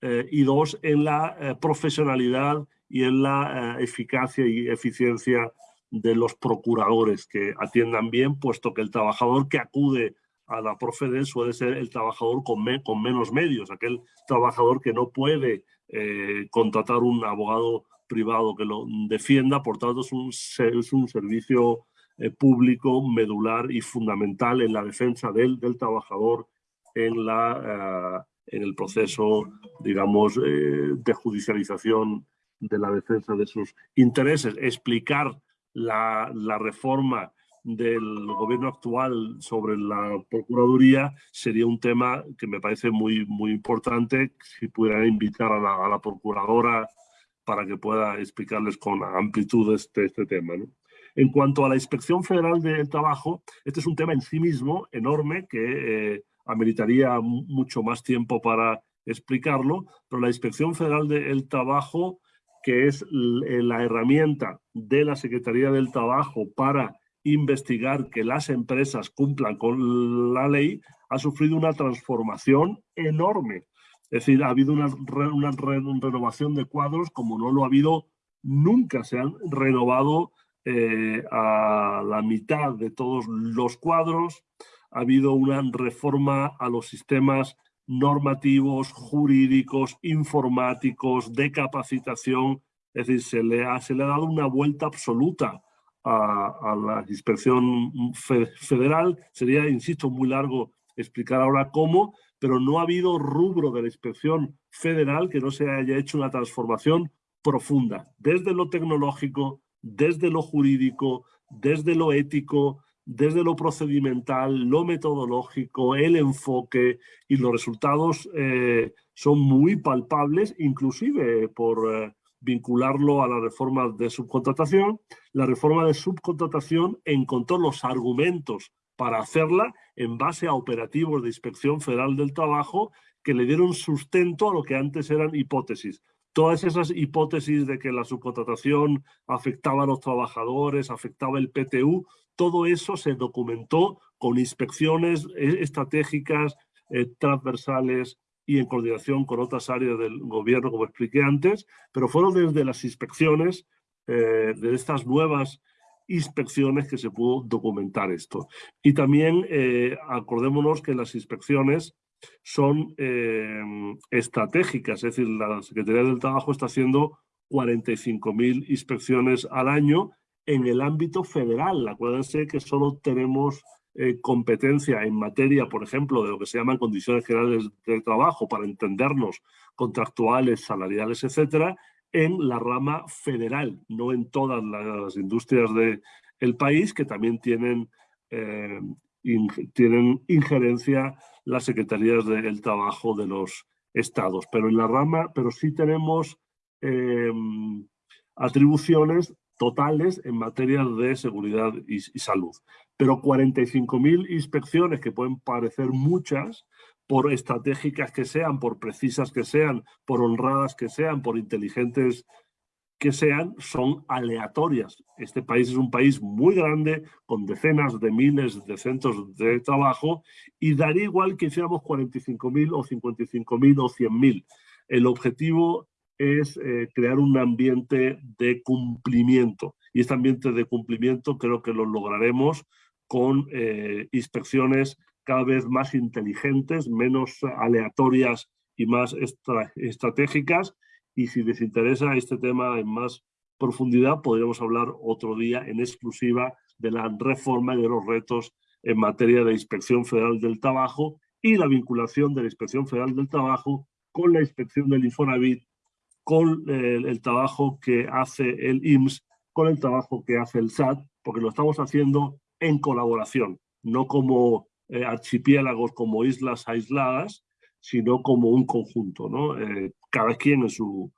eh, y dos, en la eh, profesionalidad y en la eficacia y eficiencia de los procuradores que atiendan bien, puesto que el trabajador que acude a la Profede suele ser el trabajador con, con menos medios, aquel trabajador que no puede eh, contratar un abogado privado que lo defienda, por tanto es un, es un servicio eh, público medular y fundamental en la defensa del, del trabajador en, la, eh, en el proceso, digamos, de judicialización de la defensa de sus intereses. Explicar la, la reforma del gobierno actual sobre la Procuraduría sería un tema que me parece muy, muy importante si pudieran invitar a la, Procuradora para que pueda explicarles con amplitud este, este tema. En cuanto a la Inspección Federal del Trabajo, este es un tema en sí mismo enorme que eh, ameritaría mucho más tiempo para explicarlo, pero la Inspección Federal del Trabajo, que es la herramienta de la Secretaría del Trabajo para investigar que las empresas cumplan con la ley, ha sufrido una transformación enorme. Es decir, ha habido una, renovación de cuadros como no lo ha habido nunca. Se han renovado eh, a la mitad de todos los cuadros. Ha habido una reforma a los sistemas normativos, jurídicos, informáticos, de capacitación. Es decir, se le ha, se le ha dado una vuelta absoluta a, la inspección federal. Sería, insisto, muy largo explicar ahora cómo, pero no ha habido rubro de la inspección federal que no se haya hecho una transformación profunda, desde lo tecnológico, desde lo jurídico, desde lo ético, desde lo procedimental, lo metodológico, el enfoque y los resultados eh, son muy palpables, inclusive por eh, vincularlo a la reforma de subcontratación. La reforma de subcontratación encontró los argumentos para hacerla en base a operativos de Inspección Federal del Trabajo que le dieron sustento a lo que antes eran hipótesis. Todas esas hipótesis de que la subcontratación afectaba a los trabajadores, afectaba el PTU, todo eso se documentó con inspecciones eh, estratégicas, eh, transversales y en coordinación con otras áreas del gobierno, como expliqué antes, pero fueron desde las inspecciones eh, de estas nuevas inspecciones que se pudo documentar esto. Y también acordémonos que las inspecciones son estratégicas, es decir, la Secretaría del Trabajo está haciendo 45.000 inspecciones al año en el ámbito federal. Acuérdense que solo tenemos eh, competencia en materia, por ejemplo, de lo que se llaman condiciones generales de trabajo, para entendernos, contractuales, salariales, etcétera, en la rama federal, no en todas las industrias del país, que también tienen, eh, tienen injerencia las secretarías del trabajo de los estados. Pero en la rama, pero sí tenemos eh, atribuciones totales en materia de seguridad y, salud. Pero 45.000 inspecciones, que pueden parecer muchas, por estratégicas que sean, por precisas que sean, por honradas que sean, por inteligentes que sean, son aleatorias. Este país es un país muy grande, con decenas de miles de centros de trabajo, y daría igual que hiciéramos 45.000 o 55.000 o 100.000. El objetivo es eh, crear un ambiente de cumplimiento. Y este ambiente de cumplimiento creo que lo lograremos con eh, inspecciones cada vez más inteligentes, menos aleatorias y más estratégicas. Y si les interesa este tema en más profundidad, podríamos hablar otro día en exclusiva de la reforma y de los retos en materia de Inspección Federal del Trabajo y la vinculación de la Inspección Federal del Trabajo con la inspección del Infonavit con el, trabajo que hace el IMSS, con el trabajo que hace el SAT, porque lo estamos haciendo en colaboración, no como eh, archipiélagos, como islas aisladas, sino como un conjunto, ¿no? Eh, cada quien en su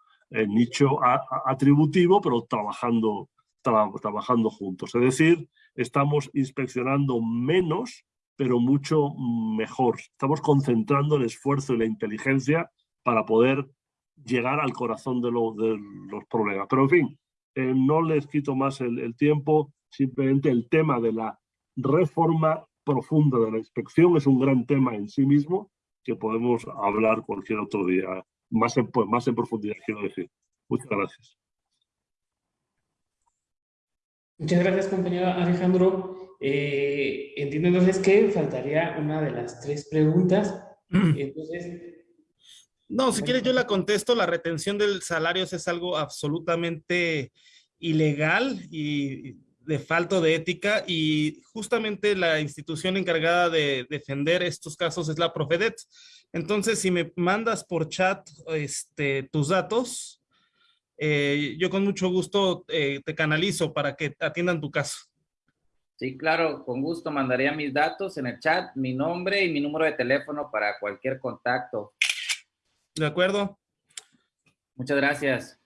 nicho atributivo, pero trabajando, trabajando juntos. Es decir, estamos inspeccionando menos, pero mucho mejor. Estamos concentrando el esfuerzo y la inteligencia para poder llegar al corazón de, de los problemas. Pero en fin, eh, no les quito más el, tiempo, simplemente el tema de la reforma profunda de la inspección es un gran tema en sí mismo que podemos hablar cualquier otro día, más en, pues, más en profundidad, quiero decir. Muchas gracias. Muchas gracias, compañero Alejandro. Eh, entiendo entonces que faltaría una de las tres preguntas. Entonces, no, si quieres yo la contesto, la retención del salario es algo absolutamente ilegal y de falta de ética y justamente la institución encargada de defender estos casos es la Profedet. Entonces, si me mandas por chat este, tus datos, eh, yo con mucho gusto eh, te canalizo para que atiendan tu caso. Sí, claro, con gusto mandaría mis datos en el chat, mi nombre y mi número de teléfono para cualquier contacto. ¿De acuerdo? Muchas gracias.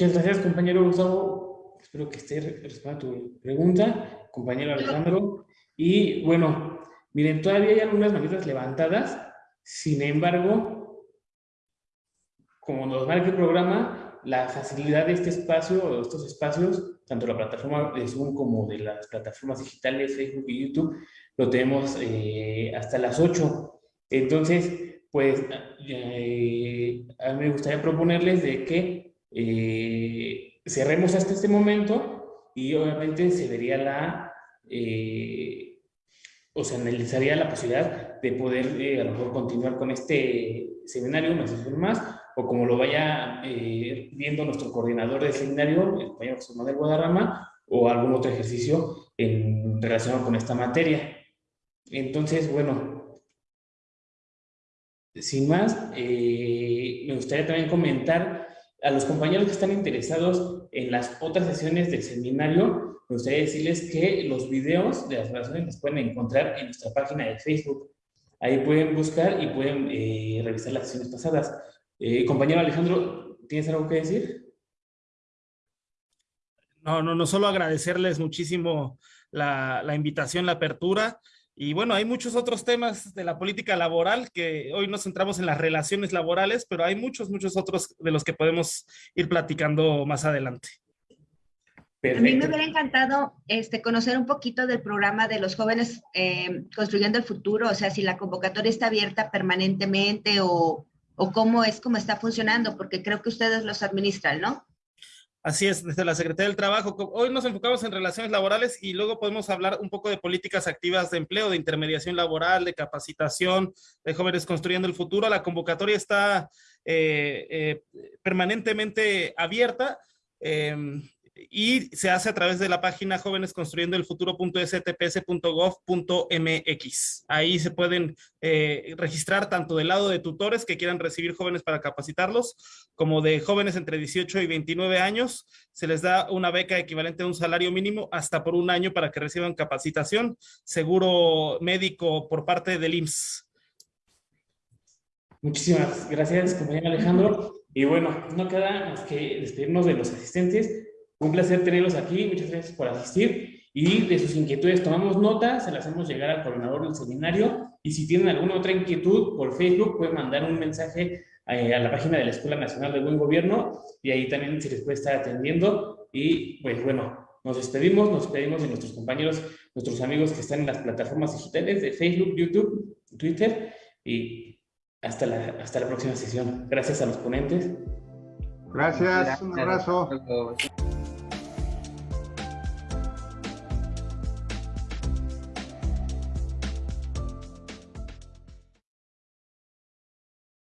Muchas gracias, compañero Gustavo. Espero que esté respondiendo tu pregunta, compañero Alejandro. Y bueno, miren, todavía hay algunas manitas levantadas. Sin embargo, como nos marca el programa, la facilidad de este espacio, o estos espacios, tanto la plataforma de Zoom como de las plataformas digitales, Facebook y YouTube, lo tenemos eh, hasta las 8. Entonces, pues, eh, a mí me gustaría proponerles de que eh, cerremos hasta este momento y obviamente se vería la, o se analizaría la posibilidad de poder a lo mejor continuar con este seminario, una sesión más, o como lo vaya viendo nuestro coordinador de seminario, el compañero José Manuel Guadarrama, o algún otro ejercicio en relación con esta materia. Entonces, bueno, sin más, eh, me gustaría también comentar a los compañeros que están interesados en las otras sesiones del seminario, me gustaría decirles que los videos de las grabaciones los pueden encontrar en nuestra página de Facebook. Ahí pueden buscar y pueden eh, revisar las sesiones pasadas. Eh, compañero Alejandro, ¿tienes algo que decir? No, no, no solo agradecerles muchísimo la invitación, la apertura. Y bueno, hay muchos otros temas de la política laboral que hoy nos centramos en las relaciones laborales, pero hay muchos, muchos otros de los que podemos ir platicando más adelante. A mí me hubiera encantado este, conocer un poquito del programa de los jóvenes eh, construyendo el futuro, o sea, si la convocatoria está abierta permanentemente o, o cómo es, cómo está funcionando, porque creo que ustedes los administran, ¿no? Así es, desde la Secretaría del Trabajo. Hoy nos enfocamos en relaciones laborales y luego podemos hablar un poco de políticas activas de empleo, de intermediación laboral, de capacitación, de jóvenes construyendo el futuro. La convocatoria está eh, eh, permanentemente abierta. Eh, y se hace a través de la página jóvenes construyendo el futuro.stps.gov.mx. Ahí se pueden eh, registrar tanto del lado de tutores que quieran recibir jóvenes para capacitarlos, como de jóvenes entre 18 y 29 años. Se les da una beca equivalente a un salario mínimo hasta por un año para que reciban capacitación, seguro médico por parte del IMSS. Muchísimas gracias, compañero Alejandro. Y bueno, no queda más que despedirnos de los asistentes un placer tenerlos aquí, muchas gracias por asistir y de sus inquietudes tomamos nota, se las hacemos llegar al coordinador del seminario y si tienen alguna otra inquietud por Facebook pueden mandar un mensaje eh, a la página de la Escuela Nacional de Buen Gobierno y ahí también se les puede estar atendiendo y pues bueno, nos despedimos, nos despedimos de nuestros compañeros, nuestros amigos que están en las plataformas digitales de Facebook, YouTube, Twitter y hasta la, hasta la próxima sesión. Gracias a los ponentes. Gracias, un abrazo.